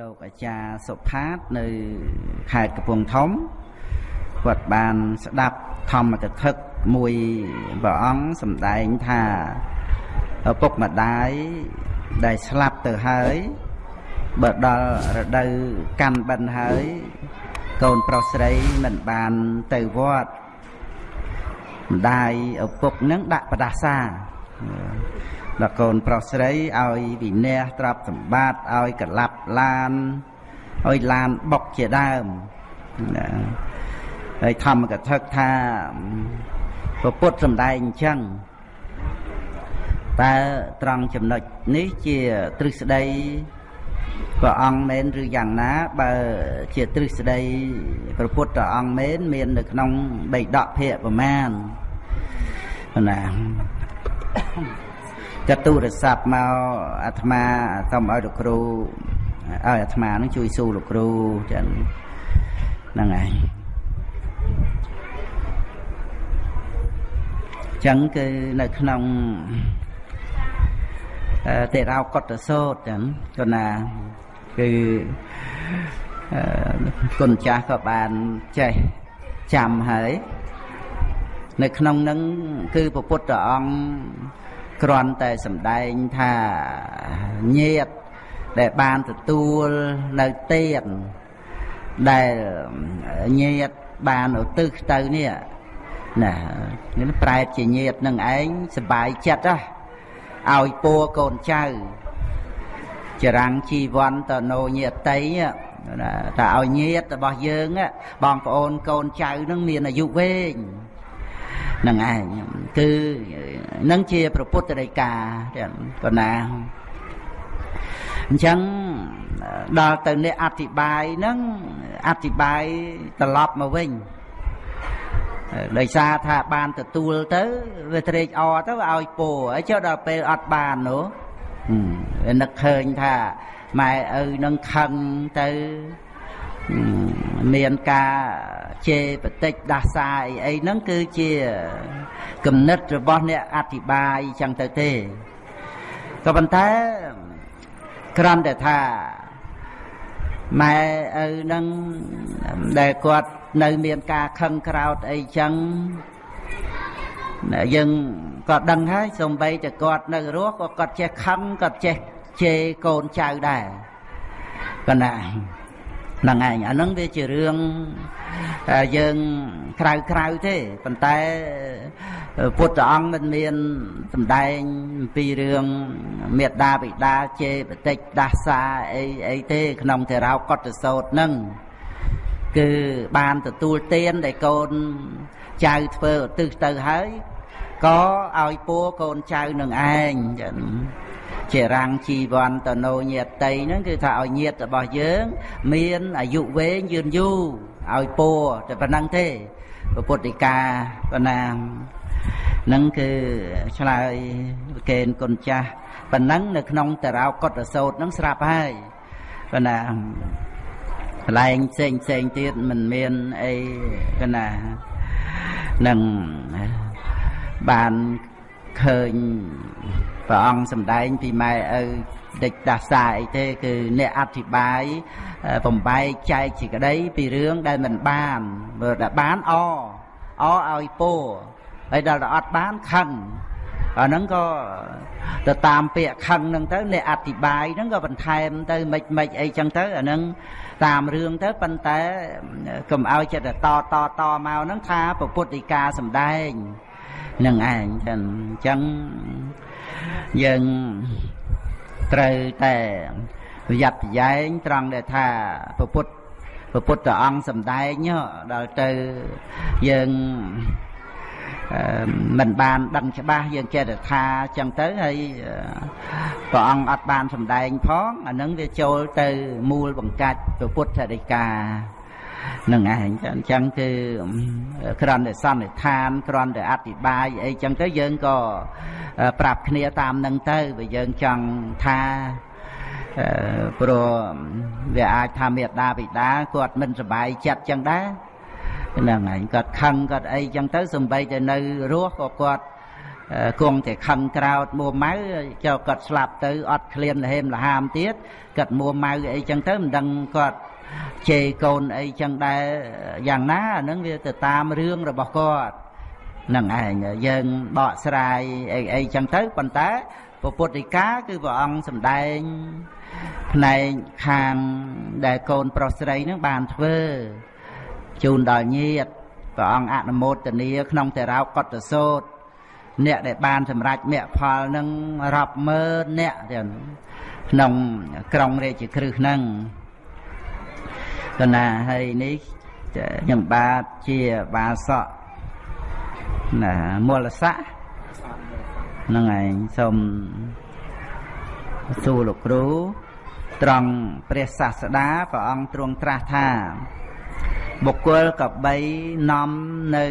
លោកអាចារ្យសុផាតនៅខេត្តកំពង់ធំគាត់បានស្ដាប់ធម្មកថាមួយព្រះអង្គសម្ដែងថាឪពុកម្ដាយដែលស្លាប់ទៅហើយបើដល់រដូវកាន់បិណ្ឌហើយកូនប្រុសស្រីមិនបានទៅវត្តម្ដាយឪពុកនឹងដាក់បដាសា ដល់កូនប្រុសស្រីឲ្យវិនះទ្រព្យសម្បត្តិឲ្យកលាប់ឡានឲ្យឡានបុកជាដើមណាហើយធម្មកថាថាពុទ្ធសំដែងអញ្ចឹងតើត្រង់ចំណុចនេះជាទ្រឹស្ដីព្រះអង្គមែនឬយ៉ាងណា បើជាទ្រឹស្ដីព្រះពុទ្ធអង្គមែនមាននៅក្នុងបៃដកភៈប្រមាណណា កទូរស័ព្ទមកអាត្មាសូមឲ្យលោកគ្រូឲ្យអាត្មានឹងជួយស៊ូលោកគ្រូចឹងហ្នឹងហើយចឹងគឺនៅក្នុងទេរោកតសោតចឹងគណាគឺគុណចាស់ក៏បានចេះចាំហើយនៅក្នុងនឹងគឺព្រះពុទ្ធអង្គ គ្រាន់តែសម្ដែងថាញាតដែលបានទទួលនៅទៀនដែលញាតបានឧទ្ទិសទៅនេះណានេះប្រែតជាញាតនឹងឯងសបាយចិត្តហ៎ឲ្យពួរកូនចៅចរាំងជីវ័នតនោញាតីតែឲ្យញាតរបស់យើងបងប្អូនកូនចៅនឹងមានអាយុវែង នឹងឯងគឺនឹងជាប្រពុទ្ធដីកាកណាអញ្ចឹងដល់ទៅអ្នកអធិប្បាយហ្នឹងអធិប្បាយត្រឡប់មកវិញដោយសារថាបានទទួលទៅវាត្រេកអរទៅវាឲ្យពោហើយចុះដល់ពេលអត់បាននោះវានឹកឃើញថាម៉ែឪនឹងខឹងទៅ មានការជេរបតិចដាសាអីអីហ្នឹងគឺជាគំនិតរបស់អ្នកអធិប្បាយចឹងទៅទេក៏ប៉ុន្តែគ្រាន់តែថាម៉ែឪនឹងដែលគាត់នៅមានការខឹងក្រោតអីចឹងយើងក៏ដឹងហើយសំបីតែគាត់នៅរស់ក៏គាត់ចេះខឹងគាត់ចេះជេរកូនចៅដែរប៉ុន្តែ ហ្នឹងឯងអាហ្នឹងវាជារឿងយើងក្រៅក្រៅទេប៉ុន្តែពុទ្ធអង្គមិនមានសម្ដែងអំពីរឿងមេត្តាបិតាជេរបតិចដាសាអីអីទេ ក្នុងទេរោកតសោតហ្នឹងគឺបានទទួលទានដែលកូនចៅធ្វើឧទ្ទិសទៅហើយក៏ឲ្យពួរកូនចៅនឹងឯងចឹង ជារាំងជីវ័នតនោញាតីហ្នឹងគឺថាឲ្យញាតរបស់យើង មានអាយុវែងយឺនយូរឲ្យពោតែប៉ុណ្្នឹងទេពុទ្ធិកាប៉ុណ្ណានឹងគឺឆ្លើយកេនគុណចាស់ប៉ុណ្ណឹងនៅក្នុងតារោកតសោតនឹងស្រាប់ហើយប៉ុណ្ណាកន្លែងផ្សេងផ្សេងទៀតមិនមានអីកណានឹងបាន ឃើញព្រះអង្គសម្ដែងពីម៉ែឪដេចដាសាអីទេគឺអ្នកអធិប្បាយបំបែកចែកជាក្តីពីរឿងដែលមិនបានមើលដែលបានអអឲ្យពោហើយដល់តែអត់បានខឹងអាហ្នឹងក៏ទៅតាមពាក្យខឹងហ្នឹងទៅអ្នកអធិប្បាយហ្នឹងក៏បន្ថែមទៅមិនមិនអីចឹងទៅអាហ្នឹងតាមរឿងទៅប៉ុន្តែកុំឲ្យចិត្តតតតមកហ្នឹងថាពុទ្ធដីកាសំដែង នឹងឯងចឹងអញ្ចឹងយើងត្រូវតែប្រយ័ត្នប្រយែងត្រង់ដែលថាពុទ្ធពុទ្ធអង្គសំដែងដល់ទៅយើងមិនបានដឹងច្បាស់យើងចេះតែថាចឹងទៅហើយព្រះអង្គអត់បានសម្ដែងផងអានឹងវាចូលទៅមូលបង្កាច់ពុទ្ធដីកា នឹងឯងអញ្ចឹងគឺគ្រាន់តែសន្និដ្ឋានគ្រាន់តែអธิบายអីចឹងទៅយើងក៏ប្រាប់គ្នាតាមនឹងទៅបើយើងចង់ថាព្រោះវាអាចថាមេដាបិតាគាត់មិនសบายចិត្តចឹងដែរហ្នឹងហើយគាត់ខឹងគាត់អីចឹងទៅសំបីតែនៅរស់ក៏គាត់ គង់តែខឹងក្រោតមួម៉ៅចុះគាត់ស្លាប់ទៅអត់ឃ្លានលហេមលហាមទៀតគាត់មួម៉ៅអីចឹងទៅមិនដឹងគាត់ ជេរកូនអីចឹងដែរយ៉ាងណាអានឹងវាទៅតាមរឿងរបស់គាត់នឹងឯងយើងបកស្រាយអីអីចឹងទៅប៉ុន្តែពពុទ្ធិកាគឺព្រះអង្គសម្ដែងផ្នែកខាងដែលកូនប្រុសស្រីនឹងបានធ្វើជូនដល់ញាតិព្រះអង្គអនុមោទនាក្នុងតេរោកតសោតអ្នកដែលបានសម្រេចមគ្គផលនឹងរាប់ម៉ឺនអ្នកទៀតក្នុងក្រុងរាជក្រឹសហ្នឹង កណាហើយនេះខ្ញុំបាទជាបាសកណាមូលស័កហ្នឹងឯងសូមសួរលោកគ្រូត្រង់ព្រះសាស្តាព្រះអង្គទ្រង់ត្រាស់ថា បុគ្គលកបីនាំនៅ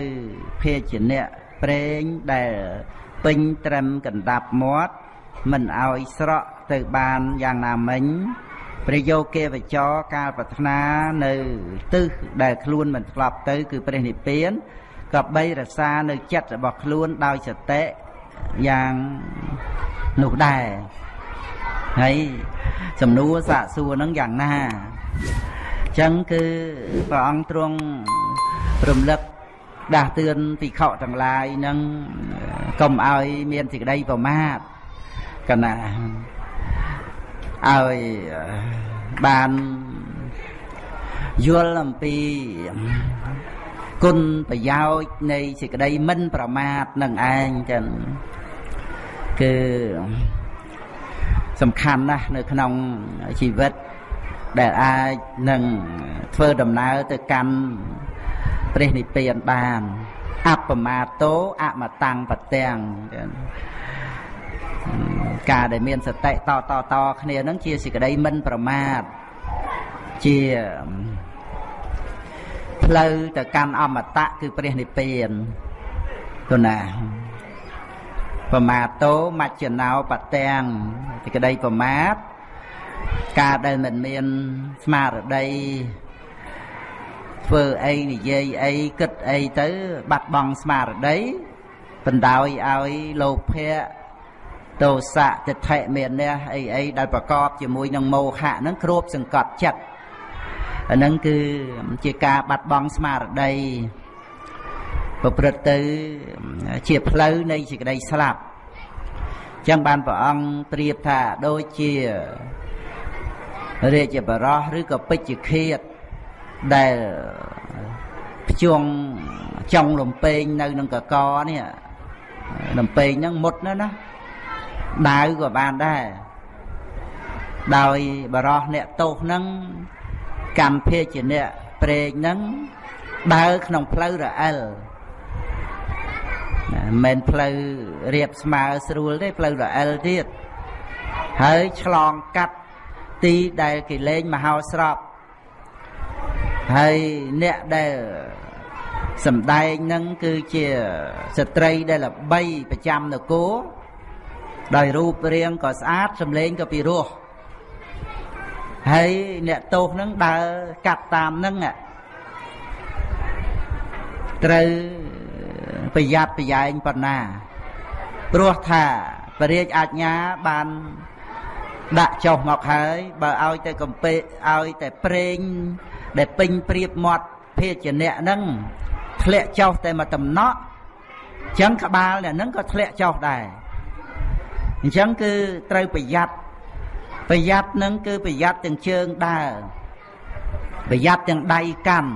ភេជ្ជៈប្រេងដែលពេញត្រឹមកណ្ដាប់មាត់មិនឲ្យស្រក់ទៅបានយ៉ាងណាមិញ ព្រះយោគេវចរកាលប្រាថ្នានៅទិសដែលខ្លួនមិនធ្លាប់ទៅ គឺព្រះនិព្វានក៏បីរសានៅចិត្តរបស់ខ្លួនដោយសតិយ៉ាងនោះដែរហើយសំណួរសាកសួរនឹងយ៉ាងណាអញ្ចឹងគឺព្រះអង្គទ្រង់រំលឹកដាស់តឿនភិក្ខុទាំងឡាយនឹងកុំឲ្យមានសេចក្តីប្រមាទកណា ឲ្យបានយល់អំពីគុណប្រយោជន៍នៃសេចក្តីមិន ប្រមាទនឹងឯងចឹងគឺសំខាន់ណាស់នៅក្នុងជីវិតដែលអាចនឹងធ្វើដំណើរទៅកាន់ព្រះនិព្វានបានអបមាតោអមតាំងបទាំង ការដែលមានសតិតតតគ្នានឹងជាសេចក្តីមិនប្រមាទជាផ្លូវទៅកាន់អមតៈគឺព្រះនិព្វានទៅណាប្រមាតោមច្ចណោបទាំងសេចក្តីប្រមាទការដែលមិនមានស្មារតីធ្វើអីនិយាយអីគិតអីទៅ បាត់បង់ស្មារតីបណ្ដោយឲ្យលោភៈ ទោសៈទិដ្ឋិមេនះអីអីដែលប្រកបជាមួយនឹងមោហៈហ្នឹងគ្របសង្កត់ចិត្តអាហ្នឹងគឺជាការបាត់បង់ស្មារតីប្រព្រឹត្តទៅជាផ្លូវនៃសេចក្តីស្លាប់ចឹងបានព្រះអង្គប្រៀបថាដូចជារាជបរោះឬក៏ពេជ្ជឃាតដែលភ្ជង់ចុងលំពេងនៅនឹងកកនេះលំពេងហ្នឹងមុតណាស់ណា ដាវក៏បានដែរដោយបរោះអ្នកទោសហ្នឹងកម្មភេជាអ្នកព្រេងហ្នឹងដើរក្នុងផ្លូវរអិលមិនមែនផ្លូវរៀបស្មើស្រួលទេផ្លូវរអិលទៀតហើយឆ្លងកាត់ទីដែលគេលេងមហោស្រពហើយអ្នកដែលសំដែងនឹងគឺជាស្ត្រីដែលល្បីប្រចាំនគរ ដោយរូបរាងក៏ស្អាតសម្លេងក៏ពីរោះហើយអ្នកទោសនឹងដើរកាត់តាមនឹងត្រូវប្រយ័ត្នប្រយែងប៉ុណ្ណាព្រោះថាពរាជអាជ្ញាបានដាក់ចុះមកហើយបើឲ្យតែកំពេឲ្យតែប្រេងដែលពេញព្រៀបមាត់ភេជ្ជៈហ្នឹងធ្លាក់ចុះតែមកតំណក់អញ្ចឹងក្បាលអ្នកហ្នឹងក៏ធ្លាក់ចុះដែរ អញ្ចឹងគឺត្រូវប្រយ័ត្នប្រយ័ត្ននឹងគឺប្រយ័ត្នទាំងជើងដើរប្រយ័ត្នទាំងដៃកាន់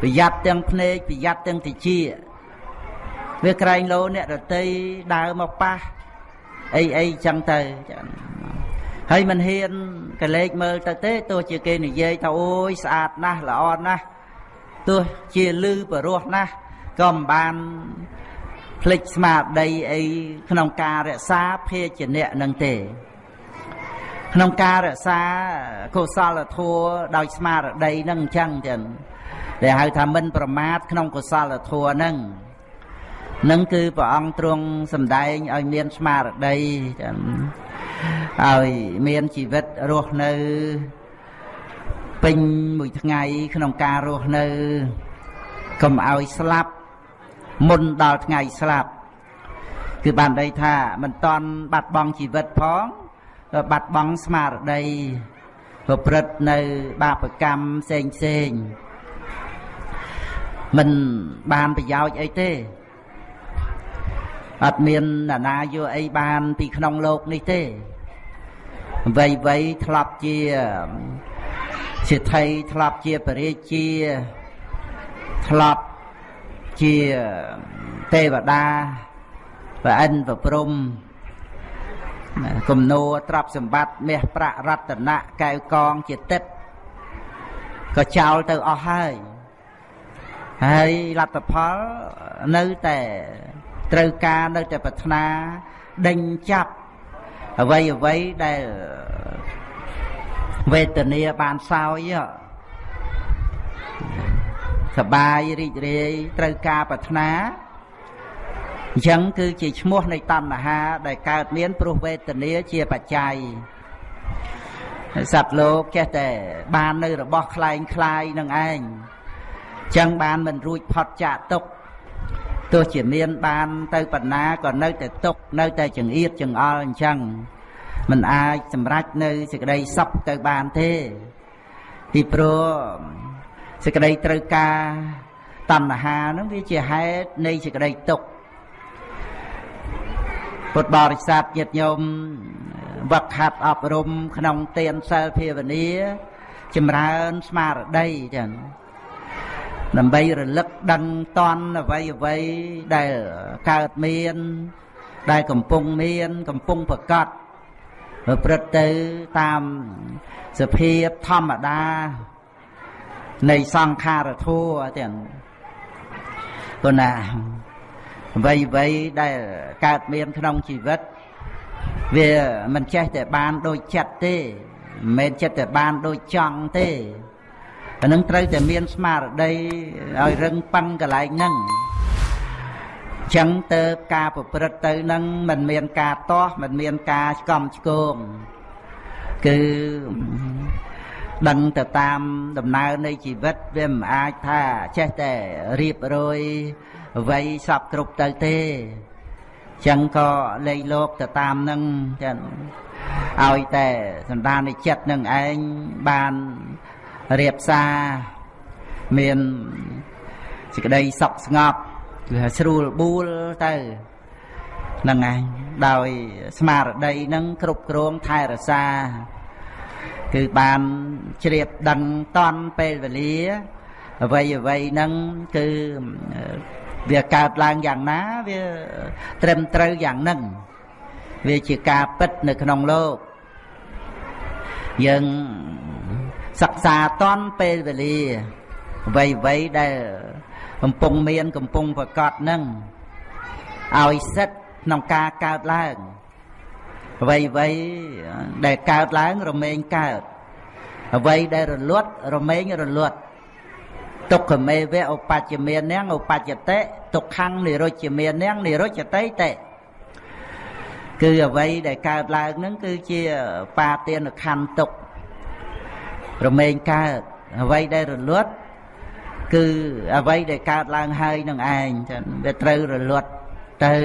ប្រយ័ត្នទាំងភ្នែកប្រយ័ត្នទាំងតិចវាក្រែងលោអ្នករតីដើរមកប៉ះអីអីចឹងទៅហើយមិនហ៊ានកលេចមើលទៅទេទោះជាគេនិយាយថាអូយស្អាតណាស់ល្អណាស់ទោះជាលឺបរោះណាស់ក៏មិនបាន ភ្លេចស្មារតីអីក្នុងការរក្សាភេជ្ជៈនឹងទេ ក្នុងការរក្សាកុសលធម៌ដោយស្មារតីនឹងអញ្ចឹងចឹងដែលហៅថាមិនប្រមាទក្នុងកុសលធម៌នឹងនឹងគឺព្រះអង្គទ្រង់សម្ដែងឲ្យមានស្មារតីចឹងឲ្យមានជីវិតរស់នៅពេញមួយថ្ងៃក្នុងការរស់នៅកុំឲ្យស្លាប់ មុនដល់ថ្ងៃស្លាប់គឺបានន័យថាមិនតន់បាត់បង់ជីវិតផងបាត់បង់ស្មារតីប្រព្រឹត្តនៅបាបកម្មផ្សេងផ្សេងមិនបានប្រយោជន៍អីទេអត់មានណានាយកអីបានពីក្នុងលោកនេះទេវ័យវ័យធ្លាប់ជាសិទ្ធិធ្លាប់ជាបរិជាធ្លាប់ ជាទេវតាប្រអិនប្រព្រំគំនោទ្រព្យសម្បត្តិមាសប្រាក់រតនៈកែវកងជាទឹកក៏ចោលទៅអស់ហើយហើយលទ្ធផលនៅតែត្រូវការនៅតែប្រាថ្នាដេញចាប់អ្វីអ្វីដែលវេទនាបានសោយ សបាយរីករាយត្រូវការប្រាថ្នាអញ្ចឹងគឺជាឈ្មោះនៃតណ្ហាដែលកើតមានព្រោះវេទនាជាបច្ច័យសត្វលោកចេះតែបាននៅរបស់คล้ายคล้ายនឹងឯងចឹងបានមិនរួចផុតចាកទុកទោះជាមានបានទៅបណ្ណាក៏នៅតែទុកនៅតែចង្អៀតចង្អល់អញ្ចឹងមិនអាចសម្រេចនៅសេចក្តីសុខទៅបានទេពីព្រោះ សេចក្តីត្រូវការតណ្ហានឹងវាជាហេតុនៃសេចក្តីទុក្ខពុទ្ធបរិស័ទញាតិញោមវឹកហាត់អប់រំ ក្នុងទានសិលភាវនាចម្រើនស្មារតីចឹងដើម្បីរលឹកដឹងតន់អ្វីអ្វីដែលកើតមាន ដែលកំពុងមាន កំពុងប្រកបប្រព្រឹត្តទៅតាមសភាពធម្មតា នៃសង្ខារធัวទាំងព្រោះណាអ្វីអ្វីដែលកើតមានក្នុងជីវិត វាមិនចេះតែបានដូចចិត្តទេមិនមែនចិត្តតែបានដូចចង់ទេអានឹងត្រូវតែមានស្មារតីឲ្យរឹងប៉ឹងកន្លែងហ្នឹងចឹងទៅការប្រព្រឹត្តទៅនឹងមិនមានការតោះមិនមានការឆ្កំឆ្គងគឺ ដឹងទៅតាមដំណើរនៃជីវិតវាមិនអាចថាចេះតែរៀបរយអ្វីសពគ្រប់ទៅទេចឹងក៏លេខលោកទៅតាមនឹងចឹងឲ្យតែសន្តាននៃចិត្តនឹងឯងបានរៀបសារមានសេចក្តីសុខស្ងប់គឺស្រួលបួលទៅហ្នឹងឯងដោយស្មារតីនឹងគ្រប់គ្រងថែរក្សា គឺបានជ្រាបដឹងតន់ពេលវេលាអ្វីអ្វីហ្នឹងគឺវាកើតឡើងយ៉ាងណាវាត្រឹមត្រូវយ៉ាងហ្នឹងវាជាការពិតនៅក្នុងលោកយើងសិក្សាតន់ពេលវេលាអ្វីអ្វីដែលកំពុងមានកំពុងប្រកបនឹងឲ្យសិទ្ធក្នុងការកើតឡើង អ្វីអ្វីដែលកើតឡើងរមែងកើតអ្វីដែលរលត់រមែងរលត់ទុក្ខមេវៈឧបច្ចមាននាងឧបច្ចតិទុក្ខំនិរុជ្ជមាននាងនិរុជ្ជតិតិគឺអ្វីដែលកើតឡើងនឹងគឺជាបាទានខណ្ឌទុក្ខរមែងកើតអ្វីដែលរលត់គឺអ្វីដែលកើតឡើងហើយនឹងឯងចឹងវាត្រូវរលត់ទៅ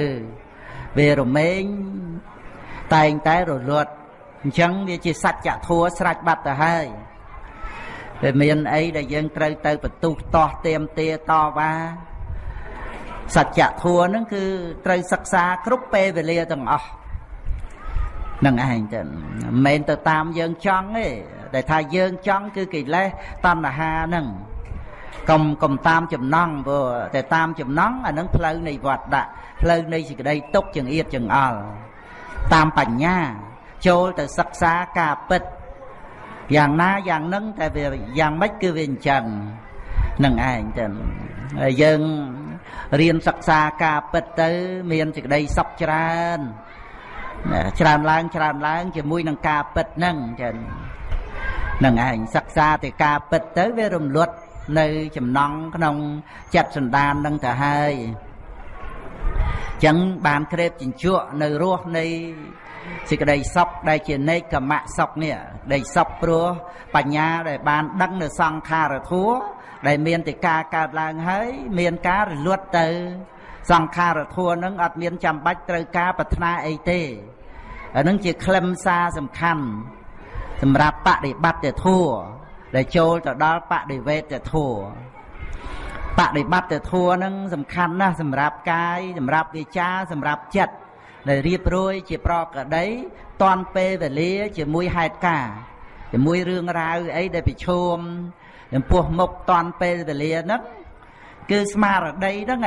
វារមែង តែងតែរលត់អញ្ចឹងវាជាសច្ចធัวស្រេចបាត់ទៅហើយវាមានអីដែលយើងត្រូវទៅបន្ទុះតោះទៀមទាតវ៉ាសច្ចធัวហ្នឹងគឺត្រូវសិក្សាគ្រប់ពេលវេលាទាំងអស់នឹងឯងទៅមិនមែនទៅតាមយើងចង់ទេតែថាយើងចង់គឺកិលេសតណ្ហាហ្នឹងកុំកុំតាមចំណងព្រោះតែតាមចំណងអានឹងផ្លូវនៃវត្តដាក់ផ្លូវនៃសេចក្តីទុកចង្អៀតចង្អល់ តាមបញ្ញា ចូលទៅសិក្សាការពិតយ៉ាងណាយ៉ាងនឹងតែវាយ៉ាងម៉េចគឺវាអញ្ចឹងនឹងឯងទៅហើយយើងរៀនសិក្សាការពិតទៅ មានសេចក្តីសុខច្រើនច្រើនឡើងច្រើនឡើង ជាមួយនឹងការពិតហ្នឹងចឹងនឹងឯងសិក្សាទៅការពិតទៅវារំលត់នៅចំណងក្នុងចិត្តសន្តាននឹងទៅហើយ ចឹងបានក្រេបជញ្ជក់នៅរសនៃសេចក្តីសុខដែលជានេកមៈសុខនេះដែលសុខព្រោះបញ្ញាដែលបានដឹងនៅសង្ខារធัวដែលមានតែការកើតឡើងហើយមានការរលត់ទៅ សង្ខារធัวនឹងអត់មានចាំបាច់ត្រូវការប្រាថ្នាអីទេអានឹងជាខ្លឹមសារសំខាន់សម្រាប់បដិបត្តិធัวដែលចូលទៅដល់បដិវេតធัว បដិបត្តិធัวនឹងសំខាន់ណាស់សម្រាប់កាយសម្រាប់វាចាសម្រាប់ចិត្តដែលរៀបរយជាប្រកដីតន់ពេលវេលាជាមួយហេតុការណ៍ជាមួយរឿងរ៉ាវអីដែលប្រឈមចំពោះមុខតន់ពេលវេលាហ្នឹងគឺស្មារតីហ្នឹង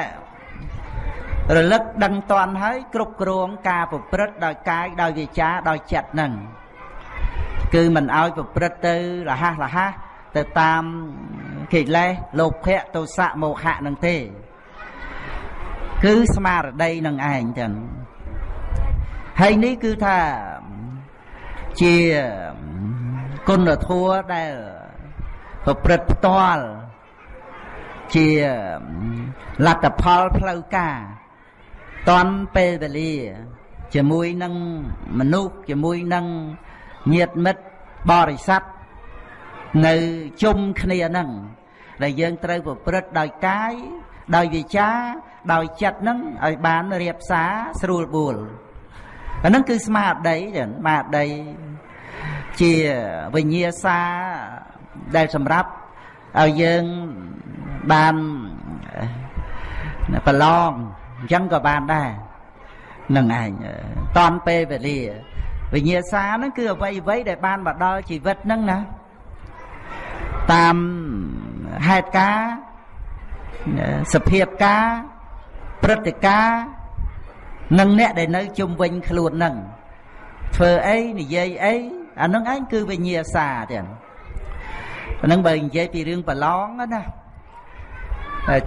រលឹកដឹងតន់ហើយគ្រប់គ្រងការប្រព្រឹត្តដោយកាយដោយវាចាដោយចិត្តហ្នឹងគឺមិនឲ្យប្រព្រឹត្តទៅរហ័សរហ័សទៅតាម កិលេសលោភៈទោសៈមោហៈនឹងទេ គឺស្មារតីនឹងឯងចឹងហើយនេះគឺថាជាគុណធម៌ដែលប្រព្រឹត្តផ្ទាល់ជាលទ្ធផលផ្លូវការតន់ពេលវេលា ជាមួយនឹងមនុស្សជាមួយនឹងញាតិមិត្តបរិស័ទនៅជុំគ្នានឹង ដែលយើងត្រូវប្រព្រឹត្តដោយកាយដោយវាចា ដោយចិត្តនឹងឲ្យបានរៀបសារស្រួលបួលអានឹងគឺស្មារតីចឹងស្មារតីជាវិញ្ញាសាដែលសម្រាប់ឲ្យយើងបានប្រឡងអញ្ចឹងក៏បានដែរនឹងឯងតនពេលវេលាវិញ្ញាសាហ្នឹងគឺអ្វីអ្វីដែលបានមកដល់ជីវិតហ្នឹងណាតាម ហេតុការសភាពការព្រឹត្តិការនិងអ្នកដែលនៅជុំវិញខ្លួនហ្នឹងធ្វើអីនិយាយអីអានឹងឯងគឺវិញ្ញាសាទៀតហ្នឹងបើនិយាយពីរឿងប្រឡងណា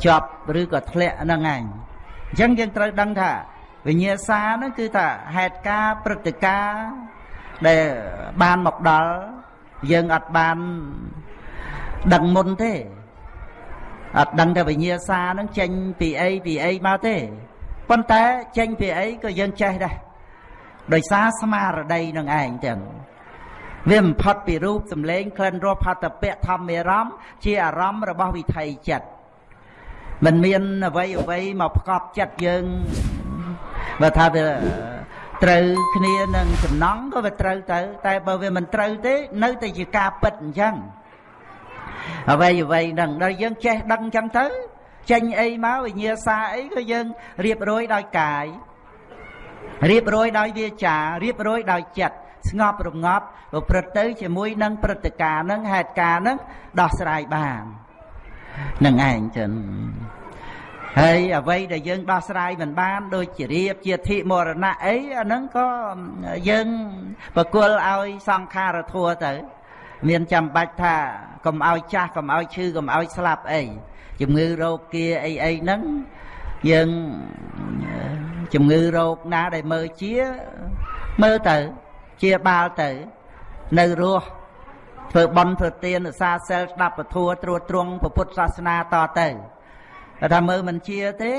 ជាប់ឬក៏ធ្លាក់ហ្នឹងឯងអញ្ចឹងយើងត្រូវដឹងថាវិញ្ញាសាហ្នឹងគឺថាហេតុការព្រឹត្តិការណ៍ដែលបានមកដល់យើងអត់បានដឹងមុនទេ អត់ដឹងតែវិញ្ញាសាហ្នឹងចេញពីអីពីអីមកទេប៉ុន្តែចេញពីអីក៏យើងចេះដែរដោយសារស្មារតីនឹងឯងទាំងវាមិនផុតពីរូបសម្លេងក្លិនរសផតពៈធម្មរមជាអារម្មណ៍របស់វិថីចិត្តមិនមានអ្វីអ្វីមកផ្កប់ចិត្តយើងបើថាវាត្រូវគ្នានឹងចំណងក៏វាត្រូវទៅ តែបើវាមិនត្រូវទេ នៅតែជាការពិតអញ្ចឹង អ្វីអ្វីហ្នឹងដល់យើងចេះដឹងអញ្ចឹងទៅចេញអីមកវិញ្ញាសាអីក៏យើងរៀបរយដោយកាយរៀបរយដោយវាចារៀបរយដោយចិត្តស្ងប់រងាប់ប្រព្រឹត្តទៅជាមួយនឹងព្រឹត្តិការណ៍នឹងហេតុការណ៍នឹងដោះស្រាយបាននឹងឯងចឹងហើយអ្វីដែលយើងដោះស្រាយមិនបាន ដូចជារៀបជាធិមរណៈអីអាហ្នឹងក៏យើងបកលឲ្យសង្ខារធัวទៅ មានចាំបាច់ថាកុំឲ្យចាស់កុំឲ្យឈឺកុំឲ្យស្លាប់អីជំងឺរោគគាអីអីហ្នឹងយើងជំងឺរោគណាដែលមើលជាមើលទៅ ជាបាលទៅនៅរស់ធ្វើបន់ធ្វើទានឧស្សាហ៍សិលស្ដាប់ពធัวត្រួតត្រងពុទ្ធសាសនាតទៅថាមើលមិនជាទេ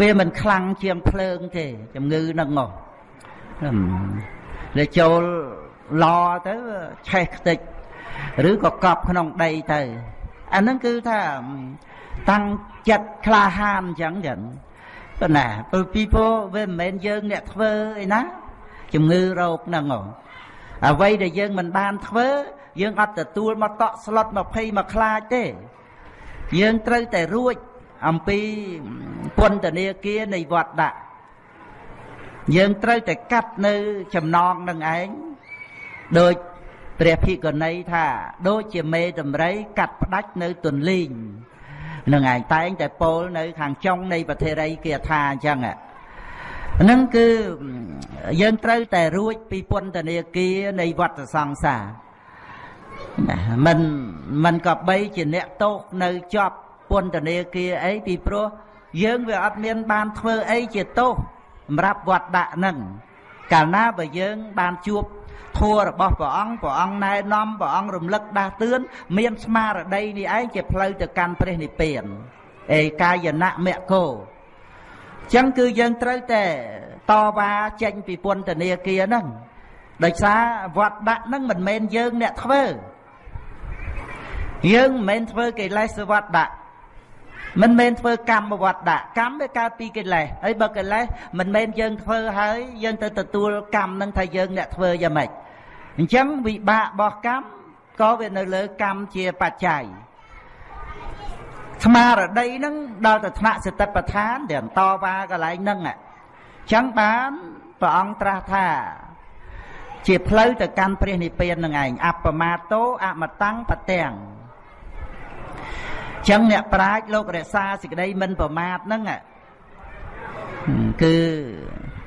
វាមិនខ្លាំងជាងភ្លើងទេជំងឺនឹងមកលើចូល ឡទៅឆេះខ្ទេចឬក៏កប់ក្នុងដីទៅអាហ្នឹងគឺថាតាំងចិត្តក្លាហានអញ្ចឹងចឹងប៉ុន្តែព្រោះពីព្រោះវាមិនមែនយើងអ្នកធ្វើអីណាជំងឺរោគហ្នឹងអ្វីដែលយើងមិនបានធ្វើ យើងអត់ទទួលមកតក់ស្លុត20មកខ្លាចទេ យើងត្រូវតែរួចអំពីពន្ធនាគារនៃវត្តដាក់យើងត្រូវតែកាត់នៅចំណងនឹងឯង ដោយព្រះភិក្ខុនីថាដូចជាមេតម្រៃកាត់ផ្ដាច់នៅទន្លីងនឹងឯងតែងតែពោលនៅ ខាងចុងនៃប្រធេរីគាថាអញ្ចឹងហ្នឹងគឺយើងត្រូវតែរួចពីពន្ធនាគារនៃវត្តសង្សារមិនមិនក៏បីជាអ្នកទោសនៅជាប់ពន្ធនាគារអីពីព្រោះយើងវាអត់មានបានធ្វើអីជាទោសសម្រាប់វត្តដាក់ហ្នឹងកាលណាបើយើងបានជួប ធัวរបស់ព្រះអង្គព្រះអង្គណែនាំព្រះអង្គរំលឹកដាស់តឿនមានស្មារតីនេះឯងជាផ្លូវទៅកាន់ព្រះនិព្វានអេកាយណៈមគ្គោចឹងគឺយើងត្រូវតែតវ៉ាចេញពីពន្ធនាគារហ្នឹងដោយសារវត្តដាក់ហ្នឹងមិនមែនយើងអ្នកធ្វើយើងមិនមែនធ្វើកិលេសវត្តដាក់ មិនមែនធ្វើកម្មវត្តដាក់កម្មវាកើតពីកិលេសហើយបើកិលេសមិនមែនយើងធ្វើហើយយើងទៅទទួលកម្មនឹងថាយើងអ្នកធ្វើយ៉ាងម៉េចអញ្ចឹងវិបាករបស់កម្មក៏វានៅលើកម្មជាបច្ច័យស្មារតីនឹងដល់ទៅថ្នាក់សតិប្បដ្ឋានដែលតវ៉ាកន្លែងហ្នឹងអញ្ចឹងបានព្រះអង្គត្រាស់ថាជាផ្លូវទៅកាន់ព្រះនិព្វាននឹងឯងអបមាតោអមតੰបទាំង ចឹងអ្នកប្រាជ្ញលោករក្សាសេចក្តីមិនប្រមាទហ្នឹងគឺ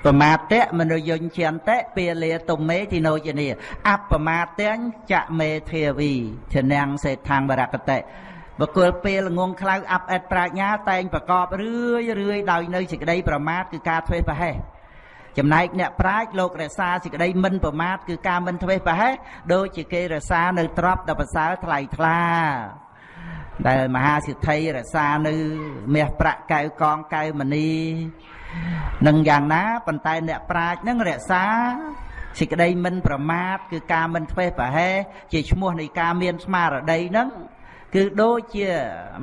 ប្រមាទៈមនុយញ្ញន្តិពាលាទុមេទីណោជនីអបមាទៈចមេធាវីធនាំងសេដ្ឋាងបរកតិបកុលពេលងងខ្លៅអាប់អិតប្រាជ្ញា តែងប្រកបរឿយរឿយដោយនៅសេចក្តីប្រមាទគឺការធ្វេសប្រហែសចំណែកអ្នកប្រាជ្ញលោករក្សាសេចក្តីមិនប្រមាទគឺការមិនធ្វេសប្រហែសដូចជាគេរក្សានៅទ្រព្យដ៏ប្រសើរថ្លៃថ្លា ដែលមហាសិទ្ធិរក្សានៅមាសប្រាក់កៅកងកៅមនីនឹងយ៉ាងណាប៉ុន្តែអ្នកប្រាជ្ញនឹងរក្សាសេចក្តីមិនប្រមាទគឺការមិនធ្វេសប្រហែសជាឈ្មោះនៃការមានស្មារតីនឹងគឺដូចជា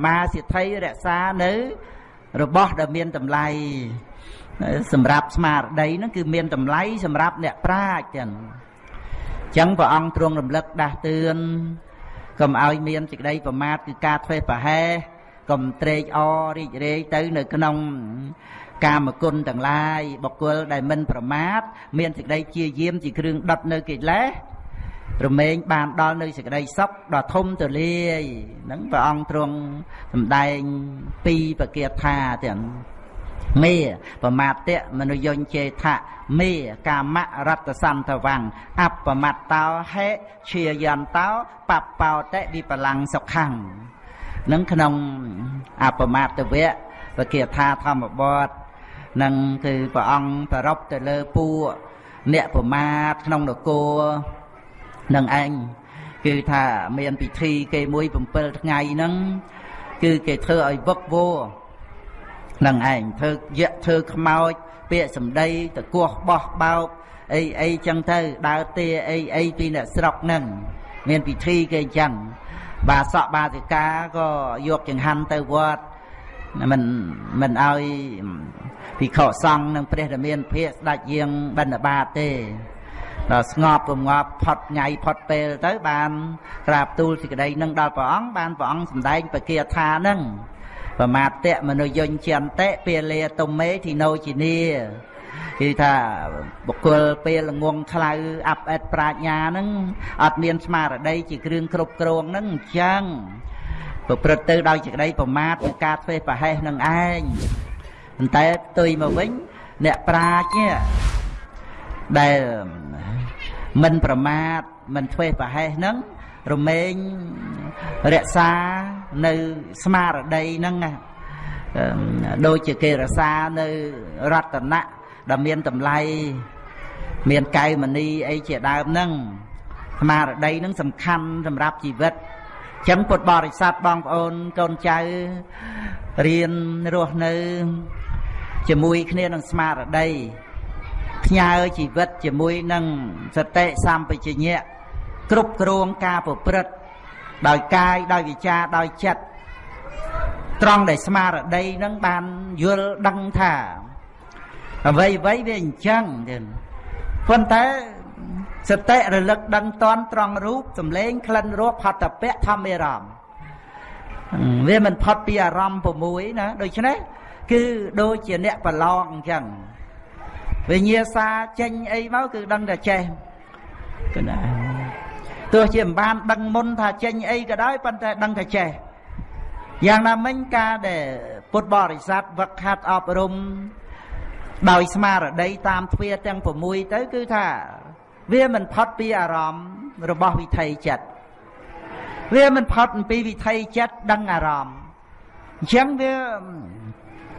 មហាសិទ្ធិរក្សានៅរបស់ដែលមានតម្លៃសម្រាប់ស្មារតីហ្នឹងគឺមានតម្លៃសម្រាប់អ្នកប្រាជ្ញចឹងអញ្ចឹងព្រះអង្គទ្រង់រំលឹកដាស់តឿន កុំឲ្យមានសេចក្តីប្រមាទគឺការធ្វេសប្រហែសកុំត្រេកអររីករាយទៅនៅក្នុងកាមគុណទាំងឡាយបុគ្គលដែលមិនប្រមាទមានសេចក្តីជាយាមជាគ្រឿងដុតនៅកិលេសរមែងបានដល់នៅសេចក្តីសុខដ៏ធំទូលាយហ្នឹងព្រះអង្គទ្រង់សម្ដែងពីបកាថាទាំង មេប្រមាទៈមនុយញ្ញចេថៈមេកាមរតសន្តវੰអបមត្តោហេជាយន្តោបបោតិវិបលាំងសុខੰនឹងក្នុងអបមត្តវៈបកាថាធម្មបទនឹងគឺព្រះអង្គប្ររពទៅលើពួកអ្នកប្រមាទក្នុងនគរនឹងឯងគឺថាមានពិធីគេមួយ7ថ្ងៃហ្នឹងគឺគេធ្វើឲ្យវឹកវរ នឹងឯងធ្វើយៈធ្វើខ្មោចពាក្យសម្ដីតកោះបោះបោកអីអីចឹងទៅដើរទាអីអីពីអ្នកស្រុកហ្នឹងមានពិធីគេអញ្ចឹងបាសកបាសិកាក៏យកចង្ហាន់ទៅវត្តមិនមិនឲ្យភិក្ខុសង្ឃនិងព្រះរាមាភិកស្ដេចយាងបណ្ឌបាតទេដល់ស្ងប់រងាប់ផុតថ្ងៃផុតពេលទៅបានក្រាបទូលសេចក្តីនឹងដល់ព្រះអង្គបានព្រះអង្គសម្ដែងបកាថានឹង ប្រមាតៈមនុយញ្ញន្តិពាលាទុមេធីណូជីនីគឺថាបុគ្គលពេលងងខ្លៅអាប់អិតប្រាជ្ញាហ្នឹងអត់មានស្មារតីជាគ្រឿងគ្រប់គ្រងហ្នឹងអញ្ចឹងប្រព្រឹត្តទៅដោយសេចក្តីប្រមាទគឺការធ្វេសប្រហែសនឹងឯងប៉ុន្តែផ្ទុយមកវិញអ្នកប្រាជ្ញដែលមិនប្រមាទមិនធ្វេសប្រហែសហ្នឹង រមែងរក្សានៅស្មារតីហ្នឹងដូចជាគេរក្សានៅរតនៈដែលមានតម្លៃមានកែវមณีអីជាដើមហ្នឹងស្មារតីហ្នឹងសំខាន់សម្រាប់ជីវិតចឹងពុទ្ធបរិស័ទបងប្អូនកូនចៅរៀនរស់នៅ ជាមួយគ្នានឹងស្មារតីផ្ញើជីវិតជាមួយនឹងសតិសម្បជញ្ញៈ គ្រប់គ្រងការប្រព្រឹត្តដោយកាយដោយវិចារដោយចិត្តត្រង់ដែលស្មារតីនឹងបានយល់ដឹងថាអ្វីអ្វីវាអញ្ចឹងទៀតប៉ុន្តែសតិរលឹកដឹងតន់ត្រង់រូបសម្លេងក្លិនរសផតពៈធម្មរមវាមិនផុតពីអារម្មណ៍6ណាដូច្នេះគឺដូចជាអ្នកប្រឡងអញ្ចឹងវិញ្ញាសាចេញអីមកគឺដឹងតែចេះគឺណា ទោះជាមិនបានដឹងមុនថាចេញអីក៏ដោយប៉ុន្តែដឹងតែចេះយ៉ាងណាមិញការដែលពុទ្ធបរិស័ទវឹកហាត់អប់រំដោយស្មារតីតាមទ្វាទាំង6ទៅគឺថាវាមិនផុតពីអារម្មណ៍របស់វិថីចិត្តវាមិនផុតពីវិថីចិត្តដឹងអារម្មណ៍អញ្ចឹងវា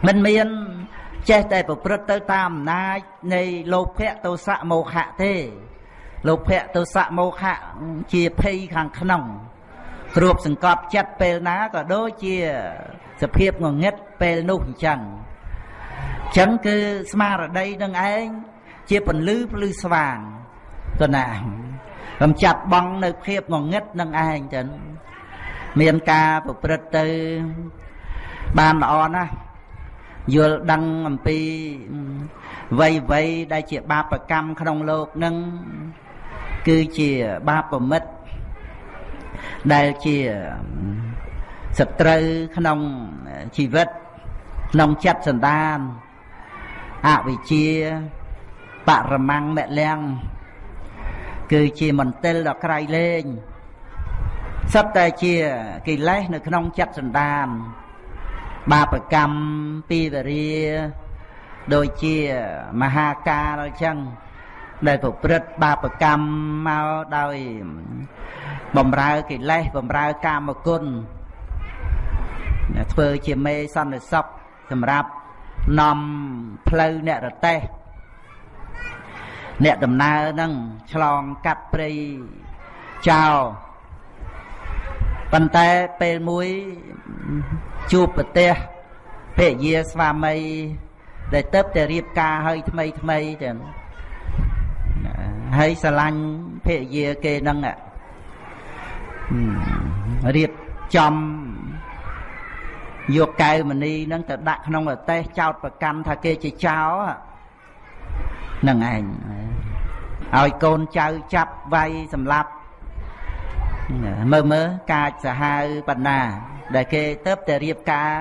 មិនមានចេះតែប្រព្រឹត្តទៅតាមអំណាចនៃលោភៈទោសៈមោហៈទេ លោភៈទោសៈមោហៈជាភ័យខាងក្នុង គ្របសង្កត់ចិត្តពេលណាក៏ដូចជាសភាពងងឹតពេលនោះអញ្ចឹងអញ្ចឹងគឺស្មារតីនឹងឯងជាពន្លឺភ្លឺស្វាងទៅណាកំចាត់បងនៅភាពងងឹតនឹងឯងចឹងមានការប្រព្រឹត្តទៅបានល្អណាស់យល់ដឹងអំពីវ័យវ័យដែលជាបាបកម្មក្នុងលោកនឹង គឺជាបាបមិត្តដែលជាសត្រូវក្នុងជីវិតក្នុងចិត្តសន្តានអវិជ្ជាបរមង្គមលំគឺជាមន្ទិលដ៏ក្រៃលែងសិតតែជាកិលេសនៅក្នុងចិត្តសន្តាន បាបកម្មពីវរាដូចជាមហាកាលអញ្ចឹង ដែលប្រព្រឹត្តបាបកម្មមកដោយបំរើកិលេសបំរើកាមគុណធ្វើជាមេសន្តិសុខសម្រាប់នាំផ្លូវអ្នករទេះអ្នកដំណើរហ្នឹងឆ្លងកាត់ព្រៃចោលប៉ុន្តែពេលមួយជួបប្រទេសភរិយាស្វាមីដែលទៅតែរៀបការហើយថ្មីថ្មីទាំង ហើយស្រឡាញ់ភរិយាគេនឹងរៀបចំយកកែវមณีនឹងទៅដាក់ក្នុងអតេសចោតប្រកាន់ថាគេជាចោនឹងឯងឲ្យកូនចៅចាប់វាយសម្លាប់មើលមើលកាចសាហាវបណ្ណា ដែលគេទៅតែរៀបការ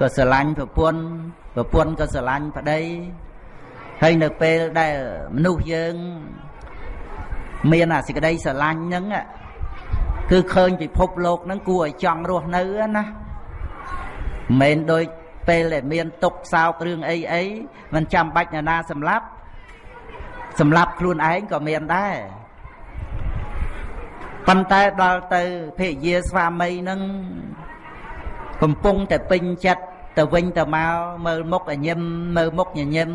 ក៏ស្រឡាញ់ប្រពន្ធប្រពន្ធក៏ស្រឡាញ់ប្តី ហើយនៅពេលដែលមនុស្សយើង មានអាសេចក្តីស្រឡាញ់ហ្នឹងគឺឃើញពិភពលោកហ្នឹងគួរឲ្យចង់រស់នៅណាមិនដូចពេលដែលមានទុកសោករឿងអីអីមិនចាំបាច់ណានាសម្លាប់សម្លាប់ខ្លួនឯងក៏មានដែរប៉ុន្តែដល់ទៅភរិយាស្វាមីនឹងកំពុងតែពេញចិត្តទៅវិញទៅមកមើលមុខញញឹមមើលមុខញញឹម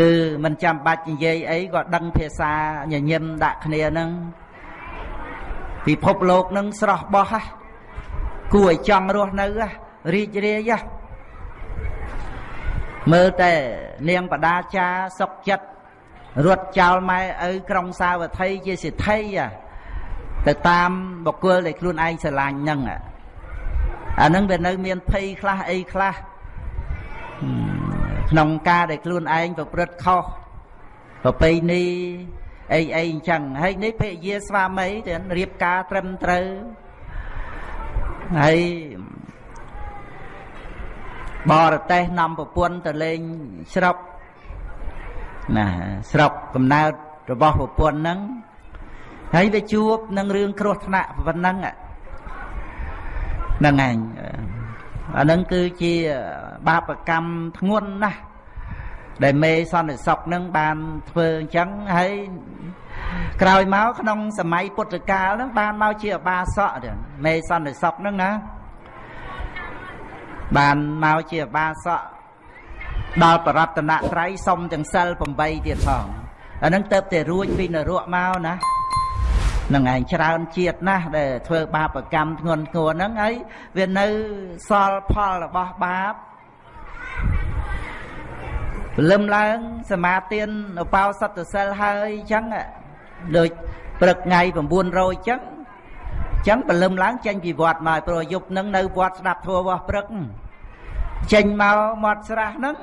គឺមិនចាំបាច់និយាយអីក៏ដឹងភាសាញញឹមដាក់គ្នានឹងពិភពលោកនឹងស្រស់បោះហ่ะគួរឲ្យចង់រស់នៅរីករាយមើលតែនាងបដាចាសុកចិត្តរត់ចោលម៉ែឪក្រុងសាវត្ថីជាសិទ្ធិទៅតាមបុគ្គលដែលខ្លួនឯងស្រឡាញ់ហ្នឹងអាហ្នឹងវានៅមានភ័យខ្លះអីខ្លះ ក្នុងការដែលខ្លួនឯងប្រព្រឹត្តខុសប្រពៃណីអីអីអញ្ចឹងហើយនេះភរិយាស្វាមីទៅរៀបការត្រឹមត្រូវហើយបរទេសនាំប្រពន្ធទៅលេងស្រុកណាស្រុកកំណើតរបស់ប្រពន្ធហ្នឹងហើយវាជួបនឹងរឿងគ្រោះថ្នាក់ប៉ុណ្ណឹងហ្នឹងឯង អានឹងគឺជាបាបកម្មធ្ងន់ណាស់ដែលមេសន្តិសុខនឹងបានធ្វើអញ្ចឹងហើយក្រោយមកក្នុងសម័យពុទ្ធកាលនឹងបានមកជាអបាសកមេសន្តិសុខនឹងណាបានមកជាអបាសកដល់បរតនត្រ័យសុំទាំងសិល8ទៀតផងអានឹងទៅតែរួចពីនរកមកណា នឹងឯងច្រើនជាតិណាស់ដែលធ្វើបាបកម្មធ្ងន់ធ្ងរហ្នឹងហើយវានៅសល់ផលរបស់បាបព្រលឹមឡើងសមាទានឧបោសថសិលហើយអញ្ចឹងដូចព្រឹកថ្ងៃ900អញ្ចឹងអញ្ចឹងព្រលឹមឡើងចេញពីវត្តមកព្រោះយប់ហ្នឹងនៅវត្តស្ដាប់ធម៌របស់ព្រឹកចេញមកមាត់ស្រះហ្នឹង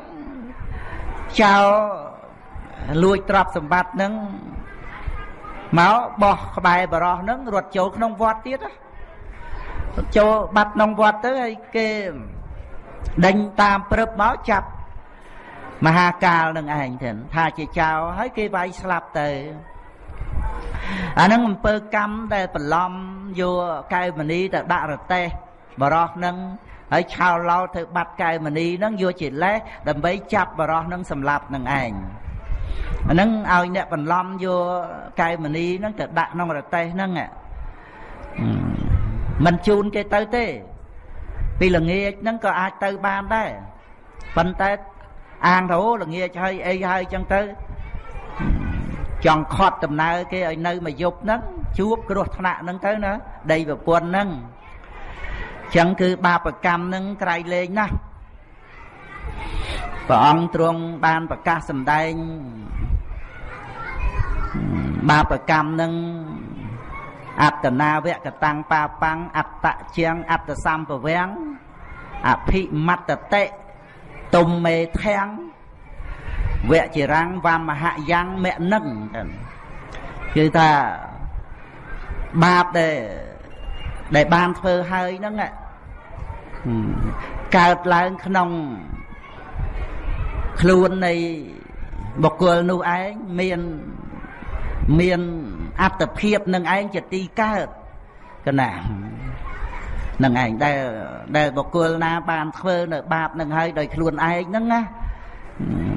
ចោលលួចទ្រព្យសម្បត្តិហ្នឹង មកបោះក្បែរបរោះហ្នឹងរត់ចូលក្នុងវត្តទៀតចូលបាត់ក្នុងវត្តទៅហើយគេដេញតាមព្រឹបមកចាប់មហាកាលនឹងឯងទៅថាជាចៅហើយគេវាយស្លាប់ទៅអានឹងអំពើកម្មដែលបន្លំយកកែវមณีទៅដាក់រទេះបរោះនឹងហើយឆោឡោទៅបាត់កែវមณีនឹងយកជាលេសដើម្បីចាប់បរោះនឹងសម្លាប់នឹងឯង អាហ្នឹងឲ្យអ្នកបន្លំយកកែវមณีហ្នឹងទៅដាក់ក្នុងរទេះហ្នឹងមិនជូនគេទៅទេ ពីល្ងាចហ្នឹងក៏អាចទៅបានដែរប៉ុន្តែអាងទៅល្ងាចហើយអីហើយចឹងទៅចង់ខត់ដំណើរគេឲ្យនៅមួយយប់ហ្នឹងជួបគ្រោះថ្នាក់ហ្នឹងទៅណាដីប្រពន្ធហ្នឹងចឹងគឺបាបកម្មហ្នឹងក្រៃលែងណាស់ព្រះអង្គទ្រង់បានប្រកាសសម្ដែង បាបកម្មនឹងអត្តនាវកតាំងបាបាំងអត្តជាងអត្តសម្ពវាំងអភិមត្តតិទុំមេធាំងវជារាំងវមហយ៉ាងមនឹងគឺថាបាបដែលដែលបានធ្វើហើយហ្នឹងកើតឡើងក្នុងខ្លួននៃបុគ្គលនោះឯងមាន មានអត្តភាពនឹងឯងជាទីកើតកណានឹងឯងដែលដែលបុគ្គលណាបានធ្វើនៅបាបនឹងហើយដោយខ្លួនឯងហ្នឹងណា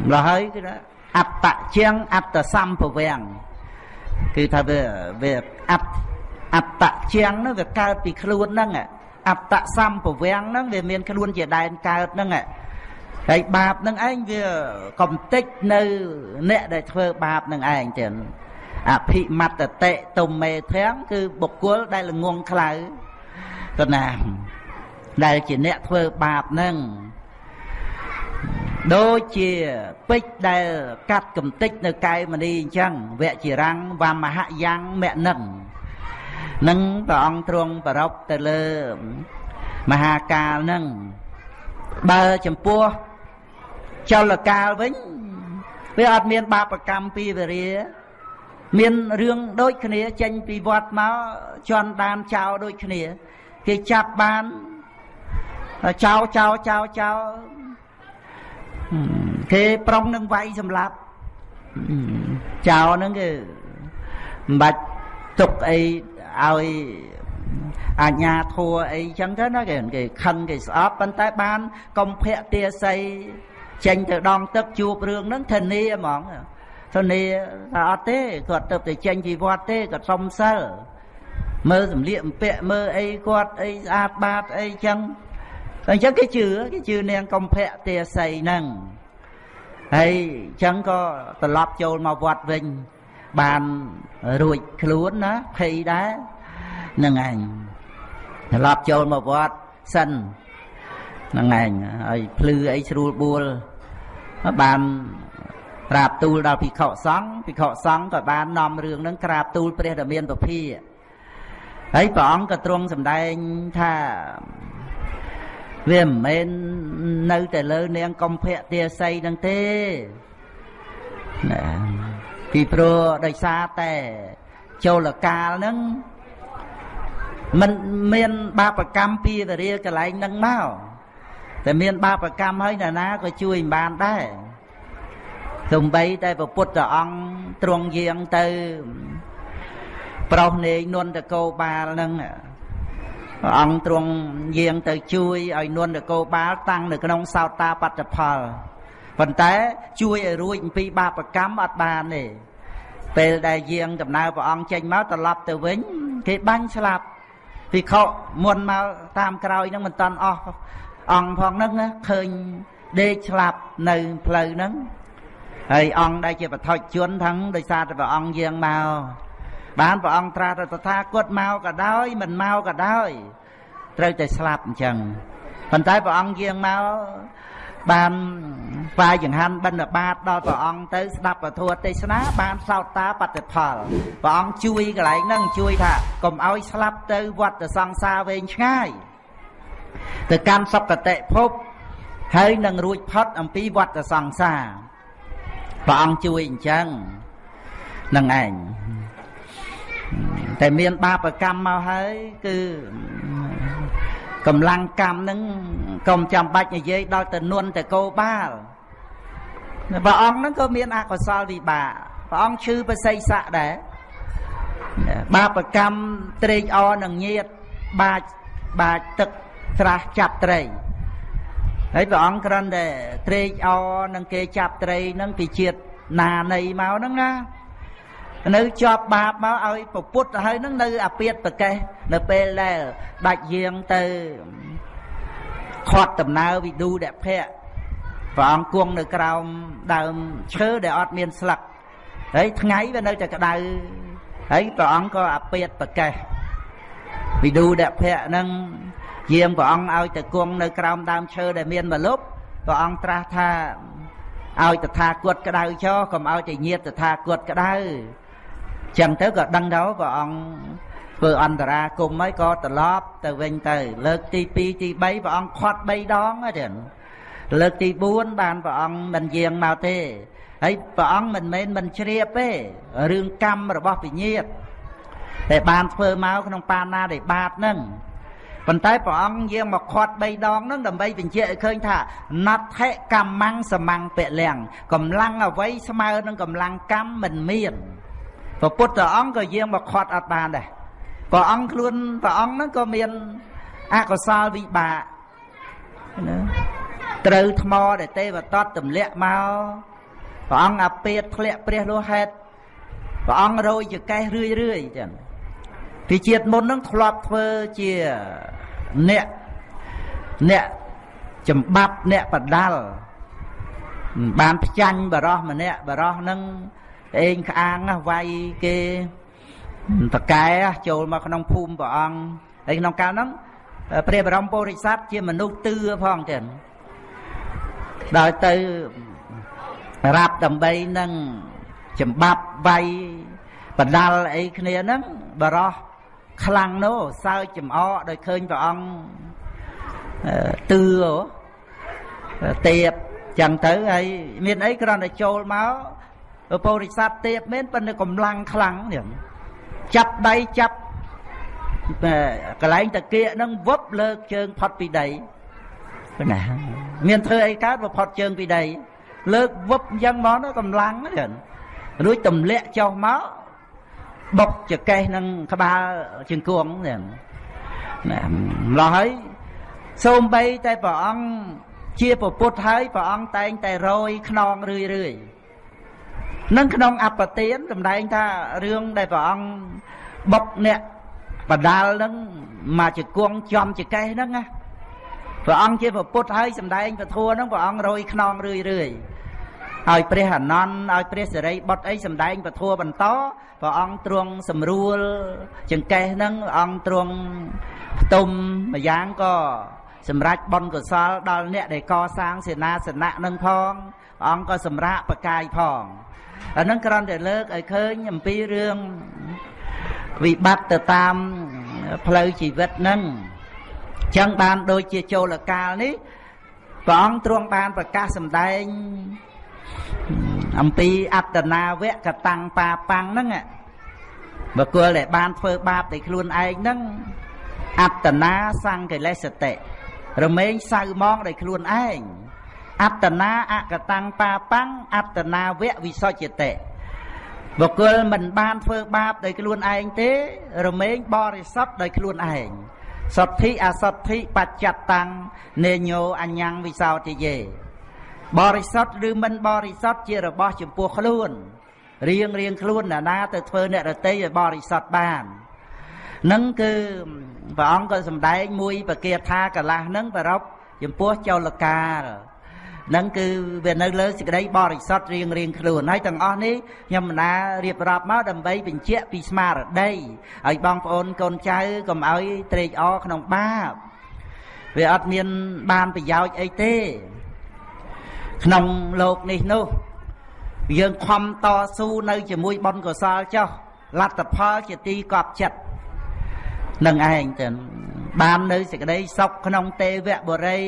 ម្ល៉េះហើយគឺថាអត្តជាងអត្តសម្ភវាំងគឺថាវាវាអត្តអត្តជាងនោះវាកើតពីខ្លួនហ្នឹងអត្តសម្ភវាំងហ្នឹងវាមានខ្លួនជាដែនកើតហ្នឹងហើយបាបនឹងឯងវាកំតិចនៅអ្នកដែលធ្វើបាបនឹងឯងទៀត អភិមត្តតិទុំមេធាំងគឺបុគ្គលដែលល្ងងខ្លៅទៅណាដែលជាអ្នកធ្វើបាបនឹងដូចជាពេជ្រដែលកាត់កំតិចនៅកែមនីអញ្ចឹងវជារាំងវមហយ៉ាងមនឹងនឹងព្រះអង្គទ្រង់ប្ររពទៅលើមហាកាលនឹងបើចំពោះចលកាលវិញវាអត់មានបាបកម្មពីវរា មានរឿងដូចគ្នាចេញពីវត្តមកជន់ដានចោលដូចគ្នា គេចាប់បានចោលចោលចោលចោលគេប្រុងនឹងវាយសម្លាប់ចោលហ្នឹងគឺមិនបាច់ទុកអីឲ្យអាញាធัวអីចឹងទៅណាគេគេខឹងគេស្អប់ប៉ុន្តែបានកុំភៈទាស័យចេញទៅដងទឹកជួបរឿងហ្នឹងធានាហ្មង ធានាថាអត់ទេគាត់ទៅទៅចេញពីវត្តទេគាត់សុំសិលមើលសម្លៀកបំពាក់មើលអីគាត់អីស្អាតបាតអីចឹងអញ្ចឹងគេជឿគេជឿនាងកំភៈទេស័យហ្នឹងហើយអញ្ចឹងក៏ត្រឡប់ចូលមកវត្តវិញបានរួចខ្លួនណាភ័យដែរហ្នឹងឯងត្រឡប់ចូលមកវត្តសិនហ្នឹងឯងហើយភ្លឺអីស្រួលបួលបាន ក្រាបទូលដល់ភិក្ខុសង្ឃភិក្ខុសង្ឃក៏បាននាំរឿងហ្នឹងក្រាបទូលព្រះដ៏មានពភាហើយព្រះអង្គក៏ទ្រង់សម្ដែងថាវាមិនមែននៅតែលើនាងកំភៈទាស័យនឹងទេណាពីព្រោះដោយសារតែចូលកាលហ្នឹងมันមានបាបកម្មពីវរាកន្លែងហ្នឹងមកតែមានបាបកម្មហើយណាណាក៏ជួយមិនបានដែរ សំបីតែព្រះពុទ្ធអង្គទ្រង់យាងទៅ ប្រុសនាយនន្តកោបាលហ្នឹងព្រះអង្គទ្រង់យាងទៅជួយឲ្យនន្តកោបាលតាំងនៅក្នុងសោតាបត្តផលប៉ុន្តែជួយឲ្យរួចអំពីបាបកម្មអត់បានទេពេលដែលយាងដំណើរព្រះអង្គចេញមកត្រឡប់ទៅវិញ គេបាញ់ស្លាប់ភិក្ខុមុនមកតាមក្រោយហ្នឹងមិនតាន់អស់អង្គផងហ្នឹងឃើញដេកស្លាប់នៅផ្លូវហ្នឹង ហើយអង្គដែលជាបឋិជនទាំងដោយសារតែព្រះអង្គយាងមកបានព្រះអង្គត្រាស់ទៅថាគតមកក៏ដោយមិនមកក៏ដោយត្រូវតែស្លាប់អញ្ចឹងប៉ុន្តែព្រះអង្គយាងមកបានស្វាយចង្ហាន់បិណ្ឌបាតដល់ព្រះអង្គទៅស្ដាប់ពធទេសនាបានសោតតាបតិផលព្រះអង្គជួយកន្លែងហ្នឹងជួយថាកុំឲ្យស្លាប់ទៅវត្តសង្សារវែងឆ្ងាយទៅកាន់សុគតិភពហើយនឹងរួចផុតអំពីវត្តសង្សារ ព្រះអង្គជួយអញ្ចឹងនឹងឯងតែមានបាបកម្មមកហើយគឺកម្លាំងកម្មនឹងកុំចាំបាច់និយាយដល់ទៅនន់ទៅកោបាលព្រះអង្គហ្នឹងក៏មានអកុសលវិបាកព្រះអង្គឈឺបសិស័កដែរបាបកម្មត្រេកអរនឹងញាតបាចបាចទឹកស្រះចាប់ត្រី ហើយព្រះអង្គគ្រាន់តែត្រេកអរនឹងគេចាប់ត្រីនឹងពីជាតិណានៃមកហ្នឹងណានៅជាប់បាបមកឲ្យពពុតទៅហើយនឹងនៅអាពាតប្រកេះនៅពេលដែលដាច់យាងទៅខាត់ដំណើរវិទូដភៈព្រះអង្គគង់នៅក្រោមដើមឈើដែលអត់មានស្លឹកហើយថ្ងៃវានៅតែក្តៅហើយព្រះអង្គក៏អាពាតប្រកេះវិទូដភៈនឹង យាងព្រះអង្គឲ្យទៅគង់នៅក្រោមដើមឈើដែលមានមលុបព្រះអង្គត្រាស់ថាឲ្យតថាគតក្តៅចោកុំឲ្យតែញាតតថាគតក្តៅចឹងទៅក៏ដឹងទៅព្រះអង្គធ្វើអន្តរាគមហើយក៏ត្រឡប់ទៅវិញទៅ លើកទី2ទី3ព្រះអង្គខាត់3ដងទេលើកទី4បានព្រះអង្គមិនយាងមកទេហើយព្រះអង្គមិនមែនមិនជ្រាបទេរឿងកម្មរបស់វិញ្ញាតតែបានធ្វើមកក្នុងបាណាដែលបាតហ្នឹង ប៉ុន្តែព្រះអង្គយាងមកខាត់3ដងហ្នឹងដើម្បីបញ្ជាក់ឲ្យឃើញថាណដ្ឋិកម្មੰសមੰពលំកម្លាំងអ្វីស្មើនឹងកម្លាំងកម្មមិនមានព្រះពុទ្ធអង្គក៏យាងមកខាត់អត់បានដែរព្រះអង្គខ្លួនព្រះអង្គហ្នឹងក៏មានអកុសលវិបាកណាត្រូវថ្មដែលទេវតតទម្លាក់មកព្រះអង្គអាពេតធ្លាក់ព្រះលោហេតុព្រះអង្គរយចកេះរឿយរឿយចឹងពីជាតិមុននឹងធ្លាប់ធ្វើជា អ្នកអ្នកចម្បាប់អ្នកបដាល់បានផ្ចាញ់បរោះម្នាក់បរោះនឹងអេងក្អាងវាយគេតកែចូលមកក្នុងភូមិព្រះអង្គហើយក្នុងកាលហ្នឹងព្រះបរមពុរិស័ទជាមនុស្សទឿផងចឹងដល់ទៅរ៉ាប់ដើម្បីនឹងចម្បាប់វាយបដាល់អីគ្នាហ្នឹងបរោះ ខ្លាំងនោះសើចចំអកដោយឃើញព្រះអង្គទឿទៀបចឹងទៅហើយមានអីគ្រាន់តែចូលមកពុរិស័ទទៀបមែនប៉ុន្តែកម្លាំងខ្លាំងនេះចាប់ដៃចាប់កន្លែងតាគៀកនឹងវឹបលើកជើងផុតពីដីណាមានធ្វើអីកើតបើផុតជើងពីដីលើកវឹបអញ្ចឹងមកទៅកម្លាំងហ្នឹងរួចទម្លាក់ចុះមក បុកចកេះនឹងក្បាលជង្គង់ហ្នឹងណាម្លោះហើយសូម្បីតែព្រះអង្គជាពពុទ្ធហើយព្រះអង្គតែងតែរយខ្នងរឿយរឿយនឹងក្នុងអបទានសម្ដែងថារឿងដែលព្រះអង្គបុកអ្នកបដាលនឹងមកជង្គង់ចំចកេះហ្នឹងណាព្រះអង្គជាពុទ្ធហើយសម្ដែងពធัวហ្នឹងព្រះអង្គរយខ្នងរឿយរឿយ ឲ្យព្រះអនន្តឲ្យព្រះសិរីបុត្រអីសម្ដែងពធัวបន្តព្រះអង្គទ្រង់សម្រួលចង្កេះហ្នឹងអង្គទ្រង់ផ្ទុំម្យ៉ាងក៏សម្រាប់បុណ្យកុសលដល់អ្នកដែលកសាងសេនាសនៈនឹងផងព្រះអង្គក៏សម្រាប់បកាយផងអានឹងគ្រាន់តែលើកឲ្យឃើញអំពីរឿងវិបត្តិទៅតាមផ្លូវជីវិតហ្នឹងចឹងបានដូចជាចូលកាលនេះព្រះអង្គទ្រង់បានប្រកាសសម្ដែង អំពីអត្តនាវៈកតាំងបាបាំងហ្នឹងបុគ្គលដែលបានធ្វើបាបតែខ្លួនឯងហ្នឹងអត្តនាសង្កិលេសតិរមែងសៅមកដោយខ្លួនឯងអត្តនាអកតាំងបាបាំងអត្តនាវៈវិសុជតិបុគ្គលមិនបានធ្វើបាបដោយខ្លួនឯងទេ រមែងបរិសុទ្ធដោយខ្លួនឯងសទ្ធិអសទ្ធិបច្ចតੰនេញោអញ្ញੰវិសោទិយេ បរិសុទ្ធឬមិនបរិសុទ្ធជារបស់ចំពោះខ្លួនរៀងរៀងខ្លួនណានាទៅធ្វើអ្នករតីឲ្យបរិសុទ្ធបាននឹងគឺព្រះអង្គក៏សម្ដែងមួយបកាថាកលាស់នឹងប្ររពចំពោះចោលកាលនឹងគឺវានៅលើសេចក្តីបរិសុទ្ធរៀងរៀងខ្លួនហើយទាំងអស់នេះខ្ញុំណារៀបរាប់មកដើម្បីបញ្ជាក់ពីស្មារតីឲ្យបងប្អូនកូនចៅកុំឲ្យត្រេកអរក្នុងបាបវាអត់មានបានប្រយោជន៍អីទេ ក្នុងលោកនេះនោះយើងខំតស៊ូនៅជាមួយបុណ្យកុសលចុះលទ្ធផលជាទីកប់ចិត្តនឹងឯងទៅបាននៅសេចក្តីសុខក្នុងទេវបុរី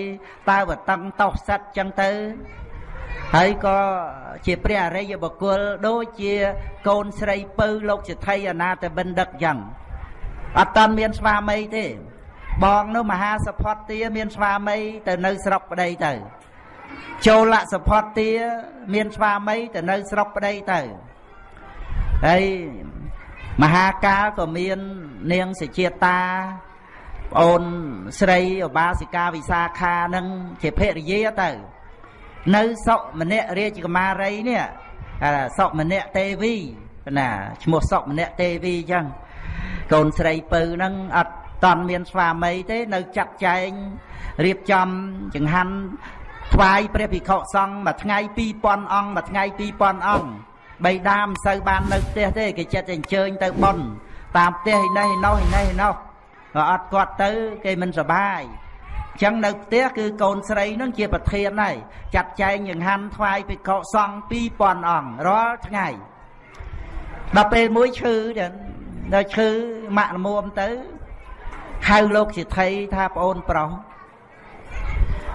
តើវតឹងតោសិតចឹងទៅហើយក៏ជាព្រះអរិយបុគ្គលដូចជាកូនស្រីពៅលោកសិទ្ធិអនាតបិណ្ឌិតចឹងអត់តាន់មានស្វាមីទេ បងនោះមហាសផតទាមានស្វាមីទៅនៅស្រុកប្តីទៅ ចូលលសផតទាមានស្វាមីទៅនៅស្រុកប្តីទៅហើយមហាកាលក៏មាននាងសេជាតាប្អូនស្រីឧបាសិកាវិសាខានឹងជាភរិយាទៅ នៅសុម្នាក់រាជកុមារីនេះសុម្នាក់ទេវីណាឈ្មោះសុម្នាក់ទេវីអញ្ចឹងកូនស្រីពៅហ្នឹងអត់តន់មានស្វាមីទេ នៅចាត់ចែងរៀបចំចង្ហាន់ ថ្វាយព្រះភិក្ខុសង្ឃមួយថ្ងៃ2000អង្គមួយថ្ងៃ2000អង្គបៃតាមិនសូវបាននៅផ្ទះទេគេចិត្តតែអញ្ជើញទៅប៉ុនតាមផ្ទះឯនេះឯនោះឯនេះឯនោះក៏អត់គាត់ទៅគេមិនសបាយអញ្ចឹងនៅផ្ទះគឺកូនស្រីនឹងជាប្រធានហើយចាត់ចែងចង្ហាន់ថ្វាយភិក្ខុសង្ឃ2000អង្គរាល់ថ្ងៃដល់ពេលមួយឈឺចឹងដល់ឈឺម៉ាក់ល្មមទៅហៅលោកសិទ្ធិថាប្អូនប្រុស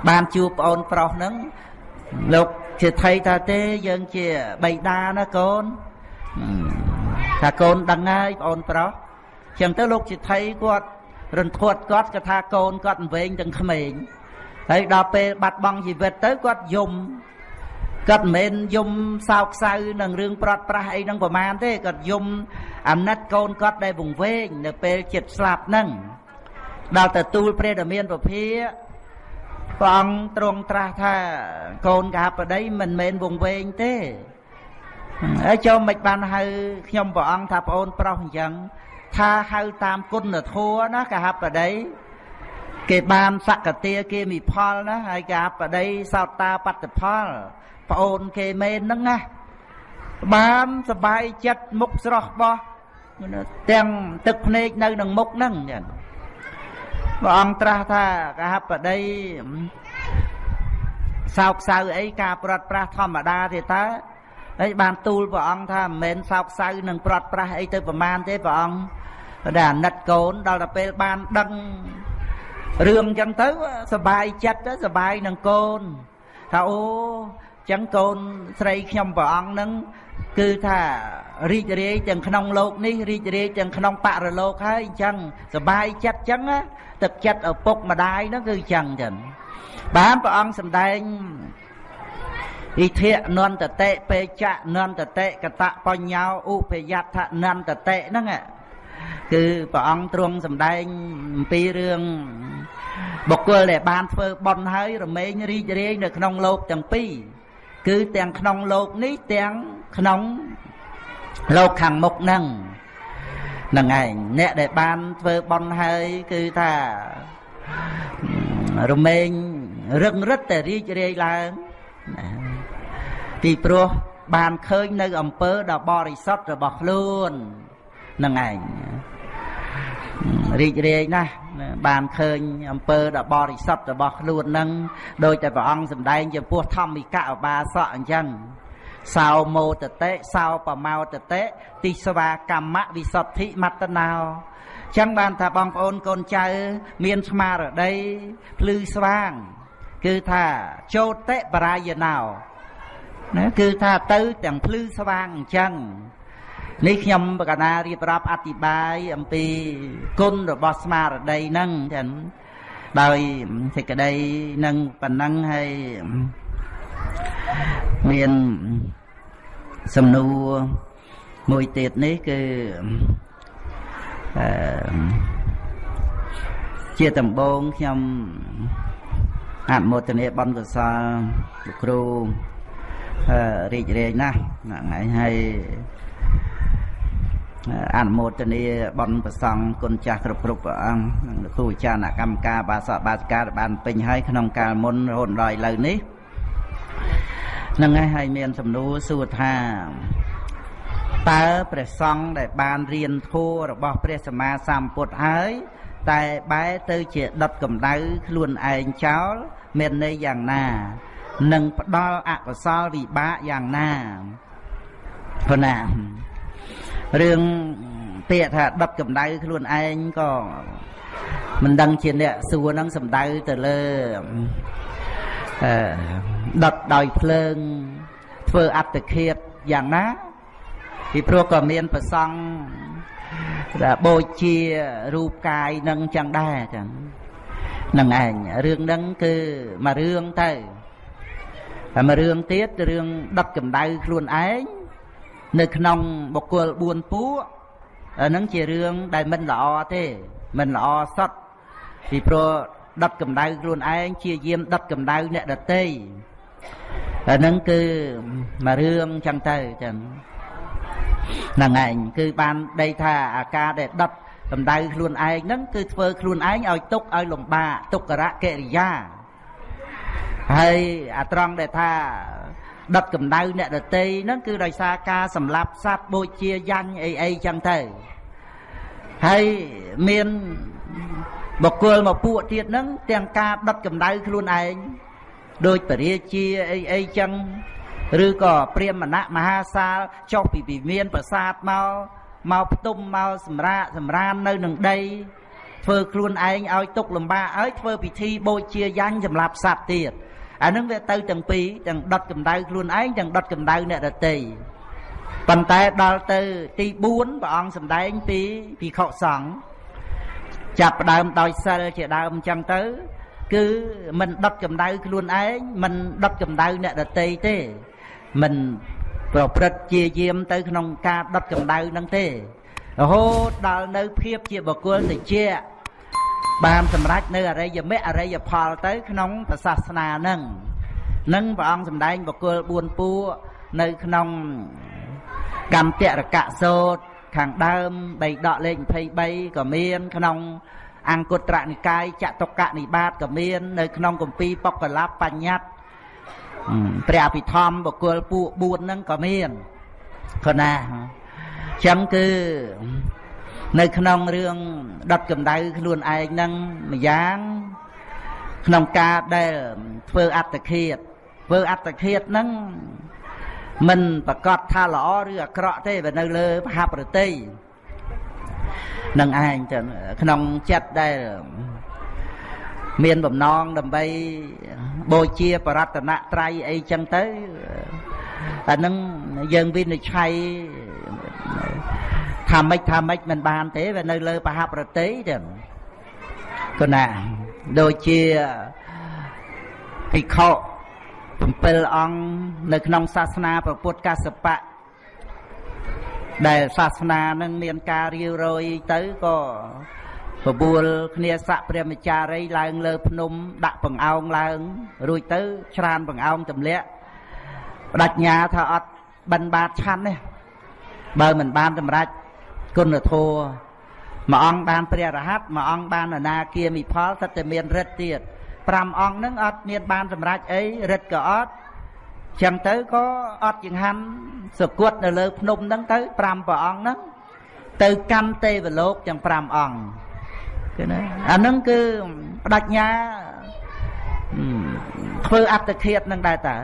បានជួបប្អូនប្រុសហ្នឹងលោកសិទ្ធិថាទេយើងជាបៃតាណាកូនថាកូនដឹងហើយប្អូនប្រុសចឹងទៅលោកសិទ្ធិគាត់រន្ធត់គាត់គាត់ថាកូនគាត់វែងទាំងក្មេងហើយដល់ពេលបាត់បង់ជីវិតទៅគាត់យំគាត់មិនមែនយំសោកសៅនឹងរឿងប្រត់ប្រាស់អីហ្នឹងប្រមាណទេគាត់យំអាណិតកូនគាត់ដែលវង្វេងនៅពេលចិត្តស្លាប់ហ្នឹងដល់ទៅទូលព្រះដ៏មានពភា ព្រះអង្គទ្រង់ត្រាស់ថាកូនកហបតីមិនមែនវង្វេងទេហើយចូលមិនបានហៅខ្ញុំព្រះអង្គថាប្អូនប្រុសអញ្ចឹងថាហៅតាមគុណធម៌ណាកហបតីគេបានសក្តិគេមីផលណាហើយកហបតីសោតាបត្តផលប្អូនគេមែនហ្នឹងណាបានសបាយចិត្តមុខស្រស់បោះទាំងទឹកភ្នែកនៅនឹងមុខហ្នឹងចឹង ព្រះអង្គត្រាស់ថាកហបតីសោកសៅអីការប្រត់ប្រាស់ធម្មតាទេតើហើយបានទូលព្រះអង្គថាមិនមែនសោកសៅនឹងប្រត់ប្រាស់អីទៅប្រមាណទេព្រះអង្គតែអាណិតកូនដល់ទៅពេលបានដឹងរឿងអញ្ចឹងទៅសបាយចិត្តទៅសបាយនឹងកូនថាអូចឹងកូនស្រីខ្ញុំព្រះអង្គនឹងគឺថារីករាយទាំងក្នុងលោកនេះរីករាយទាំងក្នុងបរលោកហើយអញ្ចឹងសបាយចិត្តអញ្ចឹង ទឹកចិត្តឪពុកម្ដាយហ្នឹងគឺអញ្ចឹងចឹងបានព្រះអង្គសម្ដែងអ៊ីធៈនន្តតិពេចៈនន្តតិកតបញ្ញោឧបយដ្ឋនន្តតិហ្នឹងគឺព្រះអង្គទ្រង់សម្ដែងអំពីរឿងបុគ្គលដែលបានធ្វើបុណ្យហើយរមែងរីករាយនៅក្នុងលោកទាំងពីរគឺទាំងក្នុងលោកនេះទាំងក្នុងលោកខាងមុខហ្នឹងហ្នឹងឯងអ្នកដែលបានធ្វើបុណ្យហើយគឺថារមែងរឹងរិតតែរីករាយឡើងពីព្រោះបានឃើញនៅអំពើដ៏បរិសុទ្ធរបស់ខ្លួនហ្នឹងឯងរីករាយណាស់បានឃើញអំពើដ៏បរិសុទ្ធរបស់ខ្លួននឹងដោយតែព្រះអង្គសម្ដែងចំពោះធម្មិកឧបាសកអញ្ចឹង សោមោតតិសោបមោតតិទិស្វាកម្មវិសុទ្ធិមត្តណោចឹងបានថាបងប្អូនកូនចៅ មានស្មារតីភ្លឺស្វាង គឺថាចោតិបរាយណោណាគឺថាទៅទាំងភ្លឺស្វាងអញ្ចឹងនេះខ្ញុំបកណារៀបរាប់អធិប្បាយអំពីគុណរបស់ស្មារតីហ្នឹងចឹងដោយសេចក្តីនឹងប៉ុណ្ណឹងហើយ មានសំណួរមួយទៀតនេះគឺអឺជាដំបងខ្ញុំអនុមោទនាបនកសលលោកគ្រូរីករាយណាស់ហ្នឹងហើយអនុមោទនាបនប្រសង់គុណចាស់គ្រប់គ្រប់ព្រះអង្គនិងលោកគ្រូអាចារ្យអ្នកកម្មការបាសកបាសិកាបានពេញហើយក្នុងកាលមុនរហូតដល់ឥឡូវនេះ នឹងហើយមានសំណួរសួរថាតើព្រះសង្ឃដែលបានរៀនធម៌របស់ព្រះសម្មាសម្ពុទ្ធហើយតែបែរទៅជាដុតកម្ដៅខ្លួនឯងចោលមានន័យយ៉ាងណានឹងផ្ដល់អកុសលវិបាកយ៉ាងណាព្រោះណារឿងពាក្យថាដុតកម្ដៅខ្លួនឯងក៏មិនដឹងជាអ្នកសួរនឹងសំដៅទៅលើអឺ ដុតដោយភ្លើង ធ្វើអត្តឃាតយ៉ាងណាពីព្រោះក៏មានប្រសង់ដែលបូជារូបកាយនឹងចឹងដែរចឹងនឹងឯងរឿងហ្នឹងគឺមួយរឿងទៅតែមួយរឿងទៀតរឿងដុតកម្ដៅខ្លួនឯងនៅក្នុងបុគ្គល4ពួកហ្នឹងជារឿងដែលមិនល្អទេ មិនល្អសតពីព្រោះ ដុតកម្ដៅខ្លួនឯងជាយាមដុតកម្ដៅអ្នកដតីអាហ្នឹងគឺមួយរឿងចឹងទៅចឹងហ្នឹងឯងគឺបានដីថាអាការដែលដុតកម្ដៅខ្លួនឯងហ្នឹងគឺធ្វើខ្លួនឯងឲ្យទុកឲ្យលំបាកទុក្ករកិរិយាហើយអាត្រង់ដែលថាដុតកម្ដៅអ្នកដតីហ្នឹងគឺដោយសារការសម្លាប់សត្វបូជាយ៉ាញ់អីអីចឹងទៅហើយមាន បុគ្គលមកពួកទៀតហ្នឹងទាំងការដុតកម្ដៅខ្លួនឯងដោយពរាជាអីអីចឹងឬក៏ព្រាមណៈមហាសាលចុះពីវិមានប្រាសាទមកមកផ្ទុំមកសម្រាកសម្រាននៅនឹងដី ធ្វើខ្លួនឯងឲ្យទុកលំបាកហើយធ្វើពិធីបូជាយ៉ាញ់សម្រាប់សត្វទៀតអានឹងវាទៅទាំងពីរទាំងដុតកម្ដៅខ្លួនឯងទាំងដុតកម្ដៅអ្នកដទៃប៉ុន្តែដល់ទៅទី4ព្រះអង្គសម្ដែងពីភិក្ខុសង្ឃ ចាប់ផ្ដើមដោយសិលជាដើមអញ្ចឹងទៅ គឺមិនដុតកម្ដៅខ្លួនឯងមិនដុតកម្ដៅអ្នកដទៃទេ មិនប្រព្រឹត្តជាយាមទៅ ក្នុងការដុតកម្ដៅនឹងទេរហូតដល់នៅភាពជាបុគ្គលតិចបានសម្រេចនៅអរិយមគ្គអរិយផលទៅក្នុងព្រះសាសនានឹងនឹងព្រះអង្គសម្ដែងបុគ្គល4ពួកនៅក្នុងកម្មតរកៈសោត ខាងដើមបីដកលេខ23ក៏មាន ក្នុង អង្គត្រនិកាយចតុកនិបាតក៏មាន នៅ ក្នុងគម្ពីរបកលបបញ្ញត្តិព្រះអភិធម្មបុគ្គលពួក4ហ្នឹងក៏មានក៏ណាចឹងគឺនៅក្នុងរឿងដុតកម្ដៅខ្លួនឯងហ្នឹងម្យ៉ាងក្នុងការដែលធ្វើអត្តឃាតធ្វើអត្តឃាតហ្នឹង មិនប្រកាសថាល្អឬអាក្រក់ទេបើនៅលើមហាប្រតិនឹងឯងទៅក្នុងចិត្តដែលមានបំណងដើម្បីបូជាបរតនត្រ័យអីចឹងទៅអានឹងយើងវិនិច្ឆ័យថាម៉េចថាម៉េចមិនបានទេវានៅលើបហប្រតិទេគណាដូចជាភិក្ខុ 7អង្គនៅក្នុងសាសនាព្រះពុទ្ធកសបៈដែលសាសនានឹងមានការរាវរយទៅក៏បបួលគ្នាស័កព្រះមចារីឡើងលើភ្នំដាក់បង្អោងឡើងរួចទៅច្រានបង្អោងទម្លាក់បដិញ្ញាថាអត់បិណ្ឌបាតឆាន់ទេបើមិនបានសម្រេចគុណធម៌មួយអង្គបានព្រះរហ័តមួយអង្គបានអនាគាមិផលសិតតែមានរិទ្ធទៀត 5អង្គហ្នឹងអត់មានបានសម្រេចអីរិទ្ធក៏អត់ចឹងទៅក៏អត់ចង្ហាន់សគត់នៅលើភ្នំហ្នឹងទៅ5ព្រះអង្គហ្នឹងទៅកម្មទេវលោកទាំង5អង្គគឺណាអាហ្នឹងគឺបដិញ្ញាធ្វើអត្តឃាតនឹងដែរតើ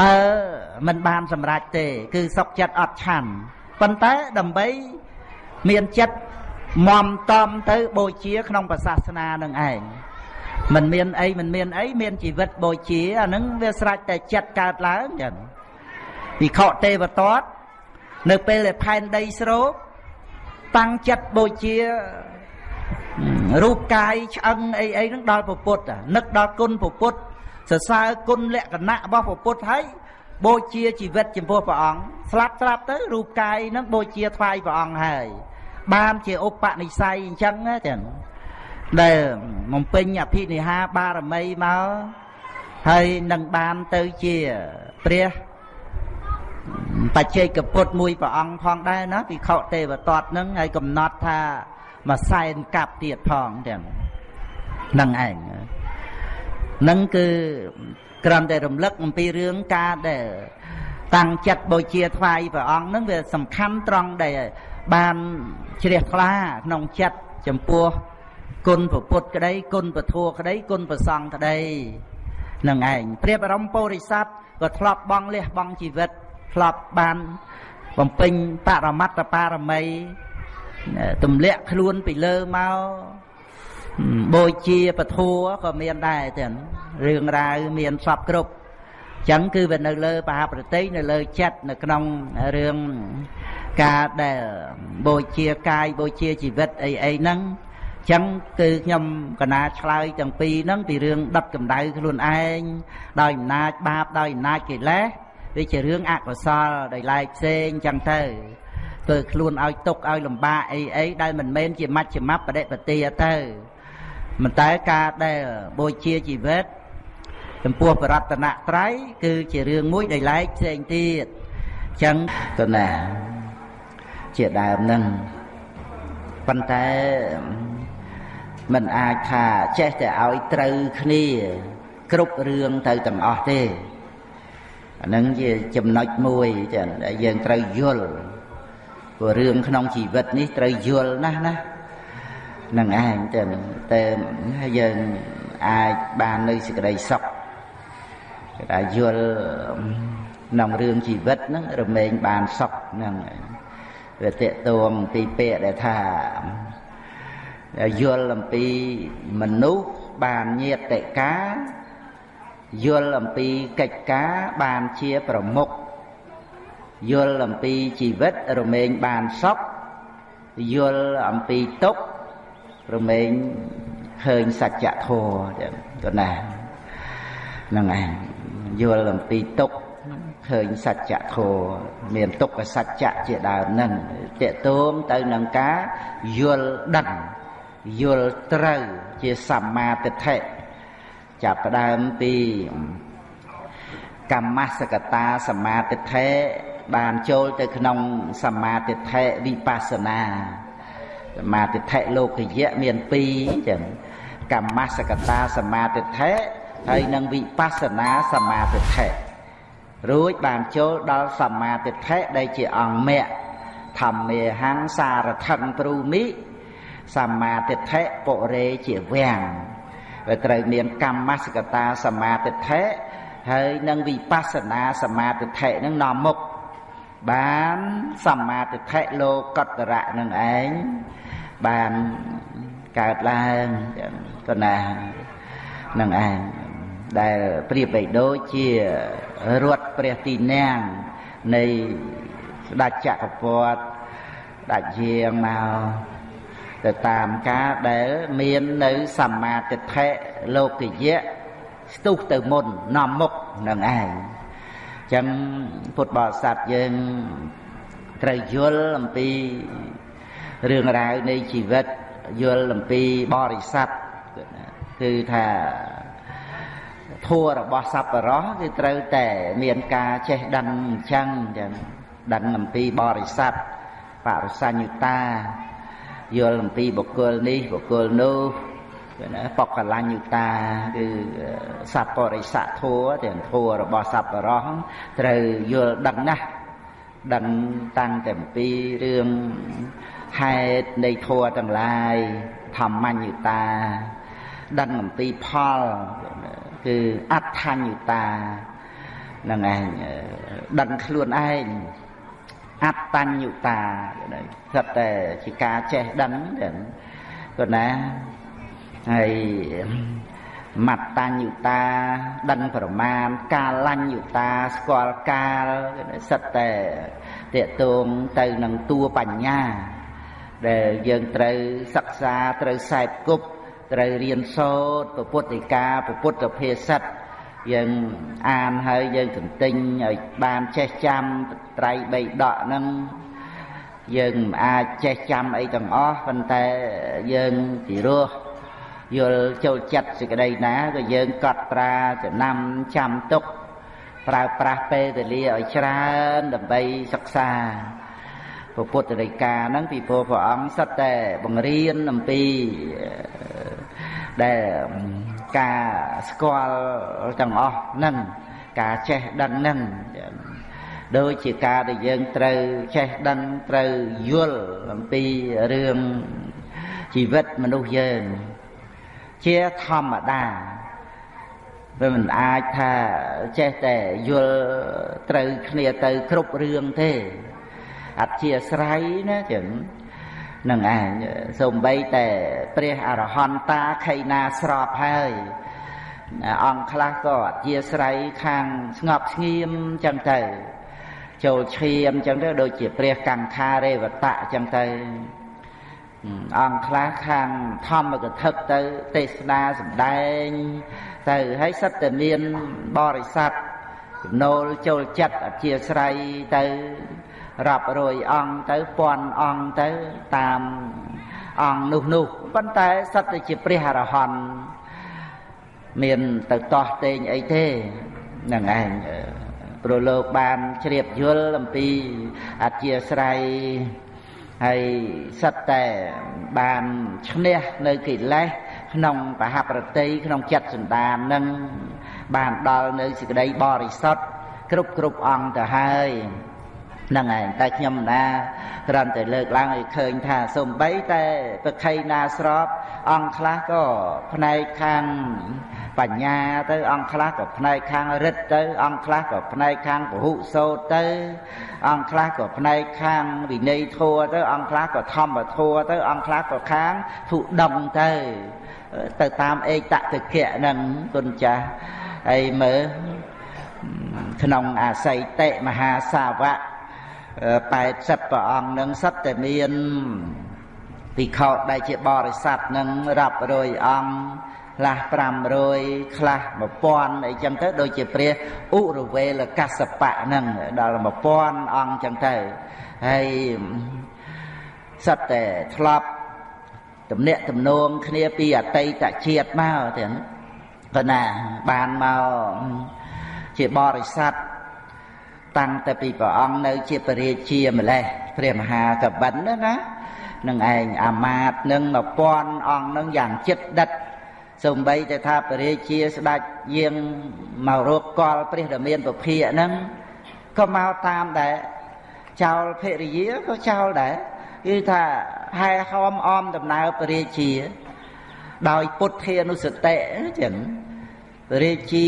បើមិនបានសម្រេចទេ គឺសុកចិត្តអត់ឆាន់ប៉ុន្តែដើម្បីមានចិត្តមមតំទៅបូជាក្នុងព្រះសាសនានឹងឯង មិនមានអីមិនមានអីមានជីវិតបូជាអានឹងវាស្រេចតែចិត្តកើតឡើងចឹងវិខទេវតតនៅពេលដែលផែនដីស្រូបតាំងចិត្តបូជារូបកាយឆ្អឹងអីអីហ្នឹងដល់ពពុទ្ធនឹកដល់គុណពពុទ្ធសរសើរគុណលក្ខណៈរបស់ពពុទ្ធហើយបូជាជីវិតចំពោះព្រះអង្គស្លាប់ស្លាប់ទៅរូបកាយហ្នឹងបូជាថ្វាយព្រះអង្គហើយបានជាឧបនិស្ស័យអញ្ចឹងចឹង ដែលបំពេញអភិនិហាបារមីមកហើយនឹងបានទៅជាព្រះបច្ចេកពុទ្ធមួយព្រះអង្គផងដែរណាពិខុទេវតតនឹងហើយកំណត់ថាមួយសែនកាប់ទៀតផងទាំងនឹងឯងនឹងគឺគ្រាន់តែរំលឹកអំពីរឿងការដែលតាំងចិត្តបូជាថ្វាយព្រះអង្គនឹងវាសំខាន់ត្រង់ដែលបានជ្រះថ្លាក្នុងចិត្តចំពោះ គុណពុទ្ធក្តីគុណពធក្តីគុណប្រសង្ឃក្តីនឹងឯងព្រះបរមពុរិស័ទក៏ធ្លាប់បងលះបង់ជីវិតធ្លាប់បានបំពេញបរមត្តបារមីទម្លាក់ខ្លួនពីលើមកបូជាពធัวក៏មានដែរទាំងរឿងរ៉ាវមានសពគ្រប់ចឹងគឺវានៅលើបហប្រតិនៅលើចិត្តនៅក្នុងរឿងការដែលបូជាកាយបូជាជីវិតអីអីហ្នឹង ចឹងគឺខ្ញុំកណាឆ្លើយទាំងពីរហ្នឹងពីរឿងដុតកម្ដៅខ្លួនឯងដោយអំណាចបាបដោយអំណាចកិលេសវាជារឿងអកុសលដោយឡែកផ្សេងចឹងទៅធ្វើខ្លួនឲ្យទុកឲ្យលំបាកអីអីដែលមិនមែនជាមជ្ឈមបដិបទាទៅមិនតែការដែលបូជាជីវិតចំពោះបរតនត្រ័យគឺជារឿងមួយដែលឡែកផ្សេងទៀតចឹងទៅណាជាដើមនឹងប៉ុន្តែ មិនអាចថាចេះតែឲ្យត្រូវគ្នា គ្រប់រឿងទៅទាំងអស់ទេអានឹងជាចំណុចមួយចាដែលយើងត្រូវយល់ព្រោះរឿងក្នុងជីវិតនេះត្រូវយល់ណាស់ណានឹងឯងទៅតែយើងអាចបាននៅសេចក្តីសុខគេថាយល់ក្នុងរឿងជីវិតហ្នឹងរមែងបានសុខហ្នឹងវាតេតួងពីពាក្យដែលថា យល់អំពីមនុស្សបានញាតិកាយល់អំពីកិច្ចការបានជាប្រមុខយល់អំពីជីវិតរមែងបានសុខយល់អំពីទុក្ខរមែងឃើញសច្ចធម៌ចឹងក៏ណាហ្នឹងឯងយល់អំពីទុក្ខឃើញសច្ចធម៌មានទុក្ខសច្ចៈជាដើមហ្នឹងតេតួងទៅនឹងការយល់ដឹង យល់ត្រូវជាសម្មាទិដ្ឋិចាប់ផ្ដើមពីកម្មសកតាសមាទិដ្ឋិបានចូលទៅក្នុងសមាទិដ្ឋិវិបស្សនាសមាទិដ្ឋិលោកយៈមាន2ចឹងកម្មសកតាសមាទិដ្ឋិហើយនិងវិបស្សនាសមាទិដ្ឋិរួចបានចូលដល់សមាទិដ្ឋិដែលជាអង្គមគ្គធម្មេហੰសារថੰព្រូមិ សមាទិដ្ឋិពុរេជាវាំងវាត្រូវមានកម្មសកតាសមាទិដ្ឋិហើយនឹងវិបស្សនាសមាទិដ្ឋិនឹងនាំមុខបានសមាទិដ្ឋិលោកតរៈនឹងឯងបានកើតឡើងកណានឹងឯងដែលប្រៀបបីដូចជារត់ព្រះទីនាំងនៃស្ដេចចក្រពត្តិស្ដេចយាងមក ទៅតាមការដែលមាននៅសម្មាទិដ្ឋិលោកយៈស្ទុះទៅមុននាំមុខនឹងឯងចឹងពុទ្ធបរិស័ទយើងត្រូវយល់អំពីរឿងរ៉ាវនៃជីវិតយល់អំពីបរិស័ទគឺថាធัวរបស់សប្បុរសគឺត្រូវតែមានការចេះដឹងអញ្ចឹងចឹងដឹងអំពីបរិស័ទបរិសញ្ញុតា យល់អំពីបុគ្គលនេះបុគ្គលនោះណាបកលញ្ញុតាគឺសัพបរិស័ទធัวទាំងធัวរបស់សប្បុរសត្រូវយល់ដឹងណាស់ដឹងតាំងតែពីរឿងហេតុនៃធัวទាំងឡាយធម្មញ្ញុតាដឹងអំពីផលគឺអដ្ឋញ្ញុតានឹងឯងដឹងខ្លួនឯង អត្តញ្ញុតាស្រាប់តែជាការចេះដឹងក៏ណាហើយមត្តញ្ញុតាដឹងប្រមាណកាលញ្ញុតាស្គាល់កាលសិតតែតេតងទៅនឹងតួបញ្ញា ដែលយើងត្រូវសិក្សាត្រូវខ្សែគប់ត្រូវរៀនសូត្រពុទ្ធិកាពុទ្ធភាសិត យើងអានហើយយើងទន្ទិញឲ្យបានចេះចាំត្រៃបីដកហ្នឹងយើងមិនអាចចេះចាំអីទាំងអស់ប៉ុន្តែយើងពីរោះយល់ចូលចិត្តសេចក្តីណាក៏យើងកត់ត្រាចំណាំចាំទុកប្រើប្រាស់ពេលវេលាឲ្យច្រើនដើម្បីសិក្សាពុទ្ធរិកាហ្នឹងពីព្រោះព្រះអង្គសិតតែបង្រៀនអំពីដែល ការស្គាល់ទាំងអស់ហ្នឹងការចេះដឹងហ្នឹងដូចជាការដែលយើងត្រូវចេះដឹងត្រូវយល់អំពីរឿងជីវិតមនុស្សយើង ជាធម្មតាវាមិនអាចថាចេះតែយល់ត្រូវគ្នាទៅគ្រប់រឿងទេអធិស្រ័យណាចឹង នឹងឯងសំបីតែព្រះអរហន្តាខៃណាស្របហើយអង្គខ្លះក៏អធិស្រ័យខាងស្ងប់ស្ងៀមចឹងទៅចូលឈាមចឹងទៅដូចជាព្រះកង្ខារេវតៈចឹងទៅអង្គខ្លះខាងធម្មកថាទៅទេសនាសម្ដែង ទៅហើយសិតតែមានបរិស័ទចំណូលចូលចិត្តអធិស្រ័យទៅ រាប់រយអង្គទៅពាន់អង្គទៅតាមអង្គនោះនោះប៉ុន្តែសិតតែជាព្រះអរហន្តមានទៅតោះតេងអីទេហ្នឹងឯងព្រោះលោកបានជ្រាបយល់អំពីអធិស្រ័យហើយសិតតែបានឈ្នះនៅកិលេសក្នុងបហប្រតិក្នុងចិត្តសន្តាននឹងបានដល់នៅសេចក្តីបរិសុទ្ធគ្រប់គ្រប់អង្គទៅហើយ ហ្នឹងឯងតែខ្ញុំណាគ្រាន់តែលើកឡើងឲ្យឃើញថាសំបីតែប្រខៃណាស្រប អង្គខ្លះក៏ផ្នែកខាងបញ្ញាទៅអង្គខ្លះក៏ផ្នែកខាងរិទ្ធទៅអង្គខ្លះក៏ផ្នែកខាងពហុសោតទៅ អង្គខ្លះក៏ផ្នែកខាងវិន័យធัวទៅអង្គខ្លះក៏ធម្មធัวទៅអង្គខ្លះក៏ខាងធុដងទៅទៅតាមឯកតតិកៈហ្នឹងគុណចាស់ហើយមើលក្នុងអាស័យតិមហាសាវក 80ព្រះអង្គនឹងសិតតែមានភិក្ខុដែលជាបរិស័ទនឹងរាប់រយអង្គខ្លះ500ខ្លះ1000អីចឹងទៅដូចជាព្រះឧរវេលកសបៈហ្នឹងដល់1000អង្គចឹងទៅហើយសិតតែធ្លាប់ទំនាក់ទំនងគ្នាពីអតីតជាតិមកទាំងប៉ុណ្ណាបានមកជាបរិស័ទ តាំងតែពីព្រះអង្គនៅជាពរាជាម្លេះព្រះមហាកបិនណាណានឹងឯងអាមាតនឹង1000អង្គនឹងយ៉ាងចិត្តដិតសំបីតែថាពរាជាស្ដេចយាងមករកកលព្រះដ៏មានពភាកហ្នឹងក៏មកតាមដែរចោលភរិយាក៏ចោលដែរគឺថាហែហោមអមដំណើរពរាជា ដោយពុទ្ធានុសតិចឹងពរាជា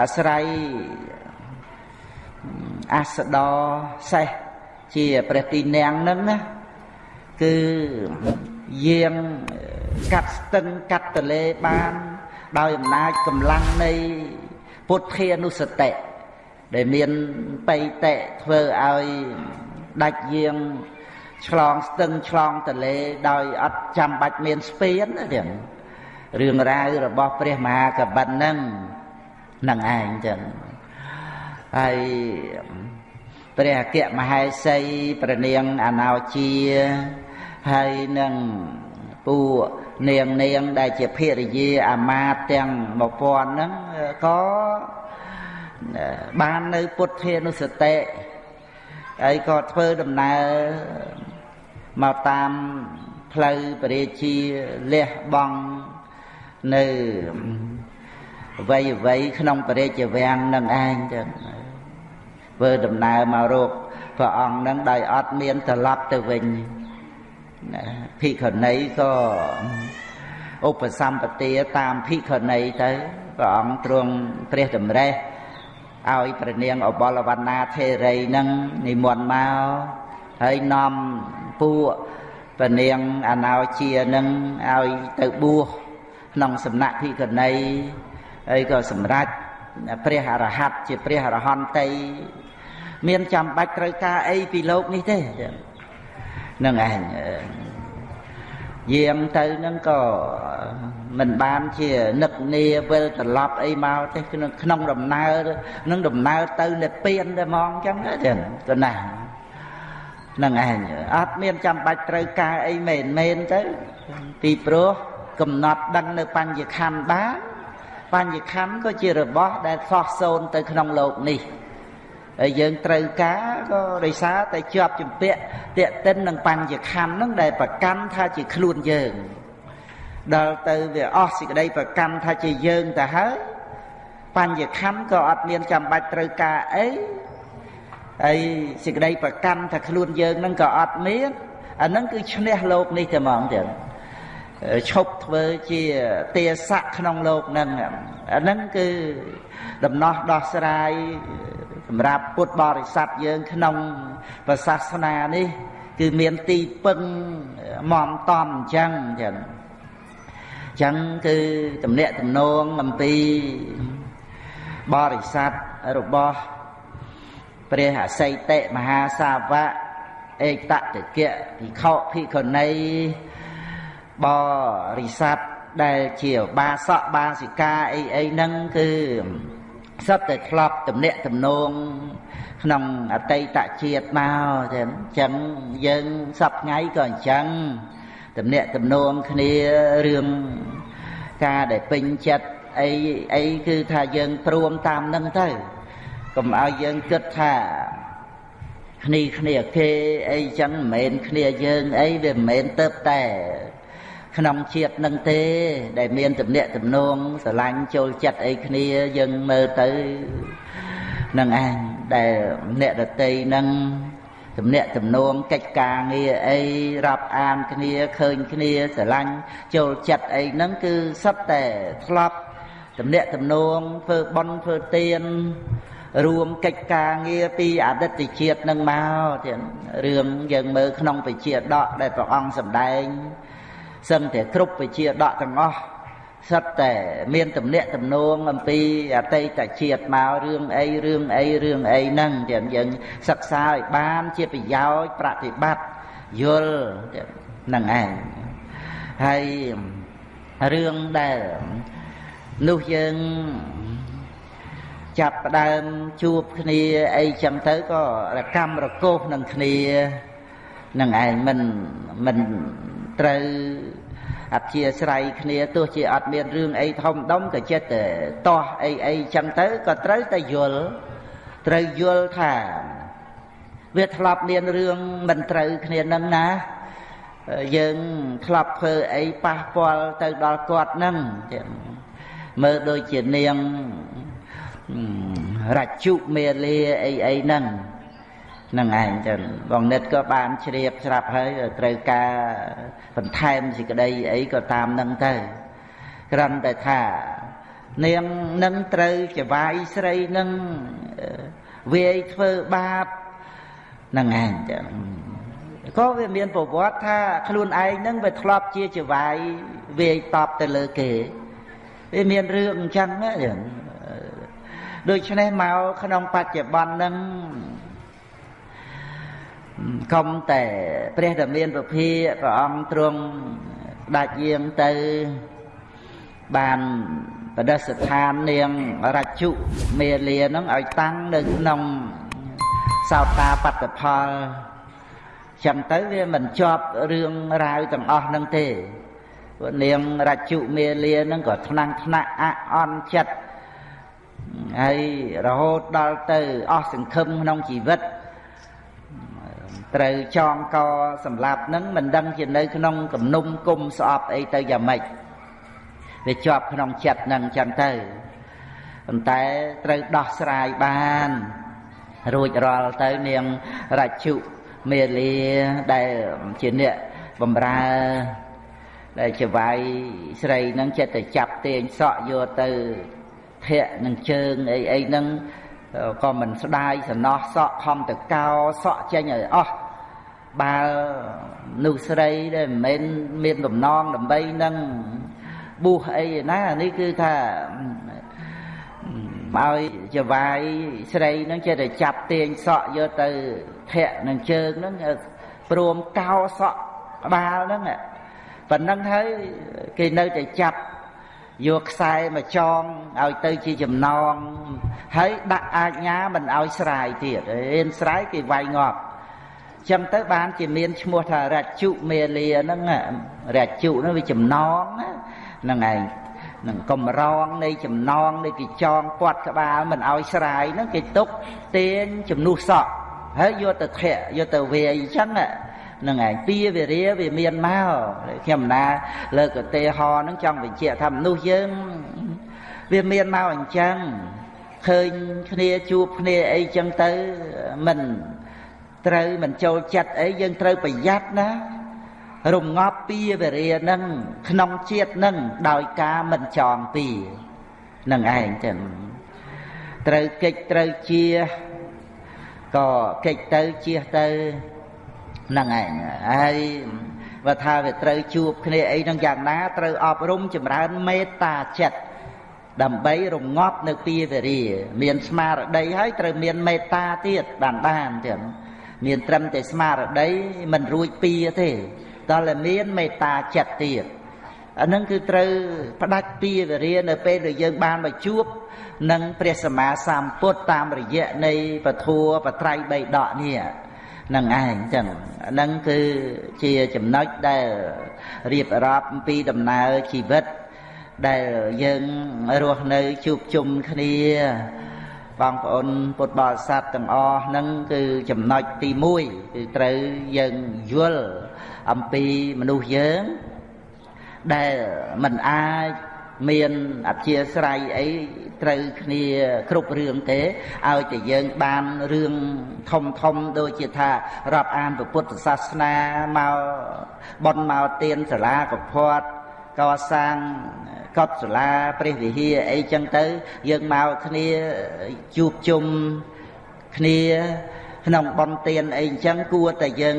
អាស្រ័យ អសដរសេះជាព្រះទីនាំងនឹងណាគឺយាងកាត់ស្ទឹងកាត់ទលេបាន ដោយអំណាចកម្លាំងនៃពុទ្ធានុសតិដែលមានបៃតៈធ្វើឲ្យដាច់យាងឆ្លងស្ទឹងឆ្លងទលេដោយអត់ចាំបាច់មានស្ពានទេរឿងរ៉ាវរបស់ព្រះមហាកបិនហ្នឹងនឹងឯងចឹង ហើយព្រះអគ្គមហេសីប្រនាងអណោជាហើយនឹងពួកនាងនាងដែលជាភរិយាអាមាតទាំង1000ហ្នឹងក៏បាននៅពុទ្ធានុសតិហើយក៏ធ្វើដំណើរមកតាមផ្លូវពរាជាលះបង់នៅអ្វីអ្វីក្នុងពរាជវាំងនឹងឯងចឹង ធ្វើដំណើរមករកព្រះអង្គនឹងដោយអត់មានត្រឡប់ទៅវិញភិក្ខុនីក៏ឧបសម្បទាតាមភិក្ខុនីទៅព្រះអង្គទ្រង់ព្រះតម្រេះឲ្យព្រះនាងអបលវណ្ណាធេរីនឹងនិមន្តមកហើយនាំពួកព្រះនាងអណោជានឹងឲ្យទៅបួសក្នុងសំណាក់ភិក្ខុនីហើយក៏សម្រេច ព្រះអរហັດជាព្រះអរហន្តីមានចាំបាច់ត្រូវការអីពីលោកនេះទេនឹងឯងយាងទៅនឹងក៏មិនបានជានឹកនាវិលត្រឡប់អីមកទេក្នុងក្នុងដំណើរនឹងដំណើរទៅនិព្វានតែហ្មងចឹងចឹងក៏ណានឹងឯងអត់មានចាំបាច់ត្រូវការអីមែនមែនទៅពីព្រោះកំណត់ដឹងនៅបញ្ញខណ្ឌបាន បញ្ញខណ្ឌក៏ជារបស់ដែលខុសសូន្យទៅក្នុងលោកនេះហើយយើងត្រូវការក៏ដោយសារតែជាប់ជំពាក់តេតិននឹងបញ្ញខណ្ឌហ្នឹងដែលប្រកាន់ថាជាខ្លួនយើងដល់ទៅវាអស់សេចក្តីប្រកាន់ថាជាយើងទៅហើយបញ្ញខណ្ឌក៏អត់មានចាំបាច់ត្រូវការអីហើយសេចក្តីប្រកាន់ថាខ្លួនយើងហ្នឹងក៏អត់មានអាហ្នឹងគឺឈ្នះលោកនេះតែហ្មងទៀត ឈប់ធ្វើជាទាស័កក្នុងលោកហ្នឹងអាហ្នឹងគឺដំណោះដោះស្រាយសម្រាប់ពុទ្ធបរិស័ទយើងក្នុងប្រសាសនានេះ គឺមានទីពឹងមមតំអញ្ចឹងចឹងអញ្ចឹងគឺតំណាក់តំណងអំពីបរិស័ទរបស់ព្រះអសីតិមហាសាវកឯកតតិកៈភិក្ខុភិក្ខុនី បរិស័ទដែលជាបាសកបាសិកាអីអីហ្នឹងគឺសត្វតែធ្លាប់ទំនាក់ទំនងក្នុងអតីតជាតិមកចឹងអញ្ចឹងយើងសពថ្ងៃក៏អញ្ចឹងទំនាក់ទំនងគ្នារឿងការដែលពេញចិត្តអីអីគឺថាយើងព្រមតាមនឹងទៅកុំឲ្យយើងគិតថាគ្នាគ្នាគេអីចឹងមិនមែនគ្នាយើងអីវាមិនមែនទៅតែ ក្នុងជាតិនឹងទេ ដែលមានទំនាក់ទំនងស្រឡាញ់ចូលចិត្តអីគ្នាយើងមើលទៅនឹងឯងដែលអ្នកដតីនឹងទំនាក់ទំនងកិច្ចការងារអីរាប់អានគ្នាឃើញគ្នាស្រឡាញ់ចូលចិត្តអីហ្នឹងគឺសុទ្ធតែធ្លាប់ទំនាក់ទំនងធ្វើបន់ធ្វើទានរួមកិច្ចការងារពីអតីតជាតិនឹងមកទៀតរឿងយើងមើលក្នុងវិជាដកដែលព្រះអង្គសម្ដែង សឹងតែគ្រប់វិជាដកទាំងអស់សិតតែមានទំនាក់ទំនងអំពីអតីតជាតិមករឿងអីរឿងអីរឿងអីហ្នឹងទៀតយើងសិក្សាឲ្យបានជាប្រយោជន៍ប្រតិបត្តិយល់ហ្នឹងឯងហើយរឿងដែលនោះយើងចាប់ផ្ដើមជួបគ្នាអីចឹងទៅក៏រកម្មរកោសនឹងគ្នានឹងឯងមិនមិន ត្រូវអធិស្រ័យគ្នាទោះជាអត់មានរឿងអីធំដុំក៏ចិត្តតែតោះអីអីចឹងទៅក៏ត្រូវតែយល់ត្រូវយល់ថាវាធ្លាប់មានរឿងមិនត្រូវគ្នានឹងណាយើងធ្លាប់ធ្វើអីប៉ះពាល់ទៅដល់គាត់នឹងមើលដូចជានាងរជុមេលាអីអីហ្នឹង នឹងឯងចឹងបងនិតក៏បានជ្រាបស្រាប់ហើយត្រូវការបន្ថែមសេចក្តីអីក៏តាមនឹងទៅគ្រាន់តែថានាងនឹងត្រូវចវាយស្រីនឹងវាយធ្វើបាបនឹងឯងចឹងក៏វាមានប្រវត្តិថាខ្លួនឯងនឹងវាធ្លាប់ជាចវាយវាយតបទៅលើគេវាមានរឿងអញ្ចឹងណាចឹងដូច្នេះមកក្នុងបច្ចុប្បន្ននឹង កុំតែព្រះតមានពភាព្រះអង្គទ្រង់ដាច់យាងទៅបានបដិស្ថាននាងរជុមេលានឹងឲ្យតាំងនៅក្នុងសោតាបត្តផលចឹងទៅវាមិនជាប់រឿងរ៉ាវទាំងអស់នឹងទេព្រោះនាងរជុមេលានឹងក៏ថ្នាំងថ្នាក់អអន់ចិត្តហើយរហូតដល់ទៅអស់សង្ឃឹមក្នុងជីវិត ត្រូវចងកសម្លាប់នឹងមិនដឹងជានៅក្នុងគំនុំគុំស្អប់អីទៅយ៉ាងម៉េចវាជាប់ក្នុងចិត្តនឹងចឹងទៅប៉ុន្តែត្រូវដោះស្រាយបាន រួចរាល់ទៅនាងរជុមេលាដែលជាអ្នកបំរើដែលជាវាយស្រីនឹងចិត្តទៅចាប់ទាញសក់យកទៅធាក់នឹងជើងអីអីហ្នឹង ក៏មិនស្ដាយសំណោះសក់ខំទៅកោសក់ចេញឲ្យអស់បើនោះស្រីដែលមិនមែនមានបំណងដើម្បីនឹងបួសអីណានេះគឺថាឲ្យចវាយស្រីនឹងចេះតែចាប់ទាញសក់យកទៅធាក់នឹងជើងហ្នឹងព្រមកោសក់ក្បាលហ្នឹងប៉ុណ្ណឹងហើយគេនៅតែចាប់ យកខ្សែមកចងឲ្យទៅជាចំណងហើយដាក់អាជ្ញាមិនឲ្យស្រាយទៀតរៀនស្រាយគេវាយងាប់ចឹងទៅបានជាមានឈ្មោះថារជុមេលាហ្នឹងរជុហ្នឹងវាចំណងហ្នឹងឯងនឹងកំរងនៃចំណងនៃគេចងពាត់ក្បាលមិនឲ្យស្រាយហ្នឹងគេទុកទាញជំនួសសក់ហើយយកទៅធាក់យកទៅវាយអញ្ចឹង នឹងឯងពីវិរិយវាមានមកខ្ញុំណាលើកឧទាហរណ៍ហ្នឹងចង់បញ្ជាក់ថាមនុស្សយើងវាមានមកអញ្ចឹងឃើញគ្នាជួបគ្នាអីចឹងទៅមិនត្រូវមិនចូលចិត្តអីយើងត្រូវប្រយ័ត្នណារងាប់ពីវិរិយនឹងក្នុងជាតិនឹងដោយការមិនចងពីនឹងឯងចឹងត្រូវកិច្ចត្រូវជាក៏កិច្ចទៅជាទៅ ហ្នឹងឯងហើយបើថាវាត្រូវជួបគ្នាអីហ្នឹងយ៉ាងណាត្រូវអប់រំចម្រើនមេត្តាចិត្តដើម្បីរងាប់នៅពីវេរាមានស្មារតីហើយត្រូវមានមេត្តាទៀតបានបានទៀតមានត្រឹមតែស្មារតីមិនរួចពីទេតើមានមេត្តាចិត្តទៀតអានឹងគឺត្រូវផ្ដាច់ពីវេរានៅពេលដែលយើងបានមកជួបនឹងព្រះសម្មាសម្ពុទ្ធតាមរយៈនៃពធัวបត្រៃបីដកនេះ នឹងឯងចឹងហ្នឹងគឺជាចំណុចដែលរៀបរាប់អំពីដំណើរជីវិត ដែលយើងរស់នៅជួបជុំគ្នាបងប្អូនពុទ្ធបរិស័ទទាំងអស់ហ្នឹងគឺចំណុចទី1គឺត្រូវយើងយល់អំពីមនុស្សយើងដែលមិនអាច មានអធិស្រ័យអីត្រូវគ្នាគ្រប់រឿងទេឲ្យតែយើងបានរឿងធំធំដូចជាថារាប់អានពុទ្ធសាសនាមកបនមកទៀនសាលាកផាត់កសាងកុដិសាលាព្រះវិហារអីចឹងទៅ យើងមកគ្នាជួបជុំគ្នា ក្នុងបនទៀនអីអញ្ចឹងគួរតែយើង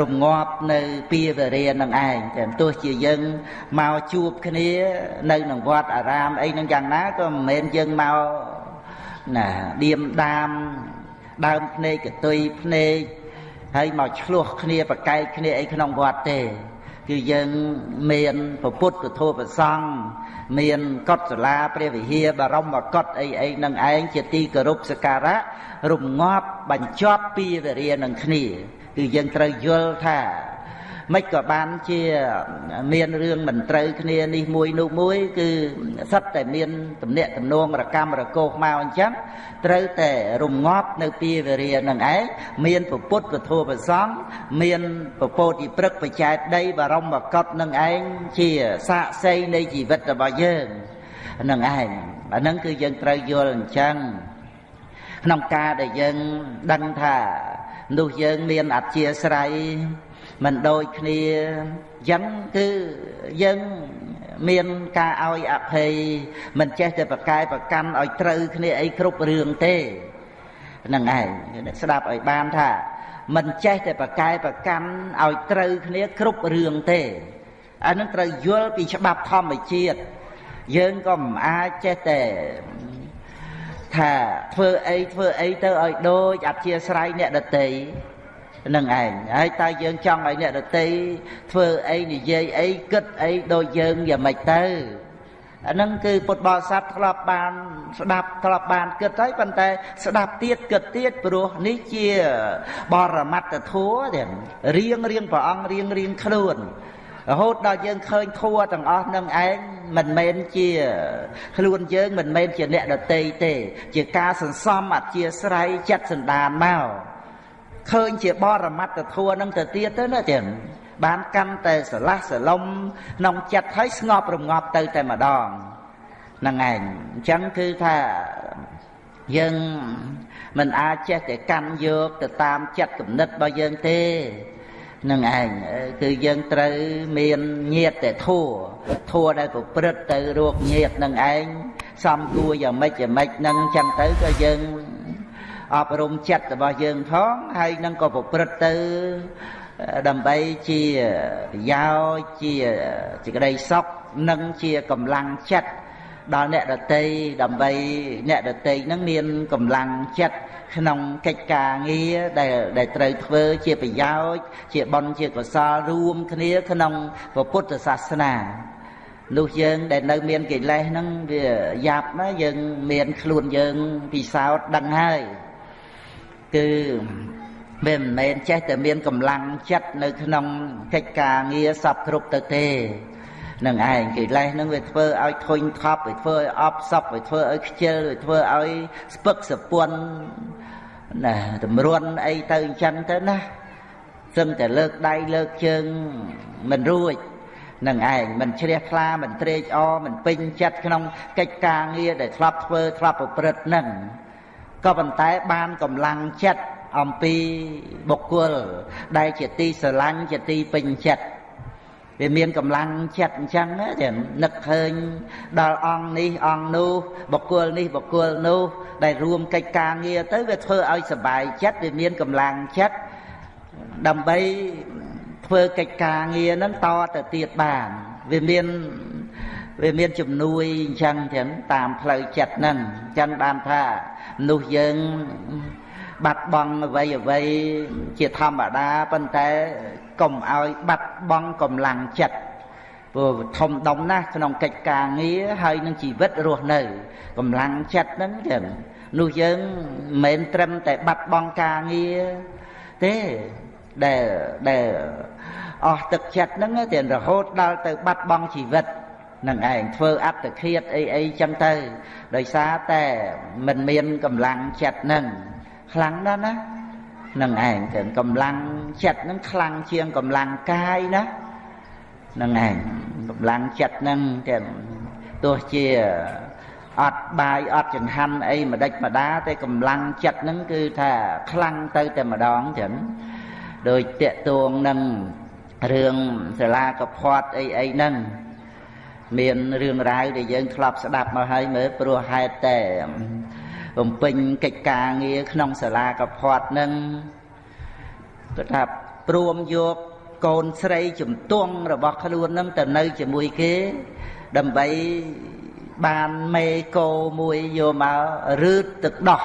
រងាប់នៅពីវរានឹងឯងតែទោះជាយើងមកជួបគ្នានៅក្នុងវត្តអារាមអីនឹងយ៉ាងណាក៏មិនមែនយើងមកណាឌៀមដាមដើមភ្នែកកតុយភ្នែកហើយមកឆ្លោះគ្នាប្រកែកគ្នាអីក្នុងវត្តទេ គឺយើងមានពុទ្ធពធប្រសង់ មានកុដិសាលាព្រះវិហារបរមកុដិអីអីនឹងឯងជាទីគោរពសក្ការៈរងាប់បញ្ចប់ពីវរានឹងគ្នាគឺយើងត្រូវយល់ថា មិនក៏បានជាមានរឿងមិនត្រូវគ្នានេះមួយនោះមួយ គឺសិតតែមានទំនាក់ទំនងរកម្មរកោសមកអញ្ចឹងត្រូវតែរងាប់នៅពីវរានឹងឯងមានពុទ្ធពធប្រសង់មានពពោតិព្រឹកបច្ចែកដីបរមកតនឹងឯងជាសាក្សីនៃជីវិតរបស់យើងនឹងឯងអាហ្នឹងគឺយើងត្រូវយល់អញ្ចឹងក្នុងការដែលយើងដឹងថានោះយើងមានអធិស្រ័យ មិនដូចគ្នាអញ្ចឹងគឺយើងមានការឲ្យអភ័យមិនចេះតែប្រកែប្រកាន់ឲ្យត្រូវគ្នាអីគ្រប់រឿងទេហ្នឹងឯងស្ដាប់ឲ្យបានថា មិនចេះតែប្រកែប្រកាន់ឲ្យត្រូវគ្នាគ្រប់រឿងទេអានឹងត្រូវយល់ពីច្បាប់ធម្មជាតិយើងក៏មិនអាចចេះតែថាធ្វើអីធ្វើអីទៅឲ្យដូចអធិស្រ័យអ្នកដតី នឹងឯងហើយតើយើងចង់ឲ្យអ្នកដតីធ្វើអីនិយាយអីគិតអីដូចយើងយ៉ាងម៉េចទៅអានឹងគឺពុទ្ធបរិស័ទធ្លាប់បាន ស្ដាប់ធ្លាប់បានគិតហើយប៉ុន្តែ ស្ដាប់ទៀតគិតទៀតព្រោះនេះជាបរមត្តធัวទាំងរៀងរៀងព្រះអង្គរៀងរៀងខ្លួនរហូតដល់យើងឃើញធัวទាំងអស់នឹងឯងមិនមែនជា ខ្លួនយើងមិនមែនជាអ្នកដតីទេ ជាការសន្សំអធិស្រ័យចិត្តសន្តានមក ឃើញជាបរមត្តធัวនឹងទៅទៀតទៅណាចឹងបានកាន់តែស្រឡះស្រឡំក្នុងចិត្តហើយស្ងប់រងាប់ទៅតែម្ដងហ្នឹងឯងអញ្ចឹងគឺថាយើងមិនអាចចេះតែកាន់យកទៅតាមចិត្តគំនិតរបស់យើងទេនឹងឯងគឺយើងត្រូវមានញាតតែធัวធัวដែលប្រព្រឹត្តទៅរោគញាតនឹងឯងសំគួរយ៉ាងម៉េចយ៉ាងម៉េចនឹងចឹងទៅក៏យើង អប់រំចិត្តរបស់យើងផងហើយនឹងក៏ប្រព្រឹត្តទៅដើម្បីជាប្រយោជន៍ជាសេចក្តីសុខនិងជាកម្លាំងចិត្តដល់អ្នកដតីដើម្បីអ្នកដតីនឹងមានកម្លាំងចិត្តក្នុងកិច្ចការងារដែលដែលត្រូវធ្វើជាប្រយោជន៍ជាបុណ្យជាកុសលរួមគ្នាក្នុងពុទ្ធសាសនានោះយើងដែលនៅមានកិលេសហ្នឹងវាយ៉ាប់ណាយើងមានខ្លួនយើងពិសោធន៍ដឹងហើយ គឺវាមិនមែនចេះតែមានកម្លាំងចិត្តនៅក្នុងកិច្ចការងារសពគ្រប់ទៅទេនឹងឯងកិលេសនឹងវាធ្វើឲ្យធុញថប់វាធ្វើឲ្យអប់សពវាធ្វើឲ្យខ្ជិលវាធ្វើឲ្យស្ពឹកសពន់ណាតម្រុនអីទៅអញ្ចឹងទៅណាសឹងតែលើកដៃលើកជើងមិនរួចនឹងឯងមិនជ្រះថ្លាមិនត្រេកអរមិនពេញចិត្តក្នុងកិច្ចការងារដែលធ្លាប់ធ្វើធ្លាប់ប្រព្រឹត្តនឹង ក៏ប៉ុន្តែបានកម្លាំងចិត្តអំពីបុគ្គល ដែលជាទីស្រឡាញ់ជាទីពេញចិត្តវាមានកម្លាំងចិត្តអញ្ចឹងណានឹកឃើញដល់អង្គនេះអង្គនោះបុគ្គលនេះបុគ្គលនោះ ដែលរួមកិច្ចការងារទៅវាធ្វើឲ្យសុបាយចិត្តវាមានកម្លាំងចិត្តដើម្បីធ្វើកិច្ចការងារហ្នឹងតទៅទៀតបានវាមាន វាមានជំនួយអញ្ចឹងចឹងតាមផ្លូវចិត្តហ្នឹងអញ្ចឹងបានថាមនុស្សយើងបាត់បង់អ្វីអ្វីជាធម្មតាប៉ុន្តែកុំឲ្យបាត់បង់កម្លាំងចិត្តព្រោះធំដុំណាស់ក្នុងកិច្ចការងារហើយនឹងជីវិតរស់នៅកម្លាំងចិត្តហ្នឹងចឹងនោះយើងមិនមែនត្រឹមតែបាត់បង់ការងារទេដែលដែលអស់ទឹកចិត្តហ្នឹងតែរហូតដល់ទៅបាត់បង់ជីវិត នឹងឯងធ្វើអត្តឃាតអីអីចឹងទៅ ដោយសារតែមិនមានកម្លាំងចិត្តហ្នឹងខ្លាំងណាស់ណានឹងឯងទៅកម្លាំងចិត្តហ្នឹងខ្លាំងជាងកម្លាំងកាយណានឹងឯងកម្លាំងចិត្តហ្នឹងទៅទោះជាអត់បាយអត់ចង្ហាន់អីម្ដេចម្ដាតែកម្លាំងចិត្តហ្នឹងគឺថាខ្លាំងទៅតែម្ដងចឹងដោយតកតួងនឹងរឿងសាលាកផាត់អីអីហ្នឹង មានរឿងរ៉ាវដែលយើងធ្លាប់ស្ដាប់មកហើយមើលព្រោះហេតុតែបំពេញកិច្ចការងារក្នុងសាលាកផាត់ហ្នឹងគាត់ថាព្រមយកកូនស្រីជំទង់របស់ខ្លួននឹងទៅនៅជាមួយគេ ដើម្បីបានមេកោមួយយកមករឺតទឹកដោះ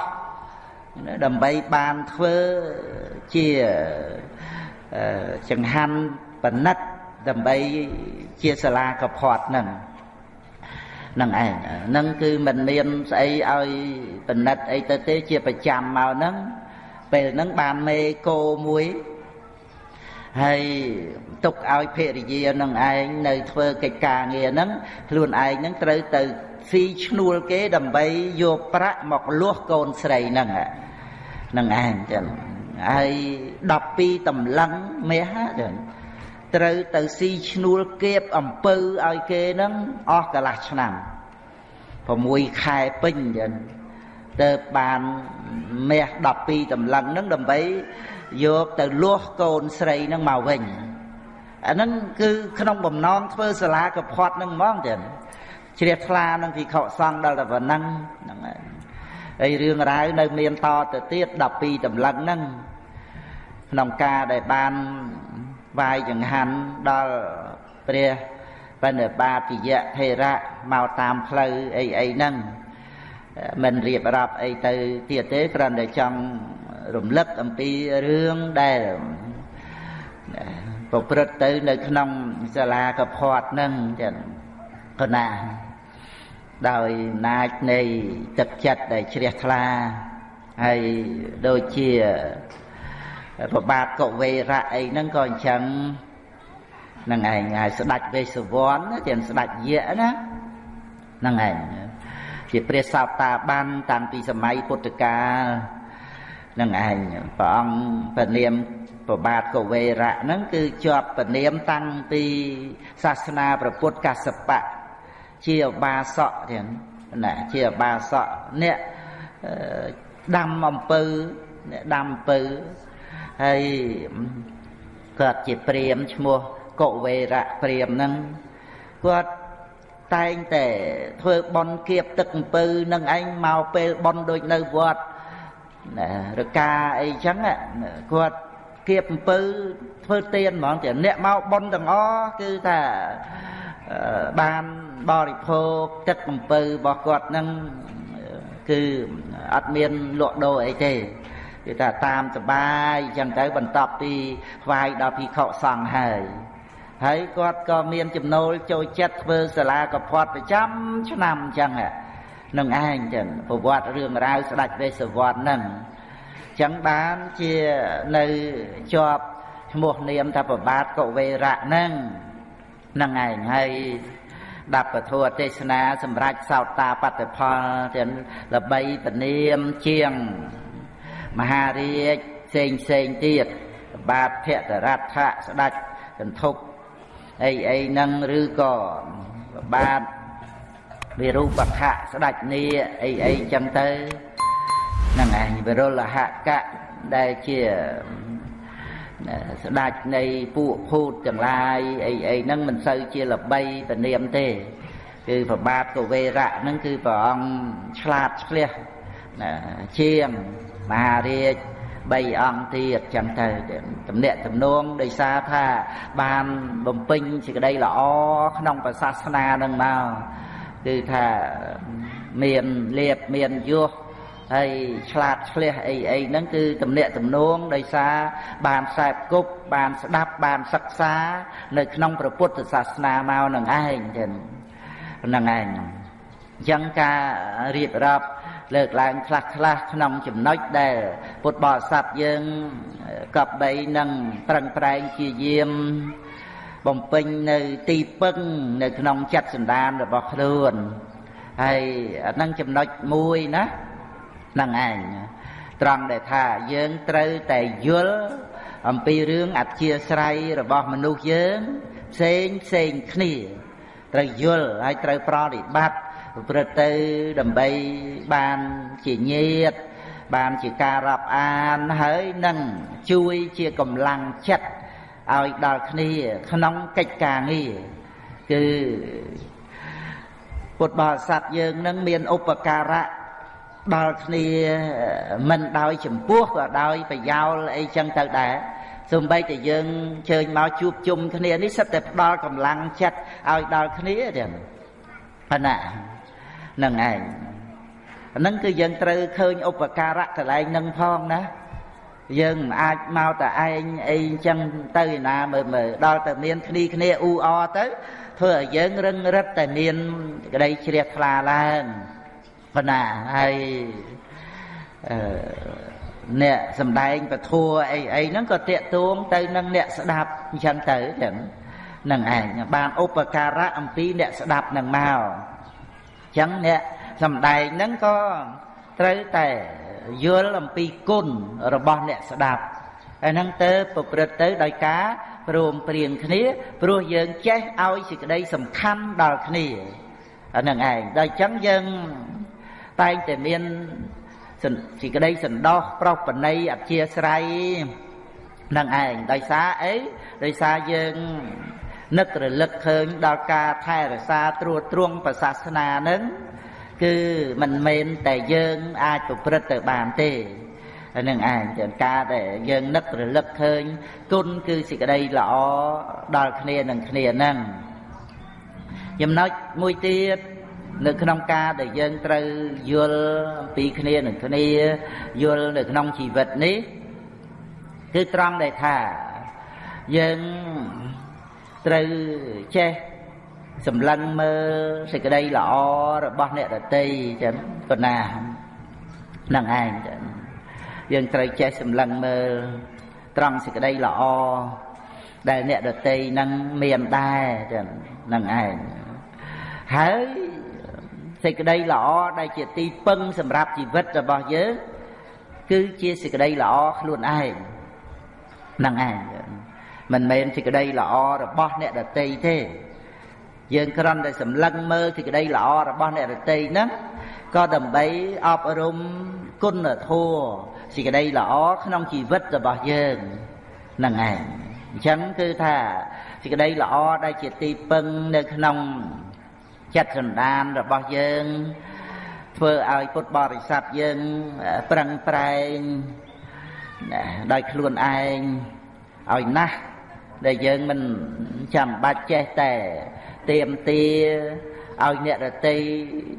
ដើម្បីបានធ្វើជាចង្ហាន់បណិត ដើម្បីជាសាលាកផាត់នឹងនឹងឯងនឹងគឺមិនមានស្អីឲ្យបណិតអីទៅទេជាប្រចាំមកហ្នឹងពេលហ្នឹងបានមេកោមួយហើយទុកឲ្យភរិយានឹងឯងនៅធ្វើកិច្ចការងារហ្នឹងខ្លួនឯងហ្នឹងត្រូវទៅស៊ីឈ្នួលគេដើម្បីយកប្រាក់មកលួសកូនស្រីហ្នឹងហ្នឹងឯងចឹងហើយ12តម្លឹងមាសចឹង ត្រូវទៅស៊ីឈ្នួលគៀបអំពៅឲ្យគេហ្នឹងអស់កន្លះឆ្នាំ6ខែពេញចឹងទៅបានមាស12តម្លឹងហ្នឹងដើម្បីយកទៅលាស់កូនស្រីនឹងមកវិញអាហ្នឹងគឺក្នុងបំណងធ្វើសាលាកផាត់ហ្នឹងហ្មងចឹងជ្រះថ្លានឹងភិក្ខុសង្ឃដល់តែប៉ុណ្ណឹងហ្នឹងហើយហើយរឿងរ៉ាវនៅមានតទៅទៀត12តម្លឹងហ្នឹងក្នុងការដែលបាន វាយចង្ហាន់ដល់ព្រះបណ្ឌបាតិយៈថេរៈមកតាមផ្លូវអីអីហ្នឹងមិនរៀបរាប់អីទៅទៀតទេគ្រាន់តែចង់រំលឹកអំពីរឿងដែលប្រព្រឹត្តទៅនៅក្នុងសាលាកផាត់ហ្នឹងចឹងកណាដោយអំណាចនៃទឹកចិត្តដែលជ្រះថ្លាហើយដូចជា ប្របាទកវេរៈអីហ្នឹងក៏អញ្ចឹងនឹងឯងហើយស្ដេចវេសវណ្ណទាំងស្ដេចយៈណានឹងឯងជាព្រះសោតាបានតាំងពីសម័យពុទ្ធកាលនឹងឯងព្រះអង្គព្រះនាមប្របាទកវេរៈហ្នឹងគឺជាប់ព្រះនាមតាំងពីសាសនាព្រះពុទ្ធកសបៈជាឧបាសកទាំងណាជាឧបាសកអ្នកដាំអំពៅអ្នកដាំអំពៅ ហើយគាត់ជាព្រាមឈ្មោះកុវេរៈព្រាមហ្នឹងគាត់តែងតែធ្វើបន់គៀបទឹកអំពៅនឹងឯងមកពេលបន់ដូចនៅវត្តរកាអីចឹងគាត់គៀបអំពើធ្វើទៀនហ្មងតែអ្នកមកប៉ុនទាំងអស់គឺថាបានបរិភោគទឹកអំពើរបស់គាត់នឹងគឺអត់មានលក់ដូរអីទេ គឺថាតាមសបាយចឹងទៅបន្ទាប់ពីថ្វាយដល់ភិក្ខុសង្ឃហើយហើយគាត់ក៏មានចំណូលចូលចិត្តធ្វើសាលាកផាត់ប្រចាំឆ្នាំចឹងនឹងឯងចឹងប្រវត្តិរឿងរ៉ាវស្ដេចវេស្សវត្តហ្នឹងចឹងបានជានៅជាប់ឈ្មោះនាមថាប្របាទកវេរៈហ្នឹងហ្នឹងឯងហើយដាប់ពធទេសនាសម្រាប់សោតតាបតិផលទាំងល្បីពនាមជាង មហារាជផ្សេងផ្សេងទៀតបាទភគតរដ្ឋៈស្ដេចកន្ធុកអីអីហ្នឹងឬក៏បាទវិរូបខៈស្ដេចនីអីអីចឹងទៅហ្នឹងឯងវិរុលហកៈដែលជាស្ដេចនៃពួកភូតទាំងឡាយអីអីហ្នឹងមិនសូវជាល្បីពនាមទេគឺប្របាទកវេរៈហ្នឹងគឺព្រះអង្គឆ្លាតឆ្លៀសជាង មហារាជ3អង្គទៀតចឹងទៅតំណាក់តំណងដោយសារថាបានបំពេញសេចក្តីល្អក្នុងសាសនានឹងមកគឺថាមានលៀបមានយោះហើយឆ្លាតឆ្លះអីអីហ្នឹងគឺទំនាក់ទំនងដោយសារបានខ្សែគប់បានស្ដាប់បានសិក្សា នៅក្នុងព្រះពុទ្ធសាសនាមកនឹងឯងចឹងហ្នឹងឯងអញ្ចឹងការរៀបរាប់ លើកឡើងខ្លះខ្លះក្នុងចំណុចដែល ពុទ្ធបរិស័ទយើងកប់បីនឹងប្រឹងប្រែងជាយាមបំពេញនៅទីពឹងនៅក្នុងចិត្តសន្តានរបស់ខ្លួនហើយអានឹងចំណុចមួយណាហ្នឹងឯងត្រង់ដែលថាយើងត្រូវតែយល់អំពីរឿងអធិស្ស្រ័យរបស់មនុស្សយើងផ្សេងផ្សេងគ្នាត្រូវយល់ហើយត្រូវប្រតិបត្តិ ប្រព្រឹត្តទៅដើម្បីបានជាញាតបានជាការរាប់អានហើយនឹងជួយជាកម្លាំងចិត្តឲ្យដល់គ្នាក្នុងកិច្ចការងារគឺពុទ្ធបរិស័ទយើងនឹងមានឧបការៈដល់គ្នាមិនដោយចំពោះក៏ដោយប្រយោលអីចឹងទៅដែរសូម្បីតែយើងជើញមកជួបជុំគ្នានេះសិតតែផ្ដល់កម្លាំងចិត្តឲ្យដល់គ្នាទៀតប៉ុណ្ណា នឹងឯងហ្នឹងគឺយើងត្រូវឃើញឧបការៈកន្លែងនឹងផងណាយើងមិនអាចមកតែឯងអីចឹងទៅឯណាមើលមើលដល់តែមានគ្នាគ្នាអ៊ូអទៅធ្វើឲ្យយើងរឹងរិតតែមានក្តីជ្រះថ្លាឡើងប៉ុណ្ណាហើយអឺអ្នកសំដែងពធัวអីអីហ្នឹងក៏តាកទួងទៅនឹងអ្នកស្ដាប់អញ្ចឹងទៅចឹងនឹងឯងបានឧបការៈអំពីអ្នកស្ដាប់នឹងមកអញ្ចឹងអ្នកសំដែងហ្នឹងក៏ត្រូវតែយល់អំពីគុណរបស់អ្នកស្ដាប់ហើយហ្នឹងទៅប្រព្រឹត្តទៅដោយការព្រមព្រៀងគ្នាព្រោះយើងចេះឲ្យសេចក្តីសំខាន់ដល់គ្នាអាហ្នឹងឯងដល់អញ្ចឹងយើងតែងតែមានសេចក្តីសន្តោសប្រោសបណីអធិស្រ័យនឹងឯងដោយសារអីដោយសារយើង នឹករលឹកឃើញដល់ការថែរក្សាត្រួតត្រងប្រសាសនានឹងគឺមិនមែនតែយើងអាចប្រព្រឹត្តទៅបានទេនឹងឯងជាការដែលយើងនឹករលឹកឃើញគុណគឺសេចក្តីល្អដល់គ្នានឹងគ្នាហ្នឹងចំណុចមួយទៀតនៅក្នុងការដែលយើងត្រូវយល់អំពីគ្នានឹងគ្នាយល់នៅក្នុងជីវិតនេះ គឺត្រង់ដែលថាយើង ត្រូវចេះសម្លឹងមើលសេចក្តីល្អរបស់អ្នកដតីចឹងប៉ុណ្ណានឹងឯងចឹងយើងត្រូវចេះសម្លឹងមើលត្រង់សេចក្តីល្អដែលអ្នកដតីនឹងមានដែរចឹងនឹងឯងហើយសេចក្តីល្អដែលជាទីពឹងសម្រាប់ជីវិតរបស់យើងគឺជាសេចក្តីល្អខ្លួនឯងហ្នឹងឯង មិនមែនសេចក្តីល្អរបស់អ្នកដតីទេយើងគ្រាន់តែសម្លឹងមើលសេចក្តីល្អរបស់អ្នកដតីហ្នឹងក៏ដើម្បីអប់រំគុណធម៌សេចក្តីល្អក្នុងជីវិតរបស់យើងហ្នឹងឯងអញ្ចឹងគឺថាសេចក្តីល្អដែលជាទីពឹងនៅក្នុងចិត្តសន្តានរបស់យើងធ្វើឲ្យពុទ្ធបរិស័ទយើងប្រឹងប្រែងដោយខ្លួនឯងឲ្យណាស់ ដែលយើងមិនចាំបាច់ចេះតែទៀមទាឲ្យអ្នករតី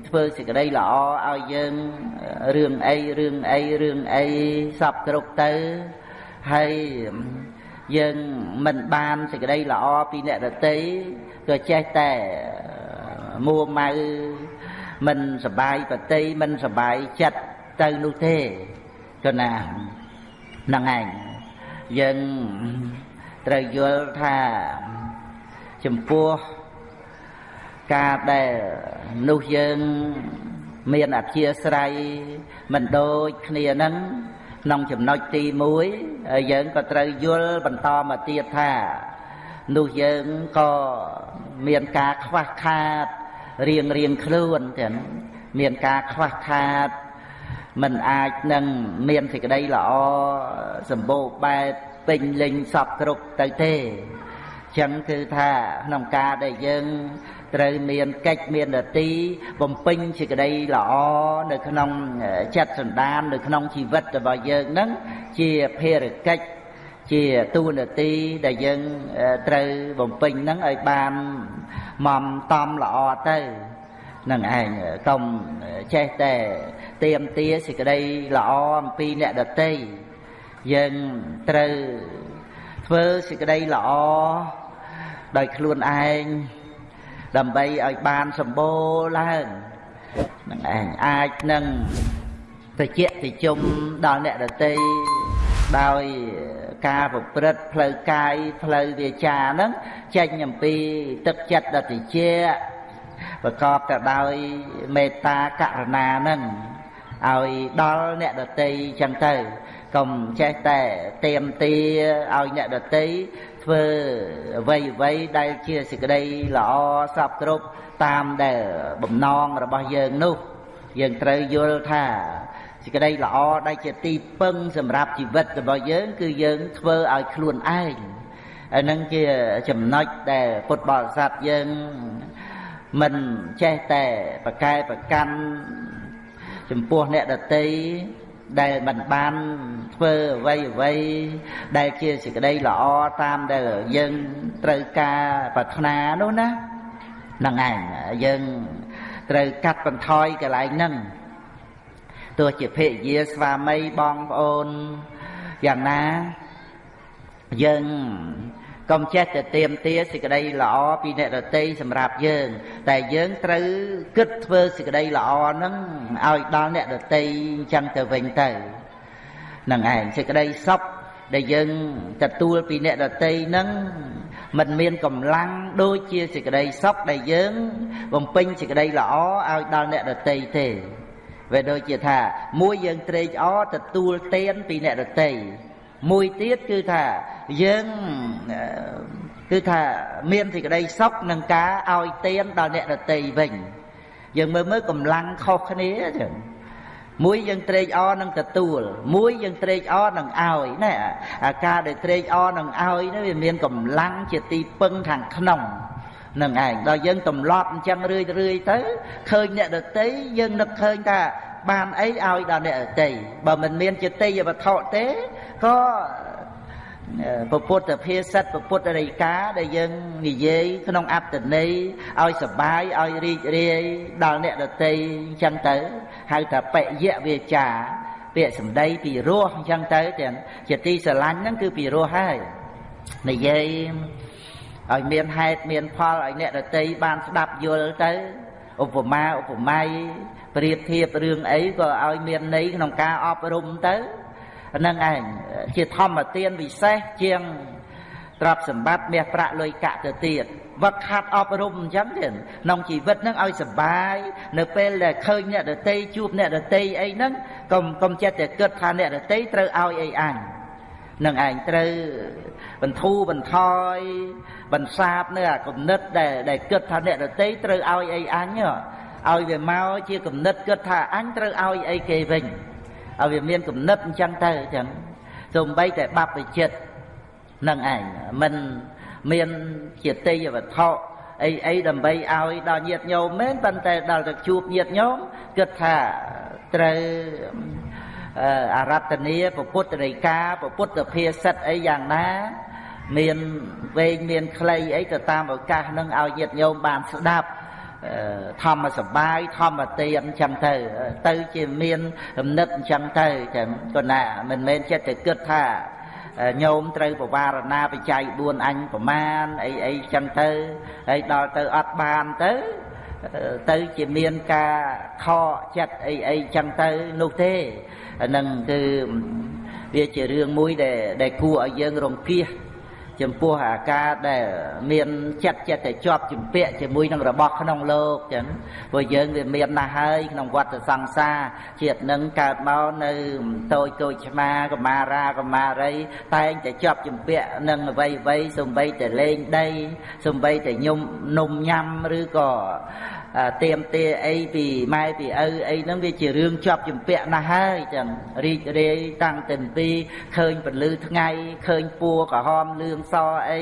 ធ្វើសេចក្តីល្អឲ្យយើងរឿងអីរឿងអីរឿងអីសពគ្រប់ទៅហើយយើងមិនបានសេចក្តីល្អពីអ្នករតីក៏ចេះតែមួម៉ៅមិនសបាយបតីមិនសបាយចិត្តទៅនោះទេក៏ណាហ្នឹងឯងយើង ត្រូវយល់ថាចំពោះការដែលនោះយើងមានអធិស្រ័យមិនដូចគ្នាហ្នឹងក្នុងចំណុចទី1ហើយយើងក៏ត្រូវយល់បន្តមកទៀតថានោះយើងក៏មានការខ្វះខាតរៀងរៀងខ្លួនទាំងមានការខ្វះខាតមិនអាចនឹងមានសេចក្តីល្អសម្បូរបែប ពេញលេញសពគ្រប់ទៅទេចឹងគឺថាក្នុងការដែលយើងត្រូវមានកិច្ចមាននទីបំពេញសេចក្តីល្អនៅក្នុងចិត្តសន្តាននៅក្នុងជីវិតរបស់យើងនឹងជាភារកិច្ចជាទូនាទីដែលយើងត្រូវបំពេញហ្នឹងឲ្យបានមមតំល្អទៅនឹងឯងកុំចេះតែទៀមទាសេចក្តីល្អអំពីអ្នកដតី យើងត្រូវធ្វើសេចក្តីល្អដោយខ្លួនឯងដើម្បីឲ្យបានសម្បូរឡើងនឹងឯងអាចនឹងតិចតិជុំដល់អ្នកដតីដោយការប្រព្រឹត្តផ្លូវកាយផ្លូវវាចាហ្នឹងចេញអំពីទឹកចិត្តដតិជាប្រកបទៅដោយមេត្តាករុណាហ្នឹងឲ្យដល់អ្នកដតីចឹងទៅ កុំចេះតែទៀមទាឲ្យអ្នកដតីធ្វើអ្វីអ្វីដែលជាសេចក្តីល្អសពគ្រប់តាមដែលបំណងរបស់យើងនោះ យើងត្រូវយល់ថាសេចក្តីល្អដែលជាទីពឹងសម្រាប់ជីវិតរបស់យើង គឺយើងធ្វើឲ្យខ្លួនឯងអានឹងជាចំណុចដែលពុទ្ធបរិស័ទយើងមិនចេះតែប្រកែប្រកាន់ចំពោះអ្នកដតី ដែលមិនបានធ្វើអ្វីអ្វីដែលជាសេចក្តីល្អតាមដែលយើងត្រូវការប្រាថ្នានោះណាហ្នឹងឯងយើងត្រូវកាត់បន្ថយកន្លែងហ្នឹងទោះជាភរិយាស្វាមីបងប្អូនយ៉ាងណាយើង កុំចេះតែទៀមទាសេចក្តីល្អពីអ្នកដតីសម្រាប់យើង តែយើងត្រូវគិតធ្វើសេចក្តីល្អហ្នឹងឲ្យដល់អ្នកដតីអញ្ចឹងទៅវិញទៅនឹងឯងសេចក្តីសុខដែលយើងទទួលពីអ្នកដតីហ្នឹងมันមានកម្លាំងដូចជាសេចក្តីសុខដែលយើង បំពេញសេចក្តីល្អឲ្យដល់អ្នកដតីទេវាដូចជាថា មួយយើងត្រេកអរទទួលទានពីអ្នកដតី មួយទៀតគឺថាយើងគឺថាមានសេចក្តីសុខនឹងការឲ្យទានដល់អ្នកដតីវិញយើងមើលមើលកម្លាំងខុសគ្នាចឹងមួយយើងត្រេកអរនឹងទទួល មួយយើងត្រេកអរនឹងឲ្យណែអាការដែលត្រេកអរនឹងឲ្យនោះវាមានកម្លាំងជាទីពឹងខាងក្នុងនឹងឯងដល់យើងទម្លាប់អញ្ចឹងរឿយរឿយទៅឃើញអ្នកដតីយើងនឹកឃើញថា បានអីឲ្យដល់អ្នកដតីបើមិនមានចិត្តយវត្ថុទេក៏ពុទ្ធភាសិតពុទ្ធរិកាដែលយើងនិយាយក្នុងអត្តន័យឲ្យសបាយឲ្យរីករាយដល់អ្នកដតីអញ្ចឹងទៅហៅថាបយៈវាចាពាក្យសម្ដីពីរោះអញ្ចឹងទៅទាំងជាទីស្រឡាញ់ហ្នឹងគឺពីរោះហើយនិយាយឲ្យមានហេតុមានផលឲ្យអ្នកដតីបានស្ដាប់យល់ទៅឧបមាឧបមា ប្រៀបធៀបរឿងអីក៏ឲ្យមានន័យក្នុងការអប់រំទៅនឹងឯងជាធម្មទានវិសេសជាងទ្រព្យសម្បត្តិមាសប្រាក់លុយកាក់ទៅទៀតវឹកខាត់អប់រំអញ្ចឹងទៀតក្នុងជីវិតនឹងឲ្យសុបាយនៅពេលដែលឃើញអ្នកដតីជួបអ្នកដតីអីហ្នឹងកុំកុំចិត្តតែគិតថាអ្នកដតីត្រូវឲ្យអីអញនឹងឯងត្រូវបន្ធូរបន្ថយបន្សាបនៅអាគំនិតដែលដែលគិតថាអ្នកដតីត្រូវឲ្យអីអញ ឲ្យវាមកជាគំនិតគិតថាអញត្រូវឲ្យអីគេវិញឲ្យវាមានគំនិតអញ្ចឹងទៅអញ្ចឹងសូម្បីតែបព្វជិតនឹងឯងមិនមានជាតីវត្ថុអីអីដើម្បីឲ្យដល់ញាតញោមមែនប៉ុន្តែដល់ទៅជួបញាតញោមគិតថាត្រូវអរតនីពុទ្ធរិកាពុទ្ធភាសិតអីយ៉ាងណា មានវែងមានខ្លីអីទៅតាមឱកាសនឹងឲ្យញាតញោមបានស្ដាប់ ធម្មសបាយធម្មទានអញ្ចឹងទៅ ទៅជាមានគំនិតអញ្ចឹងទៅចឹងក៏ណាមិនមែនចិត្តតែគិតថាញោមត្រូវបវារណាបច្ច័យ4អញប្រមាណអីអីចឹងទៅហើយដល់ទៅអត់បានទៅទៅជាមានការខកចិត្តអីអីចឹងទៅនោះទេហ្នឹងគឺវាជារឿងមួយដែលដែលគួរឲ្យយើងរង្គៀស ចំពោះអាការដែលមានចិត្តចិត្តតែជាប់ជំពាក់ជាមួយនឹងរបស់ក្នុងលោកចឹងព្រោះយើងវាមានណាស់ហើយក្នុងវដ្តសង្សារជាតិនឹងកើតមកនៅតូចតូចឆ្មាកមារាកមារី តែងតែជាប់ជំពាក់នឹងអ្វីអ្វីសំបីតែលេងដីសំបីតែញុំនំញ៉ាំឬក៏ ទៀមទាអីពីម៉ែពីឪអីហ្នឹងវាជារឿងជាប់ជំពាក់ណាស់ហើយចឹងរីករាយតាំងតែពីឃើញពលឺថ្ងៃឃើញពួរក្រហមលឿងសអី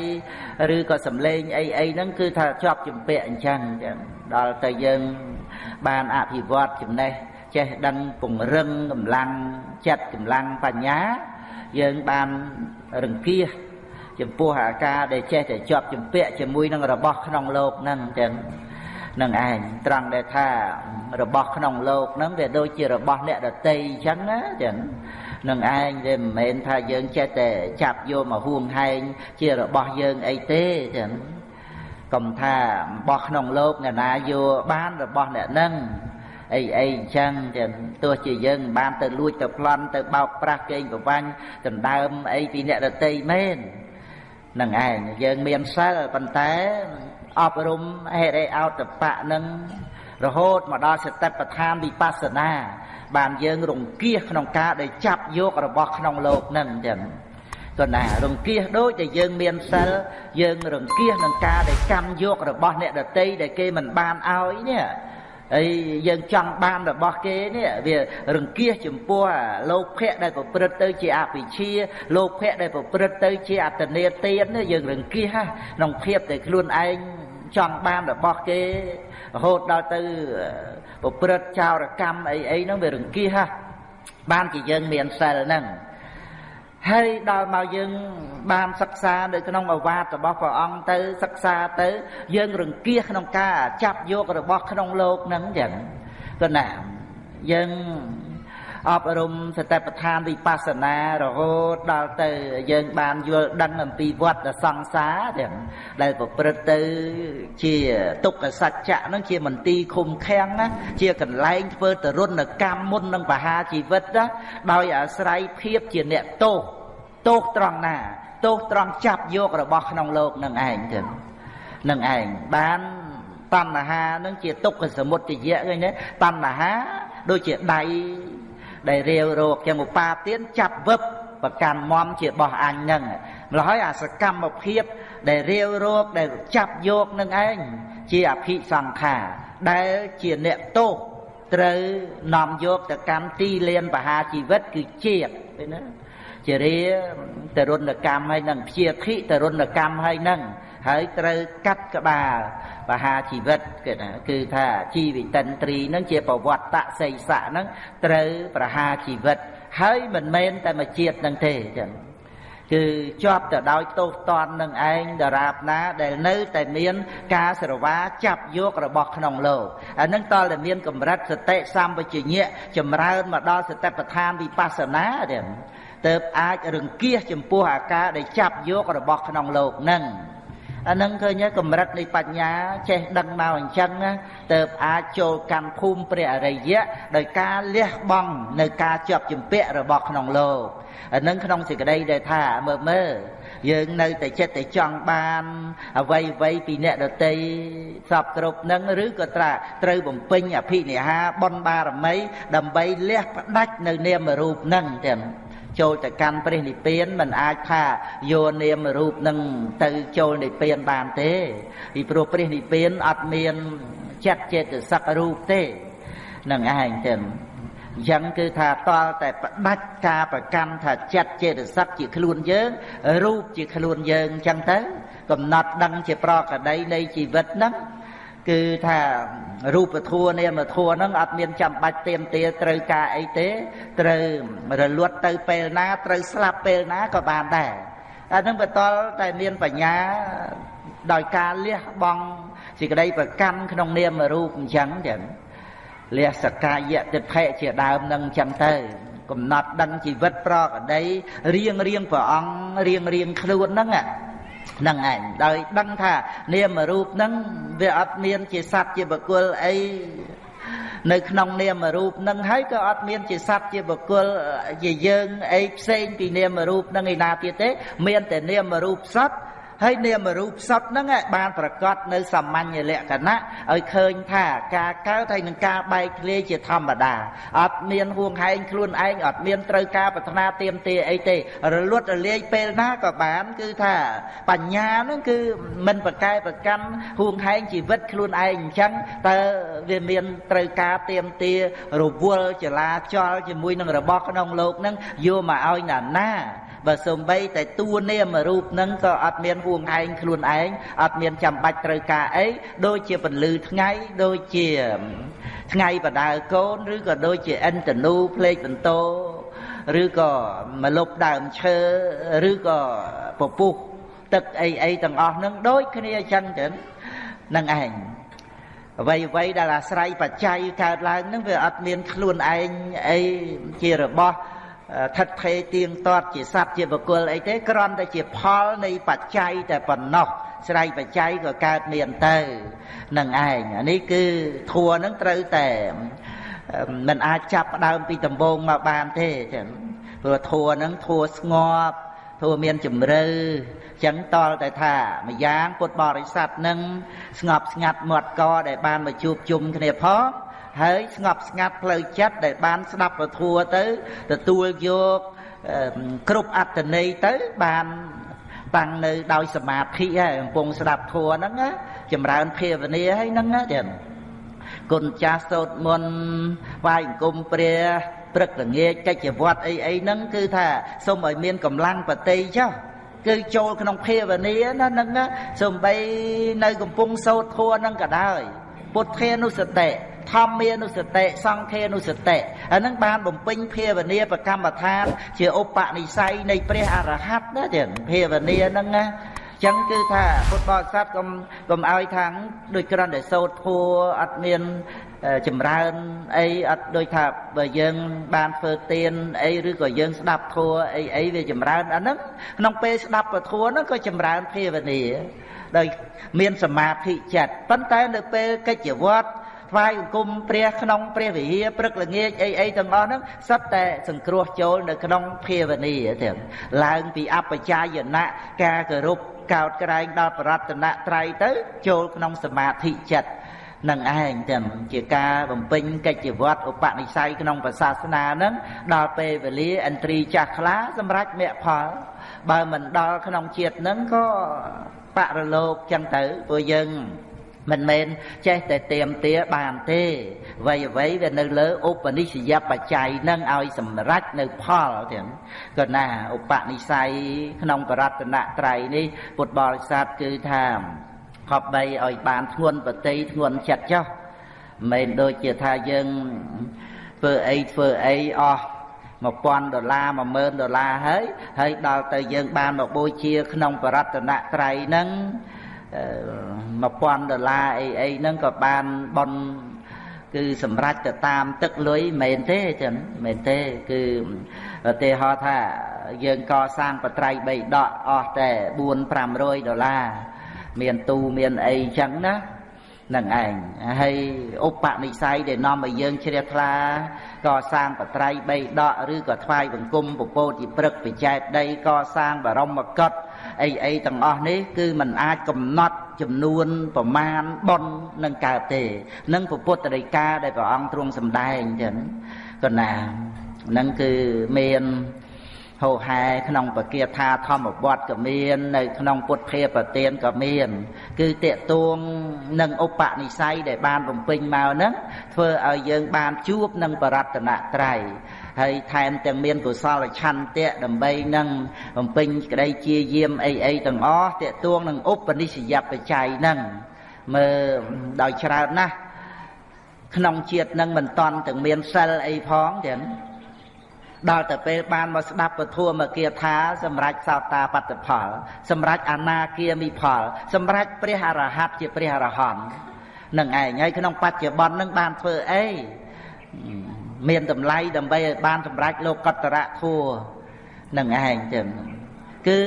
ឬក៏សំឡេងអីអីហ្នឹងគឺថាជាប់ជំពាក់អញ្ចឹងចឹងដល់ទៅយើងបានអភិវឌ្ឍចំណេះចេះដឹងពង្រឹងកម្លាំងចិត្តកម្លាំងបញ្ញាយើងបានរង្គៀសចំពោះអាការដែលចេះតែជាប់ជំពាក់ជាមួយនឹងរបស់ក្នុងលោកហ្នឹងចឹង នឹងឯងត្រង់ដែលថារបស់ក្នុងលោកហ្នឹងវាដូចជារបស់អ្នកដតីអញ្ចឹងណាចឹងនឹងឯងវាមិនមែនថាយើងចេះតែចាប់យកមកហួងហែងជារបស់យើងអីទេចឹងកុំថារបស់ក្នុងលោកអ្នកណាយកបានរបស់អ្នកហ្នឹងអីអីអញ្ចឹងចឹងទោះជាយើងមិនបានទៅលួចទៅប្លន់ទៅបោកប្រាស់កេងប្រវាញ់ដណ្ដើមអីពីអ្នកដតីមែននឹងឯងយើងមានសិលប៉ុន្តែ អប់រំហេរិអោតបៈនឹងរហូតមកដល់សតិប្បដ្ឋានវិបស្សនា បានយើងរង្គៀសក្នុងការដែលចាប់យករបស់ក្នុងលោកនឹងចឹងក៏ណារង្គៀសដូចដែលយើងមានសិលយើងរង្គៀសនឹងការដែលកម្មយករបស់អ្នកដតីដែលគេមិនបានឲ្យនេះហើយយើងចង់បានរបស់គេនេះវារង្គៀសចំពោះលោកភៈដែលប្រព្រឹត្តទៅជាអភិជាលោកភៈដែលប្រព្រឹត្តទៅជាអតនេទានយើងរង្គៀសក្នុងភាពដែលខ្លួនឯង ចង់បានរបស់គេរហូតដល់ទៅប្រព្រឹត្តចោរកម្មអីអីហ្នឹងវារង្គៀសបានជាយើងមានសិលហ្នឹងហើយដល់មកយើងបានសិក្សានៅក្នុងអវាទរបស់ព្រះអង្គទៅសិក្សាទៅ យើងរង្គៀសក្នុងការចាប់យករបស់ក្នុងលោកហ្នឹងចឹងក៏ណាយើង អប់រំសតិប្បដ្ឋានវិបស្សនារហូតដល់ទៅយើងបានយល់ដឹងអំពីវត្តសង្សារទាំងដែលប្រព្រឹត្តទៅជាទុក្ខសច្ចៈនឹងជាមន្ទីរឃុំឃាំងណាជាកន្លែងធ្វើទរណកម្មមុននឹងបហាជីវិតណាដោយអាស្រ័យភាពជាអ្នកទោសទោសត្រង់ណាទោសត្រង់ចាប់យករបស់ក្នុងលោកនឹងឯងទៅនឹងឯងបានតណ្ហានឹងជាទុក្ខសមុទយៈឃើញទេតណ្ហាដូចជាដៃ ដែលរាវរោគចឹងឧបាទានចាប់វឹបប្រកាន់មមជាបោះអញនឹងម្ល៉េះហើយអាសកម្មភាព ដែលរាវរោគដែលចាប់យកនឹងឯងជាអភិសង្ខារដែលជាអ្នកទោសត្រូវនាំយកទៅកម្មទីលានបហាជីវិតគឺជាតិឃើញណាជារាតរុណកម្មហើយនឹងព្យាធិតរុណកម្មហើយនឹងហើយត្រូវកាត់ក្បាល បហាជីវិតគេថាគឺថាជីវិតិនត្រីនឹងជាប្រវត្តិតសីស័កនឹងត្រូវប្រហាជីវិត ហើយមិនមែនតែមួយជាតិនឹងទេចឹងគឺជាប់ទៅដោយទោសតន់នឹងឯងដរាបណាដែលនៅតែមានការស្រវាចាប់យករបស់ក្នុងលោកអានឹងតលតែមានកម្រិតសតិសម្បជញ្ញៈចម្រើនមកដល់សតិប្បដ្ឋានវិបស្សនាទៀតទៅអាចរង្គៀសចំពោះអាការដែលចាប់យករបស់ក្នុងលោកនឹង អានឹងឃើញកម្រិតនៃបញ្ញាចេះដឹងមកអញ្ចឹងទៅអាចចូលកម្មភូមិព្រះអរិយៈដោយការលះបង់នៅការជាប់ជំពាក់របស់ក្នុងលោកអានឹងក្នុងសេចក្តីដែលថាមើលមើលយើងនៅតែចិត្តតែចង់បានអ្វីអ្វីពីអ្នកដតីសពគ្រប់នឹងឬក៏ត្រាត្រូវបំពេញអភិនិហាបុណ្យបារមី ដើម្បីលះផ្ដាច់នៅនាមរូបនឹងទាំង ចូលទៅកាន់ព្រះនិព្វានមិនអាចថាយកនាមរូបនឹងទៅចូលនិព្វានបានទេពីព្រោះព្រះនិព្វានអត់មានចិត្តចេតសិករូបទេនឹងឯងទៅអញ្ចឹងគឺថាតលតែផ្ដាច់ការប្រកាន់ថាចិត្តចេតសិកជាខ្លួនយើងរូបជាខ្លួនយើងអញ្ចឹងទៅ កំណត់ដឹងជាប្រកដីនៃជីវិតហ្នឹង គឺថារូបធัวនាមធัวហ្នឹងអត់មានចាំបាច់ទៀមទាត្រូវការអីទេ ត្រូវរលត់ទៅពេលណាត្រូវស្លាប់ពេលណាក៏បានដែរអាហ្នឹងបតលតែមានបញ្ញាដោយការលះបង់សេចក្តីប្រកាន់ក្នុងនាមរូបអញ្ចឹងចឹងលះសកាយតិថិជាដើមនឹងអញ្ចឹងទៅ កំណត់ដឹងជីវិតប្រកដីរៀងរៀងព្រះអង្គរៀងរៀងខ្លួនហ្នឹងហ្នឹងឯងដោយដឹងថានាមរូបហ្នឹងវាអត់មានជាសត្វជាបុគ្គលអីនៅក្នុងនាមរូបនឹងហើយក៏អត់មានជាសត្វជាបុគ្គលជាយើងអីផ្សេងពីនាមរូបនឹងឯណាទៀតទេ មានតែនាមរូបសត្វ ហើយនាមរូបសត្វហ្នឹងបានប្រកាសនៅសាមញ្ញលក្ខណៈឲ្យឃើញថាការកើតហើយនឹងការបែកធ្លាយជាធម្មតាអត់មានហួងហែងខ្លួនឯងអត់មានត្រូវការប្រាថ្នាទៀមទាអីទេរលត់រលាយពេលណាក៏បានគឺថាបញ្ញាហ្នឹងគឺមិនប្រកែប្រកាន់ហួងហែងជីវិតខ្លួនឯងអញ្ចឹងតើវាមានត្រូវការទៀមទារវល់ចលាចលជាមួយនឹងរបស់ក្នុងលោកហ្នឹងយកមកឲ្យណាណា បើសំបីតែតួនាមរូបនឹងក៏អត់មានហួងឯងខ្លួនឯងអត់មានចាំបាច់ត្រូវការអីដូចជាពន្លឺថ្ងៃដូចជាថ្ងៃបដាលកូនឬក៏ដូចជាអិនតនូភ្លេចបន្ទោឬក៏មលប់ដើមឈើឬក៏ពពុះទឹកអីអីទាំងអស់ហ្នឹងដូចគ្នាអញ្ចឹងទៅនឹងឯងអ្វីអ្វីដែលអាស្រ័យបច្ច័យកើតឡើងហ្នឹងវាអត់មានខ្លួនឯងអីជារបស់ ថិតថេរទៀងទាត់ជាសត្វជាបុគ្គលអីទេគ្រាន់តែជាផលនៃបច្ច័យតែប៉ុណ្ណោះស្រ័យបច្ច័យក៏កើតមានទៅនឹងឯងអានេះគឺធัวនឹងត្រូវតែមិនអាចចាប់ផ្ដើមពីដំបូងមកបានទេចឹងព្រោះធัวនឹងធัวស្ងប់ធัวមានជំរឿចឹងតលតែថាម្យ៉ាងពុទ្ធបរិស័ទនឹងស្ងប់ស្ងាត់មាត់កដែលបានមកជួបជុំគ្នាផង ហើយស្ងប់ស្ងាត់ផ្លូវចិត្តដែលបានស្ដាប់ពធัวទៅទទួលយក គ្រប់អត្តន័យទៅបានតាំងនៅដោយសមាធិហើយកំពុងស្ដាប់ធัวហ្នឹងចម្រើនភាវនាហើយហ្នឹងទៀតគុណចាស់សូត្រមន្តវាយអង្គមព្រះព្រឹកល្ងាចកិច្ចវត្តអីអីហ្នឹងគឺថាសូមឲ្យមានកម្លាំងបតិចុះគឺចូលក្នុងភាវនាណាហ្នឹងសំបីនៅកំពុងសូត្រធัวហ្នឹងក៏ដោយពុទ្ធានុសតិ ធម្មានុសតិសង្ឃានុសតិអានឹងបានបំពេញភាវនាប្រកម្មដ្ឋានជាឧបនិស្ស័យនៃព្រះអរហន្តណាចឹងភាវនាហ្នឹងណាចឹងគឺថាពុទ្ធបរិស័ទកុំកុំឲ្យខាងដូចក្រាន់តែសូត្រធัวអត់មានចម្រើនអីអត់ដូចថាបើយើងបានធ្វើទានអីឬក៏យើងស្ដាប់ធัวអីអីវាចម្រើនអាហ្នឹងក្នុងពេលស្ដាប់ពធัวហ្នឹងក៏ចម្រើនភាវនាដោយមានសមាធិចិត្តប៉ុន្តែនៅពេលកិច្ចវត្ត ថ្វាយអង្គមព្រះក្នុងព្រះវិហារព្រឹកល្ងាចអីអីទាំងអស់ហ្នឹងសិតតែសង្គ្រោះចូលនៅក្នុងភាវនាទាំងឡើងពីអបជាយណៈការគោរពកោតក្រែងដល់បរតនត្រ័យទៅ ចូលក្នុងសមាធិចិត្តនឹងឯងទាំងជាការបំពេញកិច្ចវត្តឧបនិស្ស័យក្នុងសាសនានឹងដល់ពេលវេលាឥន្ទ្រីចាស់ខ្លាសម្រាប់មគ្គផល បើមិនដល់ក្នុងជាតិនឹងក៏បរលោកចឹងទៅព្រោះយើង មិនមែនចេះតែเตรียมទាបានទេអ្វីអ្វីវានៅលើឧបនិស្សយបច្ច័យនឹងឲ្យសម្រេចនៅផលទាំងក៏ណាឧបនិស្ស័យក្នុងបរតនត្រ័យនេះពុទ្ធបរិស័ទគឺថាខប់បីឲ្យបានធ្ងន់បតីធ្ងន់ចិត្តចុះមិនដូចជាថាយើងធ្វើអីធ្វើអីអស់1000ដុល្លារ10000ដុល្លារហើយហើយដល់ទៅយើងបានមកបូជាក្នុងបរតនត្រ័យហ្នឹង 1000ដុល្លារអីអីហ្នឹងក៏បានបនគឺសម្រេចទៅតាមទឹកលុយមែនទេចឹងមែនទេគឺឧទាហរណ៍ថាយើងកសាងបត្រៃបីដកអស់តែ4 500ដុល្លារមានទូមានអីចឹងណានឹងឯងហើយឧបនិស្ស័យដែលនាំឲ្យយើងជ្រះថ្លាកសាងបត្រៃបីដកឬក៏ថ្វាយបង្គំពពោតិព្រឹកបច្ចែកដីកសាងបរមកុដ អីអីទាំងអស់នេះគឺมันអាចកំណត់ចំនួនប្រមាណប៉ុននឹងកើតទេនឹងពុទ្ធដីកាដែលព្រះអង្គទ្រង់សម្ដែងចឹងក៏ណានឹងគឺមានហោហែក្នុងបគាថាធម្មវត្តក៏មាននៅក្នុងពុទ្ធភាប្រទានក៏មាន គឺតេតួងនឹងឧបនិស្ស័យដែលបានបំពេញមកហ្នឹងធ្វើឲ្យយើងបានជួបនឹងបរតនត្រ័យ ហើយថែមទាំងមានកុសលឆន្ទៈដើម្បីនឹងបំពេញក្តីជាយាមអីអីទាំងអស់តេតួងនឹងឧបនិស្សយបច្ច័យហ្នឹងមើលដោយច្រើនណាស់ក្នុងជាតិនឹងមិនតន់ទាំងមានសិលអីផងទាំងដល់ទៅពេលបានមកស្ដាប់ពធមគាថាសម្រាប់សោតាបត្តផល សម្រាប់អនាគាមិផល សម្រាប់ព្រះអរហន្តជាព្រះអរហន្តនឹងឯងហើយក្នុងបច្ចុប្បន្ននឹងបានធ្វើអី មានតម្លៃដើម្បីឲ្យបានសម្រេចលោកតរៈធัวនឹងឯងចឹងគឺ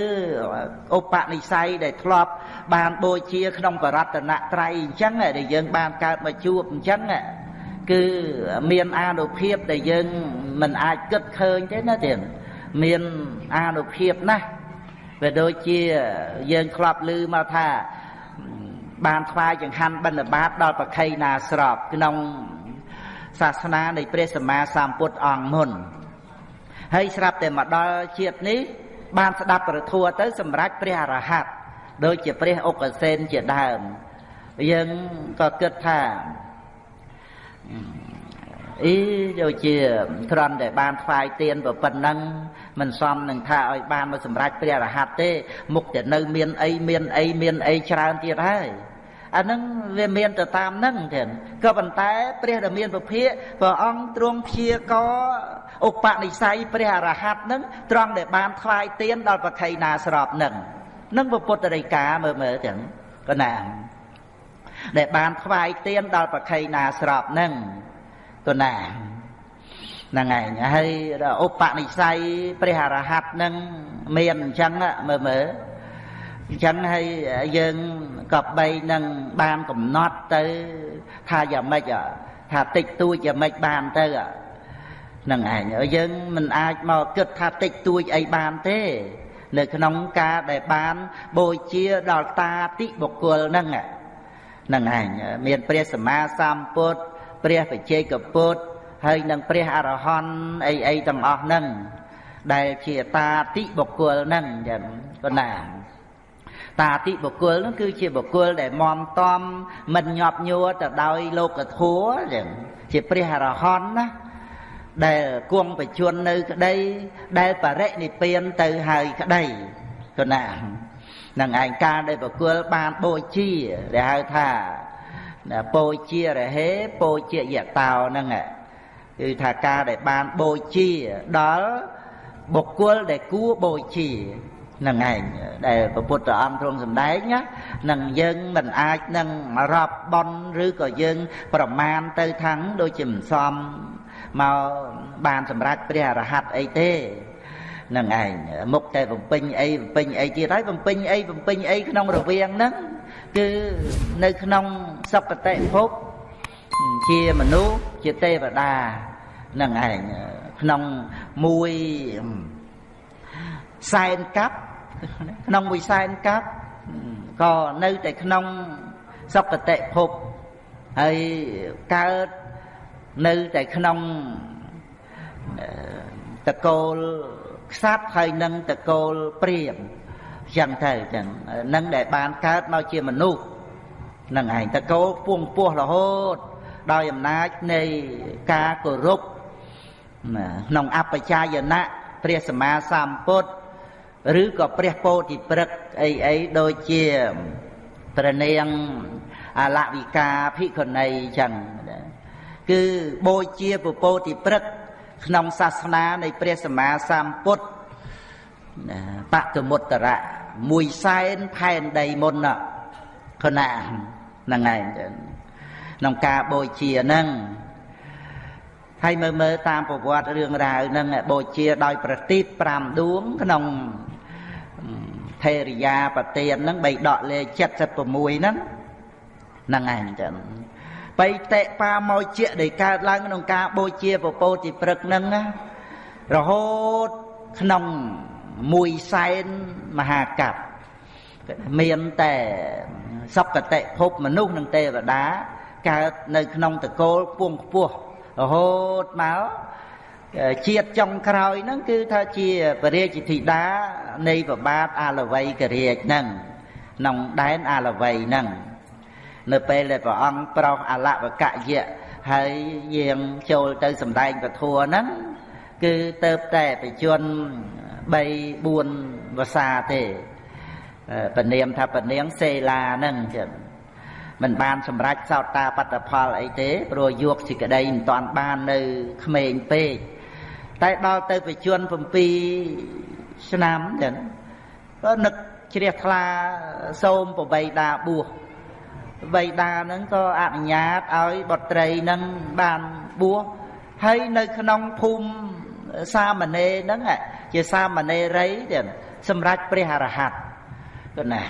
ឧបនិស្ស័យដែលធ្លាប់បានបូជាក្នុងបរតនត្រ័យអញ្ចឹងដែលយើងបានកើតមកជួបអញ្ចឹងគឺមានអានុភាពដែលយើងមិនអាចគិតឃើញទេណាទៀតមានអានុភាពណាស់វាដូចជាយើងធ្លាប់ឮមកថាបានថ្វាយចង្ហាន់បិណ្ឌបាតដល់ប្រខៃណាស្របក្នុង សាសនានៃព្រះសម្មាសម្ពុទ្ធអង្គមុនហើយស្រាប់តែមកដល់ជាតិនេះ បានស្ដាប់ប្រធัวទៅ សម្រាប់ព្រះអរហន្តដូចជាព្រះអុកសេនជាដើមយើងក៏គិតថាអីដូចជាត្រន់តែបានថ្វាយទៀនប៉ុណ្ណឹងមិនសមនឹងថាឲ្យបានមកសម្រេចព្រះរហ័តទេ មុខតែនៅមានអីមានអីមានអីច្រើនទៀតហើយ អានឹងវាមានទៅតាមនឹងទៀតក៏ប៉ុន្តែ ព្រះដែលមានពភាកព្រះអង្គទ្រង់ព្យាករឧបនិស្ស័យព្រះអរហន្តនឹងត្រង់ដែលបានថ្វាយទៀនដល់ប្រខៃណាស្របនឹងនឹងពុទ្ធរិកាមើលមើលទាំងកណាដែលបានថ្វាយទៀនដល់ប្រខៃណាស្របនឹងកណាហ្នឹងឯងហើយឧបនិស្ស័យព្រះអរហន្តនឹងមានអញ្ចឹងមើលមើល អញ្ចឹងហើយយើងក៏បីនឹងបានកំណត់ទៅថាយ៉ាងម៉េចថាតិចតួចយ៉ាងម៉េចបានទៅនឹងឯងយើងមិនអាចមកគិតថាតិចតួចអីបានទេនៅក្នុងការដែលបានបូជាដល់តាតិបុគ្គលហ្នឹងហ្នឹងឯងមានព្រះសម្មាសម្ពុទ្ធព្រះបច្ចេកពុទ្ធហើយនឹងព្រះអរហន្តអីអីទាំងអស់ហ្នឹងដែលជាតាតិបុគ្គលហ្នឹងចឹងប៉ុណ្ណា តាតិបុគ្គលហ្នឹងគឺជាបុគ្គលដែលមមតំមិនញាប់ញួរទៅដោយលោកធัวចឹងជាព្រះអរហន្តណាដែលគង់បជននៅក្តីដែលបរិនិព្វានទៅហើយក្តីគណានឹងឯងការដែលបុគ្គលបានបូជាដែលហៅថាពោជារហេពោជាយតោហ្នឹងគឺថាការដែលបានបូជាដល់បុគ្គលដែលគួរបូជា នឹងឯងដែលព្រះពុទ្ធអង្គទ្រង់សម្ដែងណានឹងយើងមិនអាចនឹងរាប់បន់ឬក៏យើង ប្រមាណទៅខាងដូចជាមិនសមមកបានសម្រេចព្រះអរហន្តអីទេនឹងឯងមុខតែបំពេញអីបំពេញអីទៀតហើយបំពេញអីបំពេញអីក្នុងរវាងហ្នឹងគឺនៅក្នុងសុគតិភពជាមនុស្សជាទេវតានឹងឯងក្នុងមួយសែនកាប់ ក្នុងមួយសែនកាប់ក៏នៅតែក្នុងសុគតិភពហើយកើតនៅតែក្នុងតកូលខ្សាត់ហើយនឹងតកូលព្រាមចឹងទៅចឹងនឹងដែលបានកើតមកជាមនុស្សនឹងឯងតកូលពួងពោះរហូត ដោយអំណាចនៃការគោរពក្នុងអបជាយណៈព្រះសម្មាសម្ពុទ្ធ ឬក៏ព្រះពោធិព្រឹកអីអីដូចជាព្រះនាងអលវិកាភិក្ខុនីចឹងគឺបូជាពពោធិព្រឹកក្នុងសាសនានៃព្រះសម្មាសម្ពុទ្ធបកមុត្តរៈមួយសែនផែនដីមុនខណៈហ្នឹងឯងក្នុងការបូជាហ្នឹងហើយមើលមើលតាមប្រវត្តិរឿងរ៉ាវហ្នឹងបូជាដោយប្រទីប5ដួងក្នុង ថេរិយាប្រទានហ្នឹងបីដកលេខ76ហ្នឹងហ្នឹងឯងចឹងបៃតិបាមកជាដែលកើតឡើងក្នុងការបូជាពពោតិព្រឹកហ្នឹងរហូតក្នុងមួយសែនមហាកັບមានតែសុគតិភពមនុស្សនិងទេវតាកើតនៅក្នុងតកូលពួងខ្ពស់រហូតមក ជាតិចុងក្រោយហ្នឹងគឺថាជាពរាជធីតានៃប្របាទអាលវ័យករាជហ្នឹងក្នុងដែនអាលវ័យហ្នឹងនៅពេលដែលព្រះអង្គប្រោសអលវកយៈហើយយាងចូលទៅសម្ដែងពធហ្នឹងគឺទៅតែបជន3 4វសាទេពនាមថាពនាងសេឡាហ្នឹងចឹងមិនបានសម្រេចសោតាបត្តផលអីទេព្រោះយកសេចក្តីមិនតាន់បាននៅក្មេងពេក តែដល់ទៅបជន7ឆ្នាំចឹងក៏នឹកជ្រះថ្លាសូមប្របីដាបួសបៃតានឹងក៏អនុញ្ញាតឲ្យបុត្រីនឹងបានបួសហើយនៅក្នុងភូមិសាមណេរហ្នឹងជាសាមណេរីទៀតសម្រាប់ព្រះអរហន្តគណា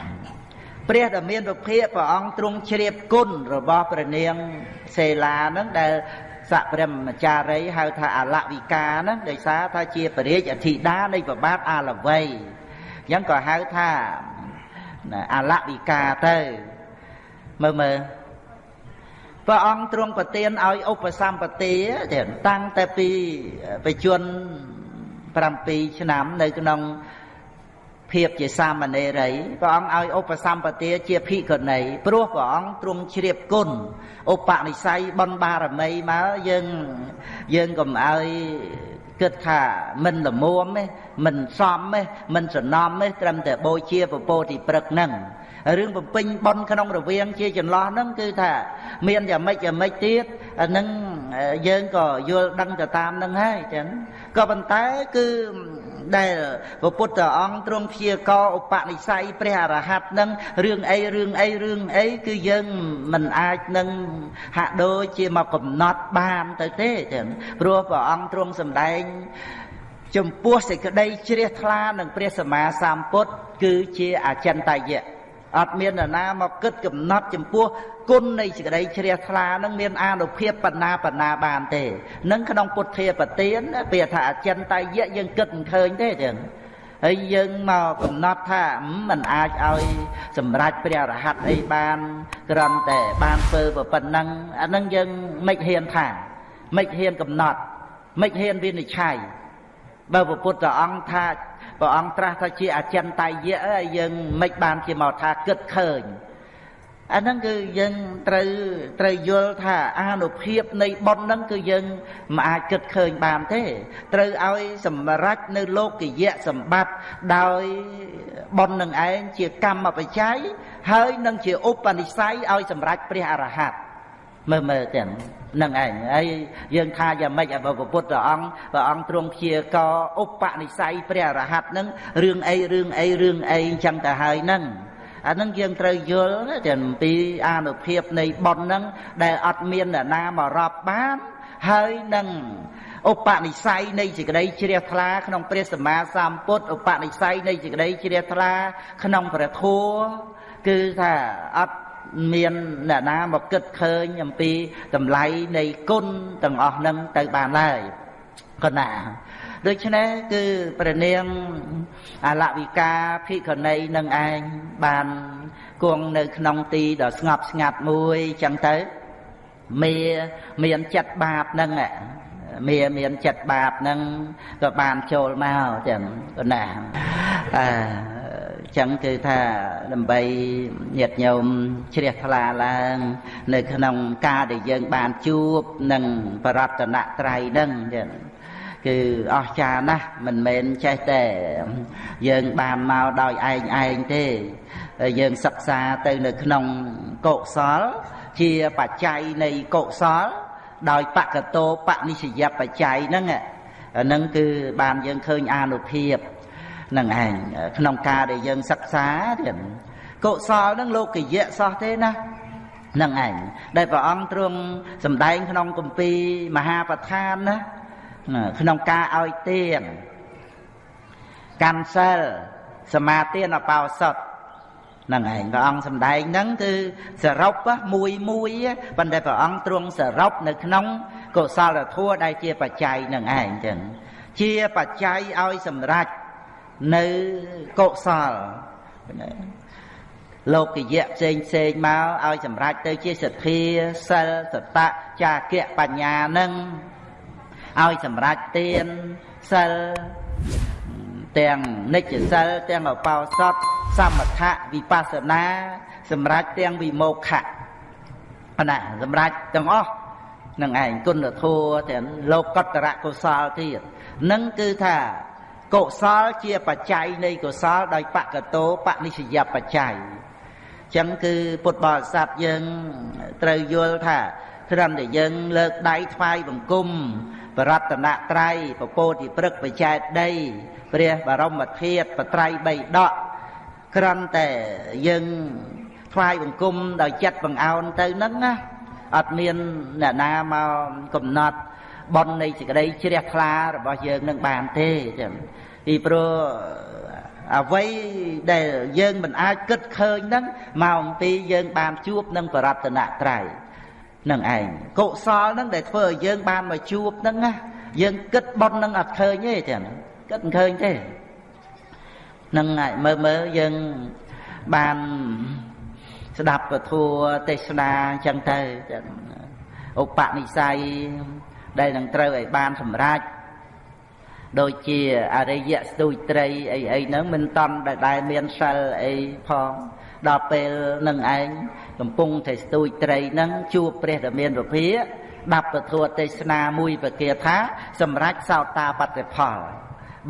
ព្រះដែលមានពភាកព្រះអង្គទ្រង់ជ្រាបគុណរបស់ព្រះនាងសេឡាហ្នឹងដែល សកព្រមចារីហៅថាអលវិកាហ្នឹងដោយសារថាជាពរាជអធិតានៃប្របាទអាលវ័យអញ្ចឹងក៏ហៅថាអលវិកាទៅមើលមើលព្រះអង្គទ្រង់ប្រទានឲ្យឧបសម្បទាតាំងតែពីបជន7ឆ្នាំនៅក្នុង ភាពជាសាមណេរីព្រះអង្គឲ្យឧបសម្បទាជាភិក្ខុនីព្រោះព្រះអង្គទ្រង់ជ្រាបគុណឧបនិស្ស័យបុណ្យបារមីមកយើងយើងកុំឲ្យគិតថាមិនល្មមទេមិនសមទេមិនសំណំទេត្រឹមតែបូជាពពោធិព្រឹកហ្នឹងរឿងបំពេញបនក្នុងរវាងជាចន្លោះហ្នឹងគឺថាមានយ៉ាងម៉េចយ៉ាងម៉េចទៀតហ្នឹងយើងក៏យល់ដឹងទៅតាមហ្នឹងហើយចឹងក៏ប៉ុន្តែគឺ ដែលព្រះពុទ្ធអង្គទ្រង់ព្យាករឧបនិស្ស័យព្រះអរហន្តនឹងរឿងអីរឿងអីរឿងអីគឺយើងមិនអាចនឹងហាក់ដូចជាមកកំណត់បានទៅទេចឹងព្រោះព្រះអង្គទ្រង់សម្ដែងចំពោះសេចក្តីជ្រះថ្លានឹងព្រះសម្មាសម្ពុទ្ធគឺជាអចិន្តយៈ អត់មាននរណាមកគិតកំណត់ចំពោះគុណនៃសេចក្តីជ្រះថ្លានឹងមានអានុភាពបណ្ណាបណ្ណាបានទេនឹងក្នុងពុទ្ធាប្រទានពាក្យថាអចិន្តយៈយើងគិតមិនឃើញទេចឹងហើយយើងមកកំណត់ថាมันអាចឲ្យសម្រេចព្រះរហ័តអីបានគ្រាន់តែបានធ្វើប៉ុណ្ណឹងអានឹងយើងមិនហ៊ានថាមិនហ៊ានកំណត់មិនហ៊ានវិនិច្ឆ័យបើព្រះពុទ្ធអង្គថា ព្រះអង្គត្រាស់ថាជាអចិន្តយៈយើងមិនបានជាមកថាគិតឃើញអាហ្នឹងគឺយើងត្រូវត្រូវយល់ថាអានុភាពនៃបុណ្យហ្នឹងគឺយើងមិនអាចគិតឃើញបានទេ ត្រូវឲ្យសម្រេចនៅលោកយៈសម្បត្តិដោយបុណ្យនឹងឯងជាកម្មបច្ច័យហើយនឹងជាឧបនិស្ស័យឲ្យសម្រេចព្រះអរហន្តមើលមើលទាំង នឹងឯងហើយយើងថាយ៉ាងម៉េចឲ្យព្រះពុទ្ធអង្គព្រះអង្គទ្រង់ព្យាករឧបនិស្ស័យព្រះអរហន្តនឹងរឿងអីរឿងអីរឿងអីអញ្ចឹងទៅហើយហ្នឹងអានឹងយើងត្រូវយល់ទាំងពីអានុភាពនៃបុណ្យហ្នឹងដែលអត់មានអ្នកណាមករាប់បានហើយនឹងឧបនិស្ស័យនៃសេចក្តីជ្រះថ្លាក្នុងព្រះសម្មាសម្ពុទ្ធឧបនិស្ស័យនៃសេចក្តីជ្រះថ្លាក្នុងព្រះធម៌គឺថាអត់ មានអ្នកណាមកគិតឃើញអំពីតម្លៃនៃគុណទាំងអស់ហ្នឹងទៅបានឡើយក៏ណាដូច្នេះគឺព្រះនាងអលវិកាភិក្ខុនីនឹងឯងបានគង់នៅក្នុងទីដ៏ស្ងប់ស្ងាត់មួយចឹងទៅមេមានចិត្តបាបហ្នឹងមេមានចិត្តបាបហ្នឹងក៏បានចូលមកចឹងក៏ណាអឺ ចឹងគឺថាដើម្បីញាតញោមជ្រះថ្លាឡើង នៅក្នុងការដែលយើងបានជួបនឹងបរតនត្រ័យហ្នឹងចឹងគឺអស្ចារ្យណាស់មិនមែនចេះតែយើងបានមកដោយឯងឯងទេយើងសិក្សាទៅនៅក្នុងកុសល ជាបច្ច័យនៃកុសល ដោយបកតោបនិស្សយបច្ច័យហ្នឹងហ្នឹងគឺបានយើងឃើញអានុភាព នឹងឯងក្នុងការដែលយើងសិក្សាទៀតកុសលហ្នឹងលោកយៈសោះទេណានឹងឯងដែលព្រះអង្គទ្រង់សម្ដែងក្នុងគម្ពីរមហាប្រធានណាក្នុងការឲ្យទានកាន់សិលសមាទានអបោសុតហ្នឹងឯងព្រះអង្គសម្ដែងហ្នឹងគឺសរុបមួយមួយប៉ុន្តែព្រះអង្គទ្រង់សរុបនៅក្នុងកុសលធម៌ដែលជាបច្ច័យនឹងឯងចឹងជាបច្ច័យឲ្យសម្រេច នៅកុសលលោកយៈផ្សេងផ្សេងមកឲ្យសម្រេចទៅជាសទ្ធាសិលសតៈចាគៈបញ្ញានឹងឲ្យសម្រេចទានសិលទាំងនិច្ចសិលទាំងអបោសតសមថៈវិបស្សនា សម្រេចទាំងវិមោខៈណាសម្រេចទាំងអស់នឹងឯងគុណធម៌ទាំងលោកកតរៈកុសលទៀតនឹងគឺថា កុសលជាបច្ច័យនៃកុសលដោយបកតោបនិស្សយបច្ច័យចឹងគឺពុទ្ធបរិស័ទយើងត្រូវយល់ថាត្រឹមតែយើងលើកដៃថ្វាយបង្គំបរតនត្រ័យពពោធិព្រឹកបច្ចែកដីព្រះបរមធាតុបត្រៃបីដកក្រំតែយើងថ្វាយបង្គំដោយចិត្តបង្អោនទៅហ្នឹងណាអត់មានអ្នកណាមកកំណត់ បននៃសេចក្តីជ្រះថ្លារបស់យើងនឹងបានទេចឹងពីព្រោះអ្វីដែលយើងមិនអាចគិតឃើញហ្នឹងមកអំពីយើងបានជួបនឹងបរតនត្រ័យនឹងឯងកុសលហ្នឹងដែលធ្វើឲ្យយើងបានមកជួបហ្នឹងណាយើងគិតបន់ហ្នឹងអត់ឃើញទេចឹងគិតមិនឃើញទេនឹងមើលមើលយើងបានស្ដាប់ពធទេសនាអញ្ចឹងទៅឧបនិស្ស័យ ដែលនឹងត្រូវឲ្យបានសម្រេចដូចជាអរិយស្ទូចត្រីអីអីហ្នឹងមិនតន់ដែលមានសិលអីផងដល់ពេលនឹងឯងកំពុងតែស្ទូចត្រីនឹងជួបព្រះតមានពភាដាប់ពធទេសនាមួយប្រកាថា សម្រាប់សោតាបត្តិផល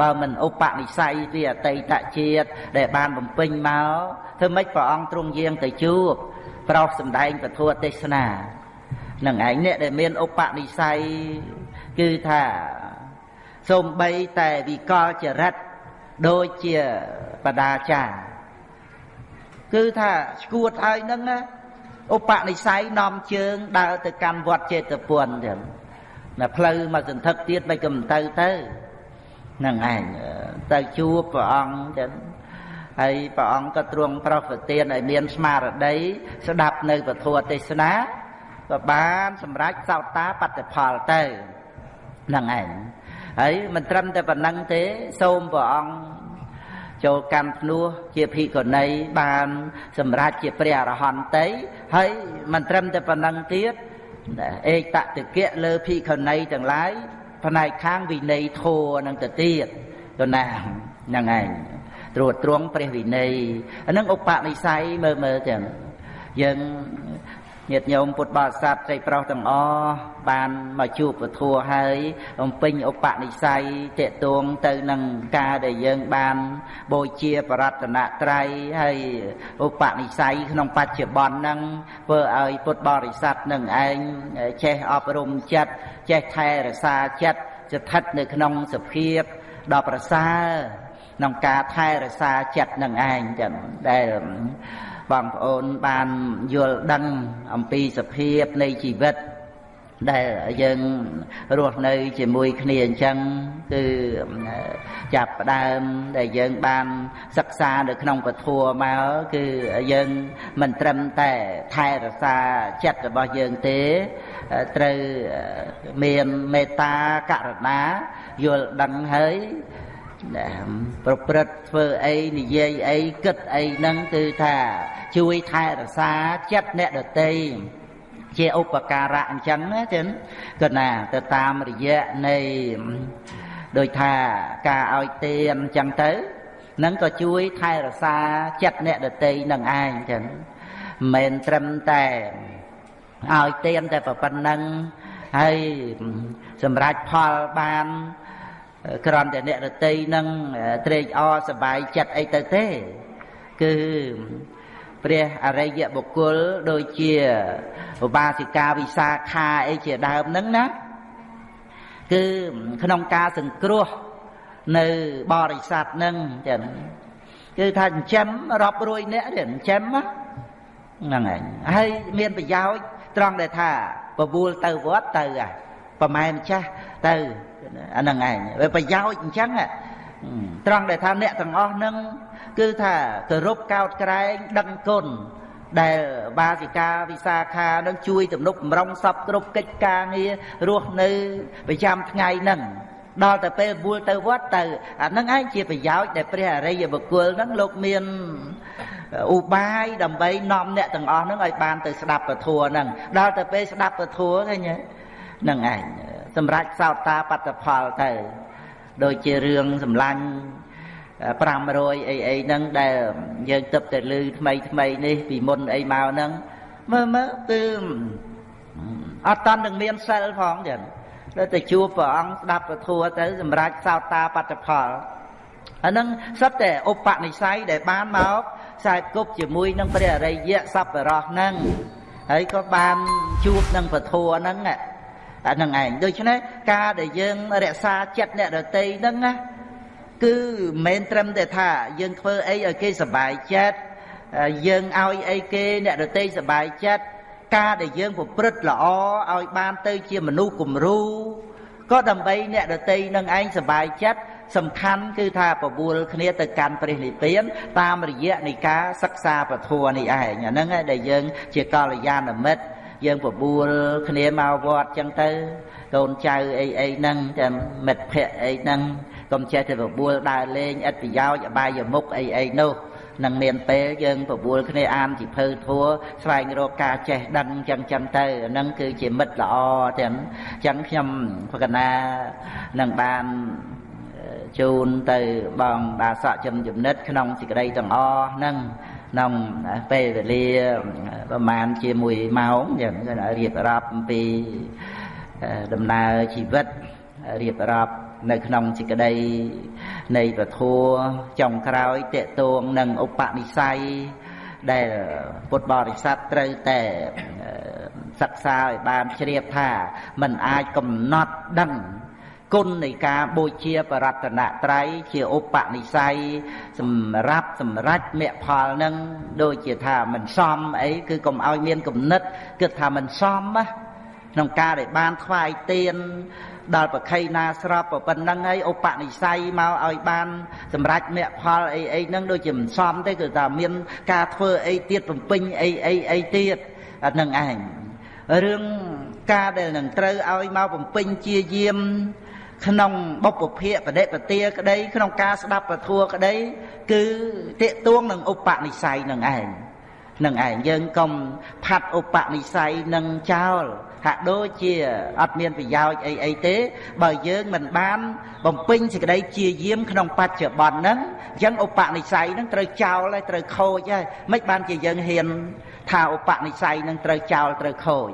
បើមិនឧបនិស្ស័យពីអតីតជាតិដែលបានបំពេញមកធ្វើម៉េចព្រះអង្គទ្រង់យាងទៅជួបប្រោសសម្ដែងពធទេសនា នឹងឯងអ្នកដែលមានឧបនិស្ស័យគឺថាសូម្បីតែវិកលចរិតដូចជាបដាចារគឺថាស្គួតហើយនឹងឧបនិស្ស័យនាំជើងដើរទៅកាន់វត្តចេតពុនចឹងណាផ្លូវមកសន្ធឹកទៀតមិនក៏មិនទៅទៅនឹងឯងទៅជួបព្រះអង្គចឹងហើយព្រះអង្គក៏ទ្រង់ប្រោសប្រទានឲ្យមានស្មារតីស្ដាប់នៅពធទេសនា ក៏បានសម្រេចសោតាបត្តិផលទៅនឹងឯងហើយមិនត្រឹមតែប៉ុណ្ណឹងទេសូមព្រះអង្គចូលកម្មភ្នោះជាភិក្ខុនីបានសម្រេចជាព្រះអរហន្តីហើយមិនត្រឹមតែប៉ុណ្ណឹងទៀតឯកតតិកៈលើភិក្ខុនីទាំងឡាយផ្នែកខាងវិន័យធម៌នឹងទៅទៀតទៅណាហ្នឹងឯងត្រួតត្រងព្រះវិន័យអានឹងឧបនិស្ស័យមើលមើលទាំងយើង ញាតិញោមពុទ្ធបរិស័ទស្រីប្រុសទាំងអស់បានមកជួបពធัวហើយបំពេញឧបនិស្ស័យតេតួងទៅនឹងការដែលយើងបានបូជាបរតនត្រ័យហើយឧបនិស្ស័យក្នុងបច្ចុប្បន្នហ្នឹងធ្វើឲ្យពុទ្ធបរិស័ទនឹងឯងចេះអប់រំចិត្តចេះថែរក្សាចិត្តស្ថិតនៅក្នុងសភាពដ៏ប្រសើរក្នុងការថែរក្សាចិត្តនឹងឯងចឹងដែល បងប្អូនបានយល់ដឹងអំពីសភាពនៃជីវិតដែលយើងរស់នៅជាមួយគ្នាអញ្ចឹងគឺចាប់ផ្ដើមដែលយើងបានសិក្សានៅក្នុងពធัวមកគឺយើងមិនត្រឹមតែថែរក្សាចិត្តរបស់យើងទេត្រូវមានមេត្តាករុណាយល់ដឹងហើយ ប្រព្រឹត្តធ្វើអីនិយាយអីគិតអីហ្នឹងគឺថាជួយថែរក្សាចិត្តអ្នកដតីជាឧបការៈអញ្ចឹងណាចឹងក៏ណាទៅតាមរយៈនៃដោយថាការឲ្យទានអញ្ចឹងទៅនឹងក៏ជួយថែរក្សាចិត្តអ្នកដតីនឹងឯងចឹងមិនមែនត្រឹមតែឲ្យទានតែប៉ុណ្្នឹងហើយសម្រាប់ផលបាន ក្រំតែអ្នករតីនឹងត្រេកអរសប្បាយចិត្តអីទៅទេ គឺព្រះអរិយបុគ្គលដូចជាឧបាសិកាវិសាខាអីជាដើមហ្នឹងណាគឺក្នុងការសង្គ្រោះនៅបរិស័ទហ្នឹងចឹងគឺថាចិញ្ចឹមរាប់រយនាក់ទេចិញ្ចឹមហ្នឹងឯងហើយមានប្រយោជន៍ត្រង់ដែលថាបបួលទៅវត្តទៅអាប្រម៉ែម្ចាស់ទៅ អាហ្នឹងឯងវាប្រយោជន៍អញ្ចឹងត្រង់ដែលថាអ្នកទាំងអស់ហ្នឹងគឺថាគោរពកោតក្រែងដឹងគុណដែលបាសិកាវិសាខានឹងជួយទំនុកបំរុងសពគ្រប់កិច្ចការងាររស់នៅប្រចាំថ្ងៃហ្នឹងដល់តែពេលវល់ទៅវត្តទៅអាហ្នឹងឯងជាប្រយោជន៍ដែលព្រះអរិយបុគ្គលហ្នឹងលោកមានឧបាយដើម្បីនាំអ្នកទាំងអស់ហ្នឹងឲ្យបានទៅស្ដាប់ពធហ្នឹងដល់តែពេលស្ដាប់ពធឃើញហ្នឹងឯង សម្រាប់សោតាបត្តផលទៅ ដូចជារឿងសម្លាញ់500អីអីហ្នឹងដែលយើងទឹកតែលឺថ្មីថ្មីនេះពីមុនអីមកហ្នឹងមើលមើលគឺអត់តន់នឹងមានសិលផងចឹងដល់តែជួបព្រះអង្គស្ដាប់ពធទៅសម្រាប់សោតាបត្តផលអាហ្នឹងសិតតែឧបនិស្ស័យដែលបានមកខ្សែគប់ជាមួយនឹងព្រះអរិយសពរោះហ្នឹងហើយក៏បានជួបនឹងពធហ្នឹង អាហ្នឹងឯងដូច្នេះការដែលយើងរក្សាចិត្តអ្នកដតីហ្នឹងណាគឺមិនមែនត្រឹមតែថាយើងធ្វើអីឲ្យគេសប្បាយចិត្តយើងឲ្យអីគេអ្នកដតីសប្បាយចិត្តការដែលយើងប្រព្រឹត្តល្អឲ្យបានទៅជាមនុស្សគំរូក៏ដើម្បីអ្នកដតីនឹងឯងសប្បាយចិត្តសំខាន់គឺថាបបួលគ្នាទៅកាន់ព្រះនិព្វានតាមរយៈនៃការសិក្សាពធនេះឯងអាហ្នឹងឯងដែលយើងជាកល្យាណមិត្ត យើងបបួលគ្នាមកវត្តចឹងទៅកូនចៅអីអីហ្នឹងតែមិត្តភ័ក្តិអីហ្នឹងកុំចេះតែបបួលដើរលេងឥតប្រយោជន៍អបាយមុខអីអីនោះនឹងមានពេលយើងបបួលគ្នាអានជីភៅធัวស្វែងរកការចេះដឹងចឹងចឹងទៅហ្នឹងគឺជាមិត្តល្អទាំងចឹងខ្ញុំប្រកាសណានឹងបានជូនទៅបងដាសក់ចំចំណិតក្នុងសេចក្តីទាំងអស់ហ្នឹង ក្នុងពេលវេលាប្រហែលជាមួយម៉ោងយ៉ាងរៀបរាប់អំពីដំណើរជីវិតរៀបរាប់នៅក្នុងសេចក្តីនៃពធัวចុងក្រោយតេតួងនឹងឧបនិស្ស័យដែលពុទ្ធបរិស័ទត្រូវតែសិក្សាឲ្យបានជ្រាបថាมันអាចកំណត់ដឹង គុណនៃការបូជាបរតនត្រ័យជាឧបនិស្ស័យសម្រាប់សម្រេចមគ្គផលនឹងដូចជាថាមិនសមអីគឺកុំឲ្យមានគំនិតគិតថាមិនសមណាក្នុងការដែលបានថ្វាយទៀនដល់ប្រខៃណាស្របប៉ុណ្ណឹងហើយឧបនិស្ស័យមកឲ្យបានសម្រេចមគ្គផលអីអីហ្នឹងដូចជាមិនសមទេគឺថាមានការធ្វើអីទៀតបំពេញអីអីអីទៀតអាហ្នឹងឯងរឿងការដែលនឹងត្រូវឲ្យមកបំពេញជាយាម ក្នុងបុព្វភាកបដិបទាក្តី ក្នុងការស្ដាប់ពធัวក្តី គឺតេតួងនឹងឧបនិស្ស័យនឹងឯងនឹងឯងយើងកុំផាត់ឧបនិស្ស័យនឹងចោលហាក់ដូចជាអត់មានប្រយោជន៍អីអីទេ បើយើងមិនបាន បំពេញសេចក្តីជាយាមក្នុងបច្ចុប្បន្នហ្នឹងអញ្ចឹងឧបនិស្ស័យហ្នឹងត្រូវចោលហើយត្រូវខូចហើយមិនបានជាយើងហ៊ាន ថាឧបនិស្ស័យហ្នឹងត្រូវចោលត្រូវខូច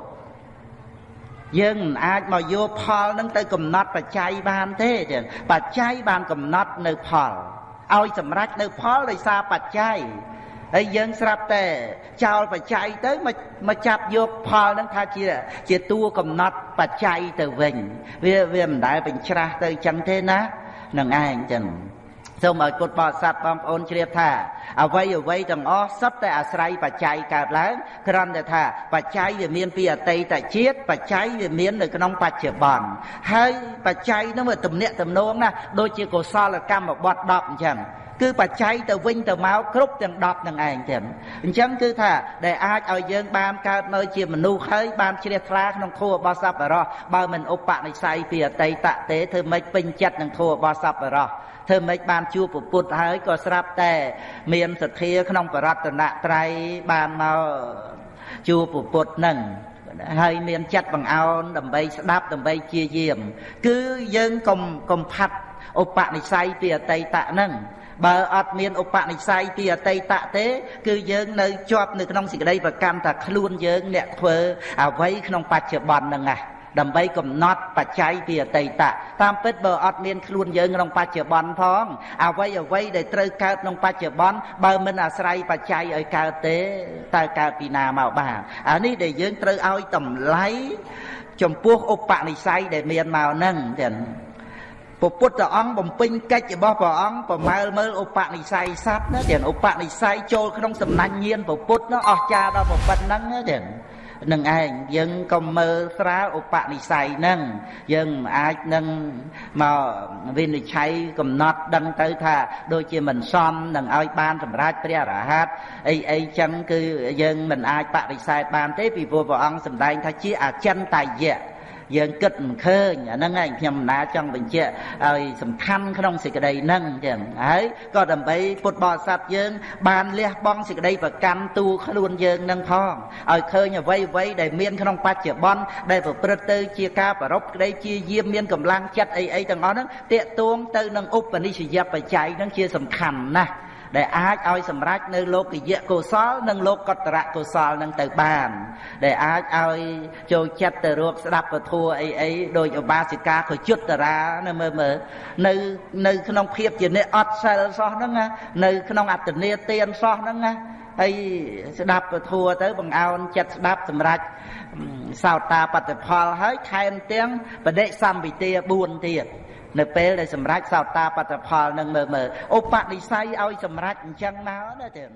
យើងមិនអាចមកយកផលនឹងទៅកំណត់បច្ច័យបានទេចឹងបច្ច័យបានកំណត់នៅផលឲ្យសម្រេចនៅផលដោយសារបច្ច័យហើយយើងស្រាប់តែចោលបច្ច័យទៅមកមកចាប់យកផលនឹងថាជាជាតួកំណត់បច្ច័យទៅវិញវាវាមិនដែលបញ្ច្រាស់ទៅចឹងទេណានឹងឯងចឹង សូមឲ្យពុទ្ធបរិស័ទបងប្អូនជ្រាបថាអ្វីអ្វីទាំងអស់សុទ្ធតែអាស្រ័យបច្ច័យកើតឡើងគ្រាន់តែថាបច្ច័យវាមានពីអតីតជាតិបច្ច័យវាមាននៅក្នុងបច្ចុប្បន្នហើយបច្ច័យនោះវាទំនាក់ទំនងណាដូចជាកុសលកម្មបត្តិ10អញ្ចឹងគឺបច្ច័យទៅវិញទៅមកគ្រប់ទាំង10នឹងឯងចឹងអញ្ចឹងគឺថាដែលអាចឲ្យយើងបានកើតនៅជាមនុស្សហើយបានជ្រះថ្លាក្នុងធម៌របស់សប្បុរសបើមិនឧបនិស្ស័យពីអតីតទេធ្វើម៉េចពេញចិត្តនឹងធម៌របស់សប្បុរស ធ្វើម៉េចបានជួបពុទ្ធហើយក៏ស្រាប់តែមានសទ្ធាក្នុងបរតនត្រ័យបានមកជួបពុទ្ធនឹងហើយមានចិត្តបង្អោនដើម្បីស្ដាប់ដើម្បីជាយាម គឺយើងកុំកុំផាត់ឧបនិស្ស័យពីអតីតហ្នឹងបើអត់មានឧបនិស្ស័យពីអតីតទេ គឺយើងនៅជាប់នៅក្នុងសេចក្តីប្រកម្មថាខ្លួនយើងអ្នកធ្វើអ្វីក្នុងបច្ចុប្បន្នហ្នឹងណា ដើម្បីកំណត់បច្ច័យពីអតីតតាមពិតបើអត់មានខ្លួនយើងក្នុងបច្ចុប្បន្នផងអ្វីអ្វីដែលត្រូវកើតក្នុងបច្ចុប្បន្នបើមិនអាស្រ័យបច្ច័យឲ្យកើតទេតើកើតពីណាមកបានអានេះដែលយើងត្រូវឲ្យតម្លៃចំពោះឧបនិស្ស័យដែលមានមកហ្នឹងចឹងព្រះពុទ្ធអង្គបំពេញកិច្ចរបស់ព្រះអង្គប្រមើលមើលឧបនិស្ស័យសត្វណាទាំងឧបនិស្ស័យចូលក្នុងសំណាញ់ញៀនព្រះពុទ្ធនោះអស្ចារ្យដល់ប៉ុណ្ណឹងទាំង នឹងឯងយើងកុំមើលស្រាលឧបនិស្ស័យហ្នឹងយើងអាចនឹងមកវិនិច្ឆ័យកំណត់ដឹងទៅថាដូចជាមិនសមនឹងឲ្យបានសម្រេចព្រះរហ័តអីអីចឹងគឺយើងមិនអាចបដិសេធបានទេពីព្រោះព្រះអង្គសម្ដែងថាជាអចិន្តយៈ យើងគិតមិនឃើញអាហ្នឹងឯងខ្ញុំណាចង់បញ្ជាក់ឲ្យសំខាន់ក្នុងសេចក្តីហ្នឹងចឹងហើយក៏ដើម្បីពុទ្ធបរិស័ទយើង បានលះបង់សេចក្តីប្រកាន់ទូខ្លួនយើងនឹងផងឲ្យឃើញអ្វីអ្វីដែលមានក្នុងបច្ចុប្បន្នដែលប្រព្រឹត្តទៅជាការប្ររពក្តីជាយាមមានកម្លាំងចិត្តអីអីទាំងអស់ហ្នឹងតាកទួងទៅនឹងឧបនិស្សយបច្ច័យហ្នឹងជាសំខាន់ណាស់ ដែលអាចឲ្យសម្រេចនៅលោកយៈកុសល និងលោកកតរៈកុសលនឹងទៅបាន ដែលអាចឲ្យចូលចិត្តទៅរកស្ដាប់ពធัวអីអីដោយឧបាសិកាក៏យុត្តរានៅមើលមើលនៅនៅក្នុងភាពជាអ្នកអត់សិលសោះហ្នឹងនៅក្នុងអត្តនេទានសោះហ្នឹងណាហើយស្ដាប់ពធัวទៅបង្អោនចិត្តស្ដាប់សម្រាប់សោតាបត្តផលហើយថែមទាំងបដិសម្ពិទា4ទៀត នៅពេលដែលសម្រេចសោតាបត្តផលនឹងមើលមើលឧបនិស្ស័យឲ្យសម្រេចអញ្ចឹងមកណាទៀត